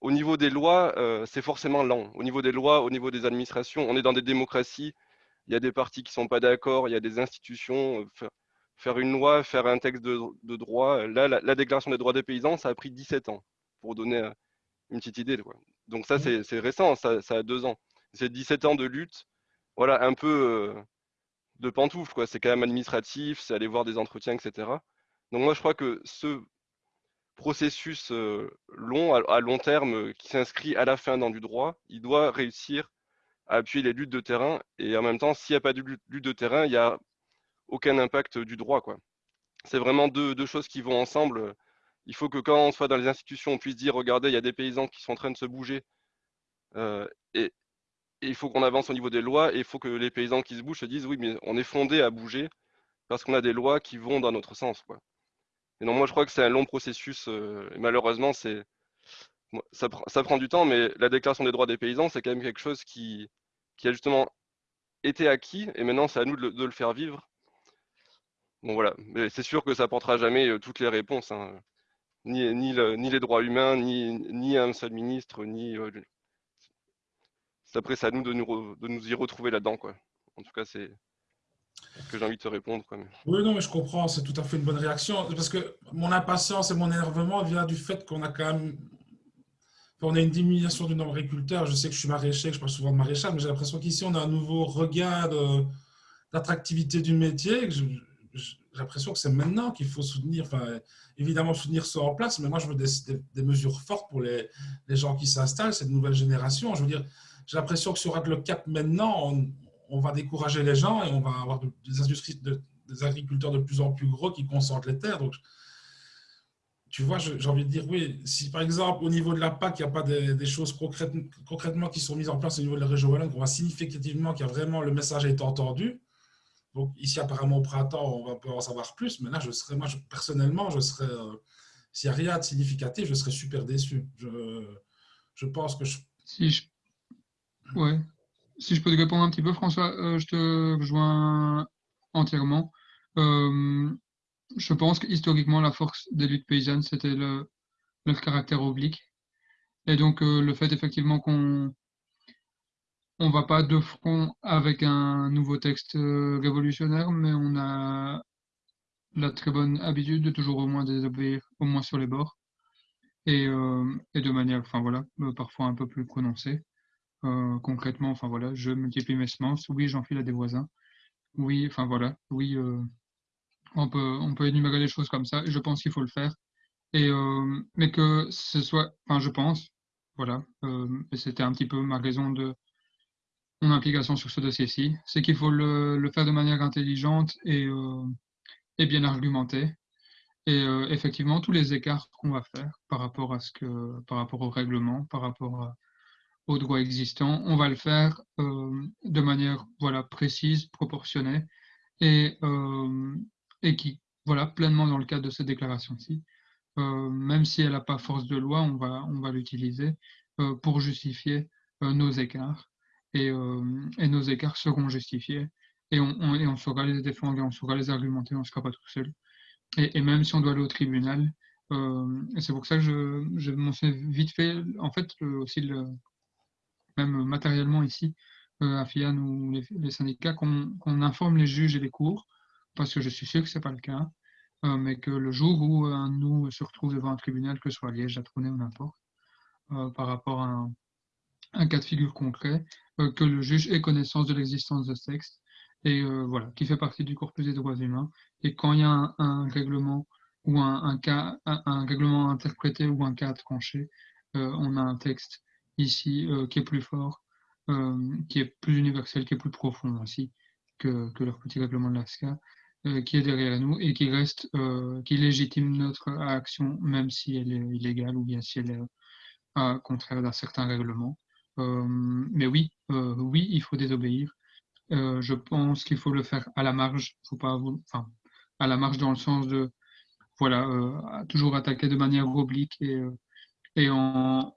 au niveau des lois, euh, c'est forcément lent. Au niveau des lois, au niveau des administrations, on est dans des démocraties, il y a des partis qui ne sont pas d'accord, il y a des institutions. Faire une loi, faire un texte de, droit. Là, la, déclaration des droits des paysans, ça a pris 17 ans, pour donner euh, une petite idée. Donc ça, mmh. c'est récent, ça, a deux ans. C'est 17 ans de lutte, voilà, un peu euh, de pantoufle, C'est quand même administratif, c'est aller voir des entretiens, etc. Donc moi, je crois que ce processus euh, long, à, long terme, qui s'inscrit à la fin dans du droit, il doit réussir à appuyer les luttes de terrain. Et en même temps, s'il n'y a pas de lutte de terrain, il y a aucun impact du droit. C'est vraiment deux, choses qui vont ensemble. Il faut que quand on soit dans les institutions, on puisse dire, regardez, il y a des paysans qui sont en train de se bouger. Euh, et, il faut qu'on avance au niveau des lois et il faut que les paysans qui se bougent se disent, oui, mais on est fondé à bouger parce qu'on a des lois qui vont dans notre sens. Quoi. Et non, moi, je crois que c'est un long processus. Euh, malheureusement, c'est ça, prend du temps, mais la déclaration des droits des paysans, c'est quand même quelque chose qui a justement été acquis et maintenant, c'est à nous de le faire vivre. Bon voilà, mais c'est sûr que ça apportera jamais euh, toutes les réponses, hein. ni, ni, ni, les droits humains, ni, ni un seul ministre, ni. Euh, après, c'est à nous de nous, de nous y retrouver là-dedans, quoi. En tout cas, c'est ce que j'ai envie de te répondre. Quoi. Oui, non, mais je comprends, c'est tout à fait une bonne réaction. Parce que mon impatience et mon énervement vient du fait qu'on a quand même. On a une diminution du nombre d'agriculteurs. Je sais que je suis maraîcher, que je parle souvent de maraîchage, mais j'ai l'impression qu'ici, on a un nouveau regain d'attractivité du métier. J'ai l'impression que c'est maintenant qu'il faut soutenir, enfin, évidemment soutenir ça en place, mais moi je veux des, mesures fortes pour les, les gens qui s'installent, cette nouvelle génération. Je veux dire, j'ai l'impression que sur le cap maintenant, on, on, va décourager les gens et on va avoir des, industries, des agriculteurs de plus en plus gros qui concentrent les terres. Donc, tu vois, j'ai envie de dire, oui, si par exemple au niveau de la PAC, il n'y a pas des, choses concrètement qui sont mises en place au niveau de la région Wallonne, on voit significativement qu'il y a vraiment le message a été entendu, donc ici, apparemment, au printemps, on va pouvoir en savoir plus. Mais là, je serais, moi, personnellement, je serais, euh, s'il n'y a rien de significatif, je serais super déçu. Je, je pense que je... Si je... Ouais. Si je peux te répondre un petit peu, François, euh, je te rejoins entièrement. Euh, je pense que historiquement, la force des luttes paysannes, c'était le, leur caractère oblique. Et donc, le fait effectivement qu'on on va pas de front avec un nouveau texte euh, révolutionnaire, mais on a la très bonne habitude de toujours au moins désobéir, au moins sur les bords, et, euh, de manière, enfin voilà, euh, parfois un peu plus prononcée. concrètement, enfin voilà, je multiplie mes semences, oui, j'enfile à des voisins, oui, enfin voilà, oui, on peut, on peut énumérer les choses comme ça, et je pense qu'il faut le faire, et mais que ce soit, enfin je pense, voilà, et c'était un petit peu ma raison de mon implication sur ce dossier-ci, c'est qu'il faut le, faire de manière intelligente et, euh, bien argumentée. Et euh, effectivement, tous les écarts qu'on va faire par rapport à ce que, par rapport au règlement, par rapport aux droits existants, on va le faire euh, de manière voilà précise, proportionnée et, qui voilà pleinement dans le cadre de cette déclaration-ci. même si elle n'a pas force de loi, on va l'utiliser pour justifier nos écarts euh, et, nos écarts seront justifiés et on, saura les défendre et on saura les argumenter, on ne sera pas tout seul. Et, même si on doit aller au tribunal, euh, c'est pour ça que je, je m'en suis vite fait, en fait, aussi, même matériellement ici, euh, à FIAN ou les, syndicats, qu'on informe les juges et les cours, parce que je suis sûr que ce n'est pas le cas, mais que le jour où un nous se retrouve devant un tribunal, que ce soit Liège, Atronay ou n'importe, par rapport à un, cas de figure concret, que le juge ait connaissance de l'existence de ce texte et voilà, qui fait partie du corpus des droits humains. Et quand il y a un, règlement ou un, cas, un, règlement interprété ou un cas tranché, on a un texte ici qui est plus fort, qui est plus universel, qui est plus profond aussi que, que leur petit règlement de l'ASCA, qui est derrière nous et qui reste, qui légitime notre action, même si elle est illégale ou bien si elle est contraire d'un certain règlement. Mais oui, oui, il faut désobéir. je pense qu'il faut le faire à la marge, faut pas, à la marge dans le sens de, voilà, toujours attaquer de manière oblique et, en,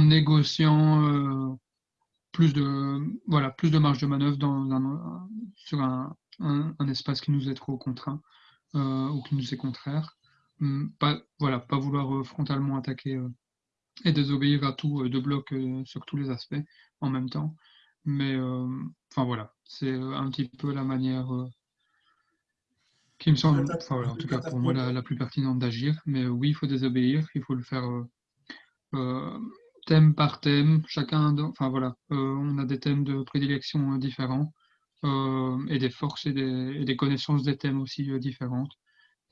négociant plus de, voilà, plus de marge de manœuvre dans sur un, un, espace qui nous est trop contraint euh, ou qui nous est contraire. Hum, pas, voilà, pas vouloir euh, frontalement attaquer euh, et désobéir à tout de bloc sur tous les aspects en même temps. Mais enfin voilà, c'est un petit peu la manière qui me semble, en tout cas pour moi, la, plus pertinente d'agir. Mais oui, il faut désobéir, il faut le faire thème par thème. Chacun, enfin voilà, on a des thèmes de prédilection différents. Euh, et des forces et des, connaissances des thèmes aussi euh, différentes,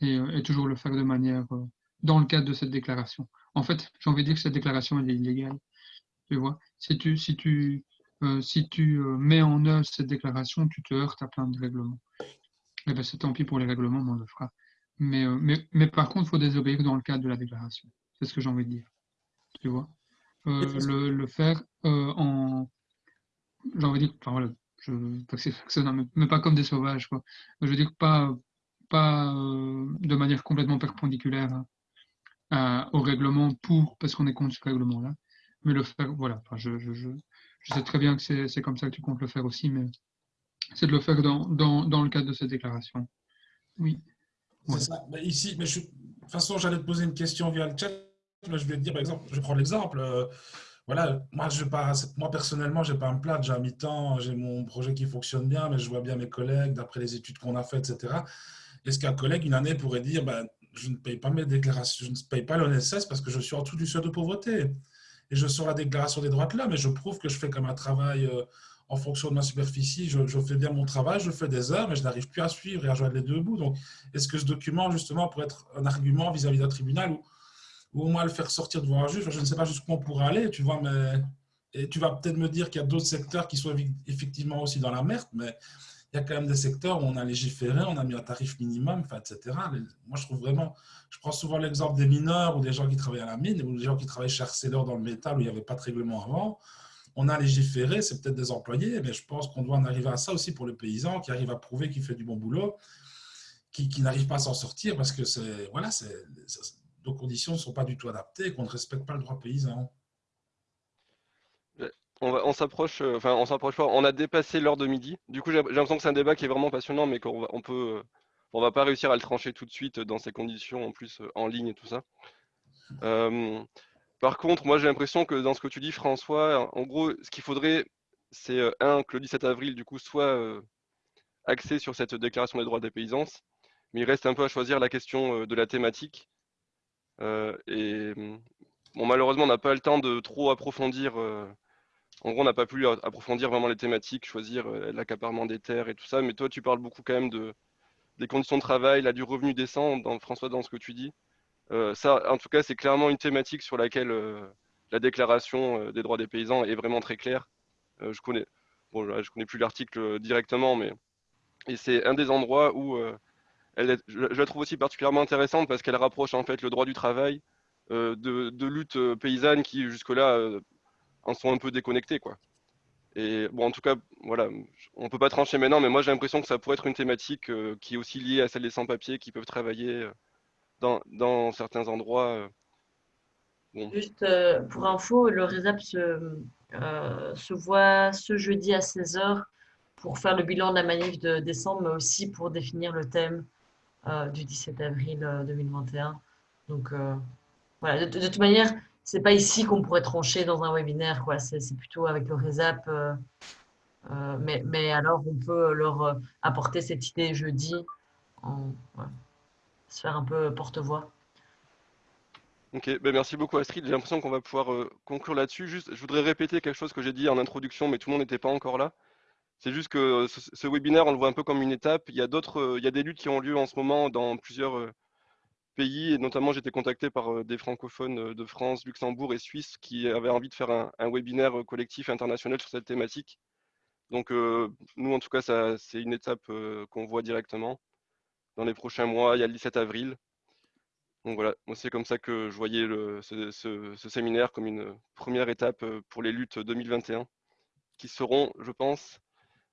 euh, et, toujours le faire de manière dans le cadre de cette déclaration. En fait, j'ai envie de dire que cette déclaration elle est illégale. Tu vois, si tu, si tu, si tu mets en œuvre cette déclaration, tu te heurtes à plein de règlements. Eh ben, c'est tant pis pour les règlements, on le fera. Mais, mais, mais par contre, il faut désobéir dans le cadre de la déclaration. C'est ce que j'ai envie de dire. Tu vois le, le, faire en. J'ai envie de dire, enfin, voilà, je, mais pas comme des sauvages. Quoi. Je veux dire, pas, pas euh, de manière complètement perpendiculaire au règlement pour, parce qu'on est contre ce règlement-là, mais le faire, voilà. Enfin, je, je, je, sais très bien que c'est comme ça que tu comptes le faire aussi, mais c'est de le faire dans, dans, dans, le cadre de cette déclaration. Oui. C'est ça. ici, mais je, de toute façon, j'allais te poser une question via le chat. Mais je vais te dire, par exemple, je prends l'exemple. Euh, voilà, moi, je pas, moi personnellement, je n'ai pas un plat, j'ai un mi-temps, j'ai mon projet qui fonctionne bien, mais je vois bien mes collègues, d'après les études qu'on a faites, etc. Est-ce qu'un collègue, une année, pourrait dire, ben, je ne paye pas mes déclarations, je ne paye pas l'ONSS parce que je suis en dessous du seuil de pauvreté et je sors la déclaration des droits de là, mais je prouve que je fais comme un travail euh, en fonction de ma superficie, je, fais bien mon travail, je fais des heures, mais je n'arrive plus à suivre et à joindre les deux bouts. Donc, est-ce que ce document, justement, pourrait être un argument vis-à-vis d'un tribunal où ou au moins le faire sortir devant un juge? Je ne sais pas jusqu'où on pourra aller, tu vois, mais et tu vas peut-être me dire qu'il y a d'autres secteurs qui sont effectivement aussi dans la merde, mais il y a quand même des secteurs où on a légiféré, on a mis un tarif minimum, etc. Moi, je trouve vraiment, je prends souvent l'exemple des mineurs ou des gens qui travaillent à la mine ou des gens qui travaillent chez Arcelor dans le métal où il n'y avait pas de règlement avant. On a légiféré, c'est peut-être des employés, mais je pense qu'on doit en arriver à ça aussi pour le paysan qui arrive à prouver qu'il fait du bon boulot, qui, qui n'arrive pas à s'en sortir parce que c'est, voilà, nos conditions ne sont pas du tout adaptées et qu'on ne respecte pas le droit paysan. On, s'approche, euh, enfin on s'approche pas, on a dépassé l'heure de midi. Du coup, j'ai l'impression que c'est un débat qui est vraiment passionnant, mais qu'on on peut, on va pas réussir à le trancher tout de suite dans ces conditions, en plus euh, en ligne et tout ça. Euh, par contre, moi j'ai l'impression que dans ce que tu dis, François, en gros, ce qu'il faudrait, c'est un que le 17 avril, du coup, soit axé sur cette déclaration des droits des paysans, mais il reste un peu à choisir la question de la thématique. Euh, et bon, malheureusement, on n'a pas le temps de trop approfondir. Euh, en gros, on n'a pas pu approfondir vraiment les thématiques, choisir euh, l'accaparement des terres et tout ça. Mais toi, tu parles beaucoup quand même de, des conditions de travail, du revenu décent, dans, François, dans ce que tu dis. ça, en tout cas, c'est clairement une thématique sur laquelle la déclaration des droits des paysans est vraiment très claire. je connais, connais plus l'article directement, mais c'est un des endroits où je, la trouve aussi particulièrement intéressante parce qu'elle rapproche en fait le droit du travail euh, de, de luttes euh, paysannes qui jusque-là euh, en sont un peu déconnectées. Quoi. Et bon, en tout cas, voilà, on peut pas trancher maintenant, mais moi j'ai l'impression que ça pourrait être une thématique qui est aussi liée à celle des sans-papiers qui peuvent travailler dans, dans certains endroits. Juste pour info, le RESAP se, se voit ce jeudi à 16h pour faire le bilan de la manif de décembre, mais aussi pour définir le thème euh, du 17 avril 2021. Euh, Donc, euh, voilà, de, toute manière, c'est pas ici qu'on pourrait trancher dans un webinaire, quoi. C'est plutôt avec le RESAP. mais, mais, alors, on peut leur apporter cette idée jeudi. se faire un peu porte-voix. Ok, ben merci beaucoup Astrid. J'ai l'impression qu'on va pouvoir euh, conclure là-dessus. Juste, je voudrais répéter quelque chose que j'ai dit en introduction, mais tout le monde n'était pas encore là. C'est juste que euh, ce, webinaire, on le voit un peu comme une étape. Il y a d'autres, euh, il y a des luttes qui ont lieu en ce moment dans plusieurs pays, et notamment j'étais contacté par des francophones de France, Luxembourg et Suisse qui avaient envie de faire un, webinaire collectif international sur cette thématique. Donc nous, en tout cas, c'est une étape qu'on voit directement. Dans les prochains mois, il y a le 17 avril. Donc voilà, c'est comme ça que je voyais ce, séminaire comme une première étape euh, pour les luttes 2021, qui seront, je pense,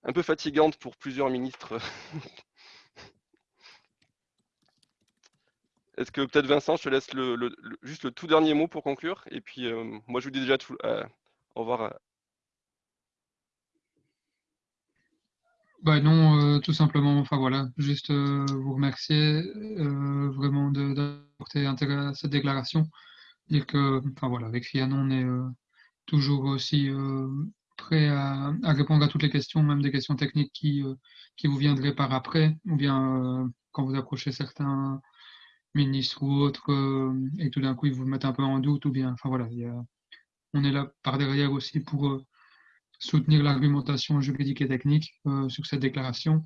un peu fatigantes pour plusieurs ministres. Est-ce que peut-être Vincent, je te laisse juste le tout dernier mot pour conclure? Et puis euh, moi je vous dis déjà tout, euh, au revoir Bah non, euh, tout simplement, enfin voilà, juste euh, vous remercier euh, vraiment d'apporter intérêt à cette déclaration. Dire que, enfin voilà, avec Fianon, on est toujours aussi prêt à, répondre à toutes les questions, même des questions techniques qui, qui vous viendraient par après, ou bien quand vous approchez certains ministres ou autres, et tout d'un coup ils vous mettent un peu en doute, ou bien, enfin voilà, on est là par derrière aussi pour soutenir l'argumentation juridique et technique euh, sur cette déclaration.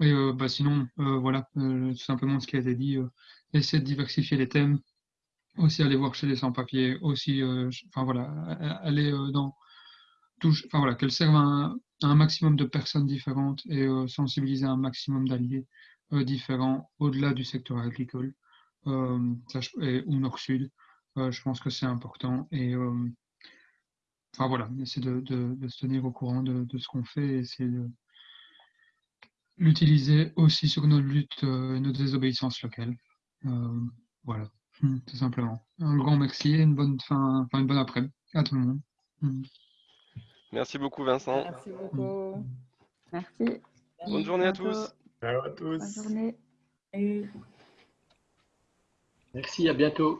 Et euh, bah, sinon, euh, voilà, tout simplement ce qui a été dit, essayer de diversifier les thèmes, aussi aller voir chez les sans-papiers, aussi, enfin voilà, aller dans enfin voilà, qu'elle serve à un, maximum de personnes différentes et sensibiliser un maximum d'alliés différents au-delà du secteur agricole ou nord-sud. je pense que c'est important et enfin voilà, essayer de, de, se tenir au courant de, de ce qu'on fait et essayer de l'utiliser aussi sur nos luttes euh, et nos désobéissances locales. Euh, voilà, hmm, tout simplement. Un grand merci et une bonne fin, enfin une bonne après-midi à tout le monde. Hmm. Merci beaucoup Vincent. Merci beaucoup. Merci. Bonne journée à tous. Ciao à tous. Bonne journée. Merci, à bientôt.